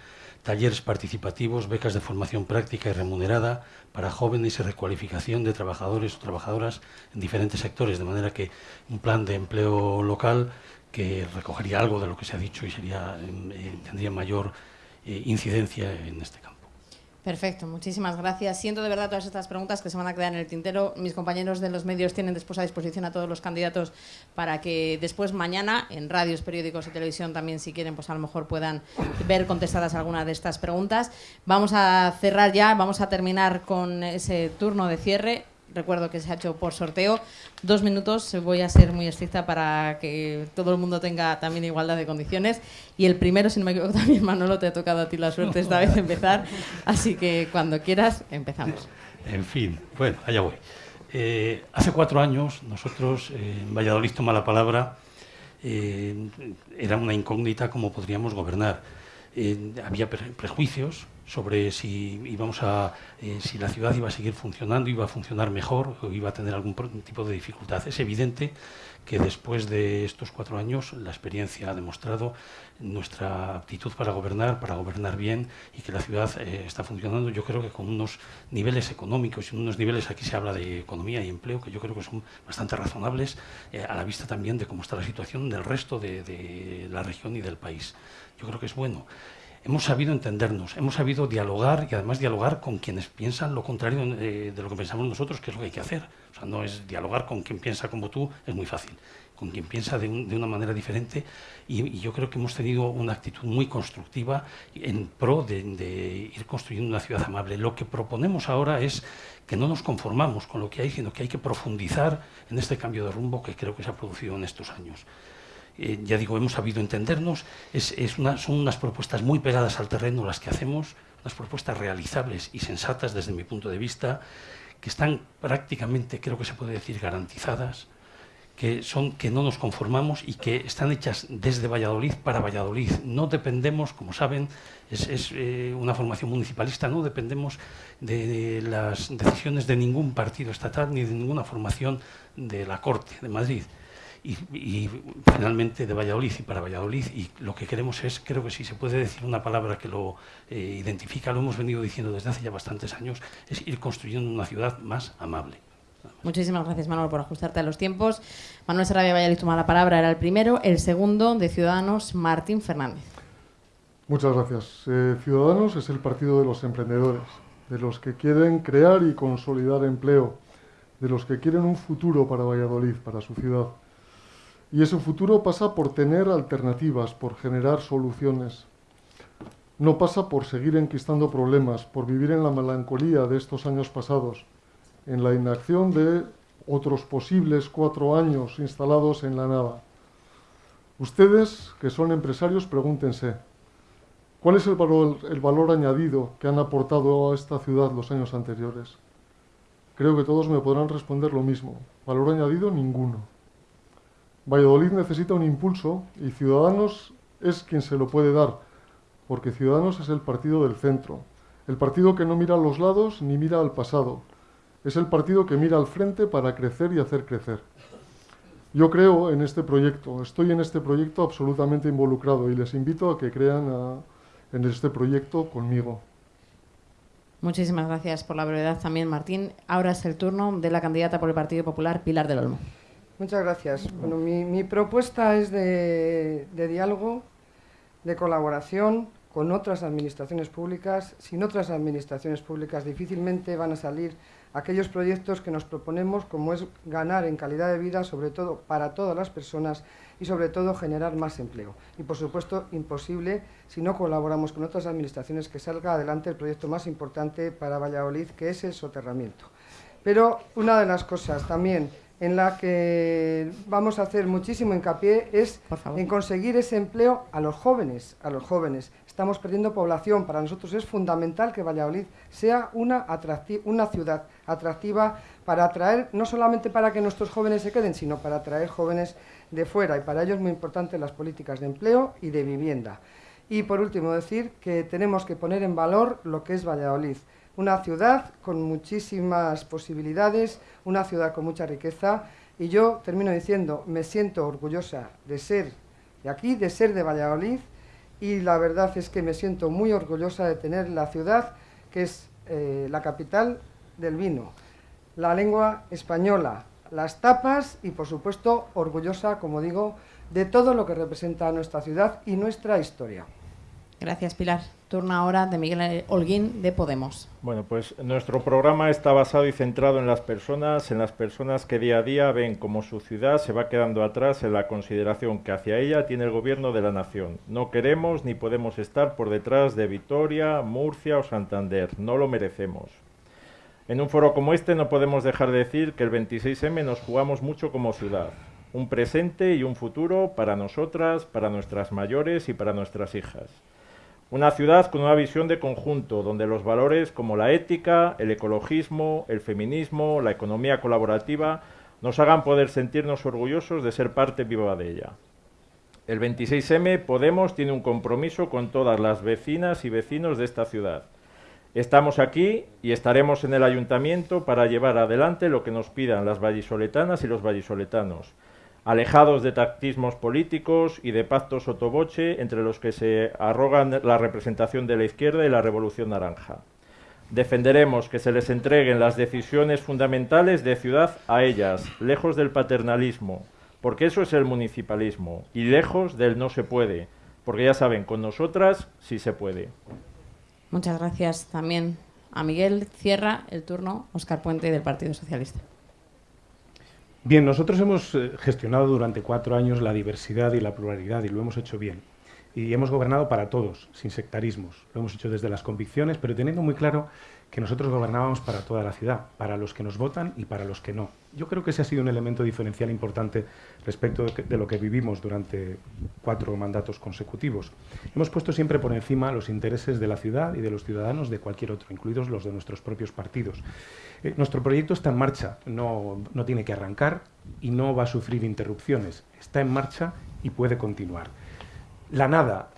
talleres participativos, becas de formación práctica y remunerada para jóvenes y recualificación de trabajadores o trabajadoras en diferentes sectores, de manera que un plan de empleo local que recogería algo de lo que se ha dicho y sería, eh, tendría mayor eh, incidencia en este campo. Perfecto, muchísimas gracias. Siento de verdad todas estas preguntas que se van a quedar en el tintero. Mis compañeros de los medios tienen después a disposición a todos los candidatos para que después mañana en radios, periódicos y televisión también si quieren pues a lo mejor puedan ver contestadas algunas de estas preguntas. Vamos a cerrar ya, vamos a terminar con ese turno de cierre recuerdo que se ha hecho por sorteo. Dos minutos, voy a ser muy estricta para que todo el mundo tenga también igualdad de condiciones. Y el primero, si no me equivoco, también Manolo, te ha tocado a ti la suerte esta vez empezar. Así que cuando quieras, empezamos. En fin, bueno, allá voy. Eh, hace cuatro años, nosotros eh, en Valladolid toma la palabra, eh, era una incógnita cómo podríamos gobernar. había prejuicios, sobre si a eh, si la ciudad iba a seguir funcionando, iba a funcionar mejor o iba a tener algún tipo de dificultad. Es evidente que después de estos cuatro años la experiencia ha demostrado nuestra aptitud para gobernar, para gobernar bien y que la ciudad eh, está funcionando. Yo creo que con unos niveles económicos y unos niveles, aquí se habla de economía y empleo, que yo creo que son bastante razonables eh, a la vista también de cómo está la situación del resto de la región y del país. Yo creo que es bueno. Hemos sabido entendernos, hemos sabido dialogar y además dialogar con quienes piensan lo contrario de, de, lo que pensamos nosotros, que es lo que hay que hacer. O sea, no es dialogar con quien piensa como tú, es muy fácil con quien piensa de, un, de una manera diferente y, y, yo creo que hemos tenido una actitud muy constructiva en pro de, de, ir construyendo una ciudad amable. Lo que proponemos ahora es que no nos conformamos con lo que hay, sino que hay que profundizar en este cambio de rumbo que creo que se ha producido en estos años. Eh, ya digo, hemos sabido entendernos, es, una, son unas propuestas muy pegadas al terreno las que hacemos, unas propuestas realizables y sensatas desde mi punto de vista, que están prácticamente, creo que se puede decir, garantizadas, que son que no nos conformamos y que están hechas desde Valladolid para Valladolid. No dependemos, como saben, es, eh, una formación municipalista, no dependemos de, de, las decisiones de ningún partido estatal ni de ninguna formación de la Corte de Madrid. Y, y, finalmente de Valladolid y para Valladolid y lo que queremos es, creo que si se puede decir una palabra que lo eh, identifica, lo hemos venido diciendo desde hace ya bastantes años, es ir construyendo una ciudad más amable. Muchísimas gracias, Manuel, por ajustarte a los tiempos. Manuel Sarabia Valladolid toma la palabra, era el primero. El segundo, de Ciudadanos, Martín Fernández. Muchas gracias. Eh, Ciudadanos es el partido de los emprendedores, de los que quieren crear y consolidar empleo, de los que quieren un futuro para Valladolid, para su ciudad. Y ese futuro pasa por tener alternativas, por generar soluciones. No pasa por seguir enquistando problemas, por vivir en la melancolía de estos años pasados en la inacción de otros posibles cuatro años instalados en la nada. Ustedes, que son empresarios, pregúntense, ¿cuál es el valor añadido que han aportado a esta ciudad los años anteriores? Creo que todos me podrán responder lo mismo. Valor añadido, ninguno. Valladolid necesita un impulso y Ciudadanos es quien se lo puede dar, porque Ciudadanos es el partido del centro, el partido que no mira a los lados ni mira al pasado, es el partido que mira al frente para crecer y hacer crecer. Yo creo en este proyecto, estoy en este proyecto absolutamente involucrado y les invito a que crean en este proyecto conmigo. Muchísimas gracias por la brevedad también, Martín. Ahora es el turno de la candidata por el Partido Popular, Pilar del Olmo. Muchas gracias. Bueno, mi, mi propuesta es de, de diálogo, de colaboración con otras administraciones públicas. Sin otras administraciones públicas difícilmente van a salir aquellos proyectos que nos proponemos, como es ganar en calidad de vida, sobre todo para todas las personas y sobre todo generar más empleo. Y por supuesto, imposible si no colaboramos con otras administraciones que salga adelante el proyecto más importante para Valladolid, que es el soterramiento. Pero una de las cosas también en la que vamos a hacer muchísimo hincapié es en conseguir ese empleo a los jóvenes, a los jóvenes. Estamos perdiendo población, para nosotros es fundamental que Valladolid sea una, una ciudad atractiva para atraer, no solamente para que nuestros jóvenes se queden, sino para atraer jóvenes de fuera y para ello es muy importante las políticas de empleo y de vivienda. Y por último decir que tenemos que poner en valor lo que es Valladolid una ciudad con muchísimas posibilidades, una ciudad con mucha riqueza, y yo termino diciendo, me siento orgullosa de ser de aquí, de ser de Valladolid, y la verdad es que me siento muy orgullosa de tener la ciudad que es eh, la capital del vino, la lengua española, las tapas y por supuesto orgullosa, como digo, de todo lo que representa nuestra ciudad y nuestra historia. Gracias, Pilar. Turno ahora de Miguel Holguín, de Podemos. Bueno, pues nuestro programa está basado y centrado en las personas, en las personas que día a día ven cómo su ciudad se va quedando atrás en la consideración que hacia ella tiene el gobierno de la nación. No queremos ni podemos estar por detrás de Vitoria, Murcia o Santander. No lo merecemos. En un foro como este no podemos dejar de decir que el 26M nos jugamos mucho como ciudad. Un presente y un futuro para nosotras, para nuestras mayores y para nuestras hijas. Una ciudad con una visión de conjunto, donde los valores como la ética, el ecologismo, el feminismo, la economía colaborativa, nos hagan poder sentirnos orgullosos de ser parte viva de ella. El 26M Podemos tiene un compromiso con todas las vecinas y vecinos de esta ciudad. Estamos aquí y estaremos en el ayuntamiento para llevar adelante lo que nos pidan las vallisoletanas y los vallisoletanos alejados de tactismos políticos y de pactos sotoboche entre los que se arrogan la representación de la izquierda y la revolución naranja. Defenderemos que se les entreguen las decisiones fundamentales de ciudad a ellas, lejos del paternalismo, porque eso es el municipalismo, y lejos del no se puede, porque ya saben, con nosotras sí se puede. Muchas gracias también a Miguel. Cierra el turno Oscar Puente del Partido Socialista. Bien, nosotros hemos eh, gestionado durante cuatro años la diversidad y la pluralidad y lo hemos hecho bien. Y hemos gobernado para todos, sin sectarismos. Lo hemos hecho desde las convicciones, pero teniendo muy claro que nosotros gobernábamos para toda la ciudad, para los que nos votan y para los que no. Yo creo que ese ha sido un elemento diferencial importante respecto de lo que vivimos durante cuatro mandatos consecutivos. Hemos puesto siempre por encima los intereses de la ciudad y de los ciudadanos de cualquier otro, incluidos los de nuestros propios partidos. Eh, nuestro proyecto está en marcha, no, no tiene que arrancar y no va a sufrir interrupciones. Está en marcha y puede continuar. La nada,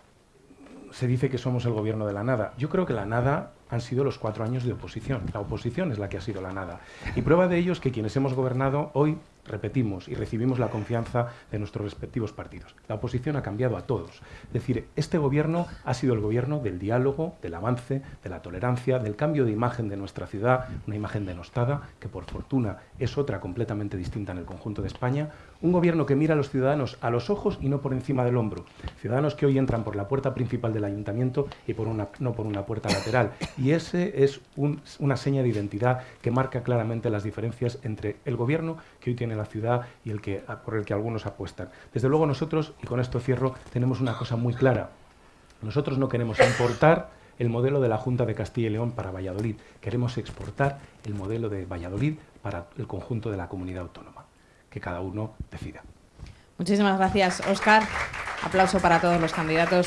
se dice que somos el gobierno de la nada. Yo creo que la nada han sido los cuatro años de oposición. La oposición es la que ha sido la nada. Y prueba de ello es que quienes hemos gobernado hoy repetimos y recibimos la confianza de nuestros respectivos partidos. La oposición ha cambiado a todos. Es decir, este gobierno ha sido el gobierno del diálogo, del avance, de la tolerancia, del cambio de imagen de nuestra ciudad, una imagen denostada, que por fortuna es otra completamente distinta en el conjunto de España, un gobierno que mira a los ciudadanos a los ojos y no por encima del hombro. Ciudadanos que hoy entran por la puerta principal del ayuntamiento y no por una puerta lateral. Y ese es una seña de identidad que marca claramente las diferencias entre el gobierno que hoy tiene la ciudad y el que, por el que algunos apuestan. Desde luego nosotros, y con esto cierro, tenemos una cosa muy clara. Nosotros no queremos importar el modelo de la Junta de Castilla y León para Valladolid. Queremos exportar el modelo de Valladolid para el conjunto de la comunidad autónoma que cada uno decida. Muchísimas gracias, Óscar. Aplauso para todos los candidatos.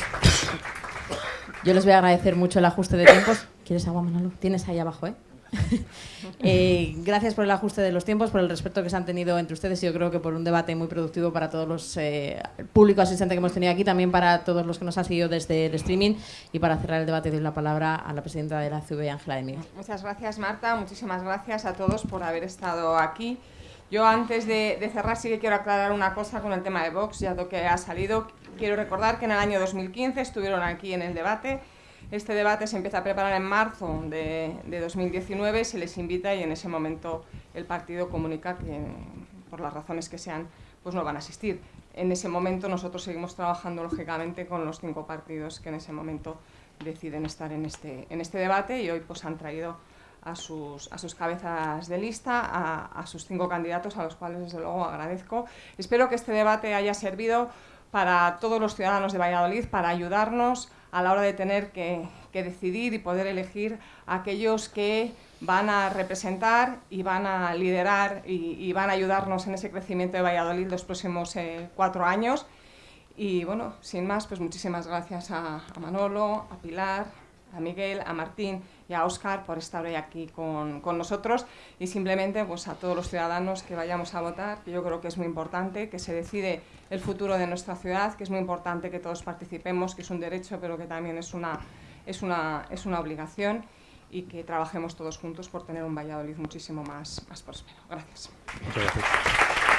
Yo les voy a agradecer mucho el ajuste de tiempos. ¿Quieres agua, Manolo? Tienes ahí abajo, ¿eh? eh, gracias por el ajuste de los tiempos, por el respeto que se han tenido entre ustedes y yo creo que por un debate muy productivo para todos los eh, público asistente que hemos tenido aquí, también para todos los que nos han seguido desde el streaming y para cerrar el debate doy la palabra a la presidenta de la CV, Ángela de Miguel. Muchas gracias Marta, muchísimas gracias a todos por haber estado aquí. Yo antes de, cerrar sí que quiero aclarar una cosa con el tema de Vox, ya que ha salido. Quiero recordar que en el año 2015 estuvieron aquí en el debate. Este debate se empieza a preparar en marzo de, 2019, se les invita y en ese momento el partido comunica que por las razones que sean pues no van a asistir. En ese momento nosotros seguimos trabajando lógicamente con los cinco partidos que en ese momento deciden estar en este, en este debate y hoy pues han traído a sus, a sus cabezas de lista, a, sus cinco candidatos, a los cuales desde luego agradezco. Espero que este debate haya servido para todos los ciudadanos de Valladolid, para ayudarnos a la hora de tener que, decidir y poder elegir a aquellos que van a representar y van a liderar y, van a ayudarnos en ese crecimiento de Valladolid los próximos eh, cuatro años. Y bueno, sin más, pues muchísimas gracias a, a Manolo, a Pilar, a Miguel, a Martín y a Óscar por estar hoy aquí con, con, nosotros y simplemente pues, a todos los ciudadanos que vayamos a votar, que yo creo que es muy importante, que se decide el futuro de nuestra ciudad, que es muy importante que todos participemos, que es un derecho pero que también es una, es una, es una obligación y que trabajemos todos juntos por tener un Valladolid muchísimo más, más próspero. Gracias. gracias.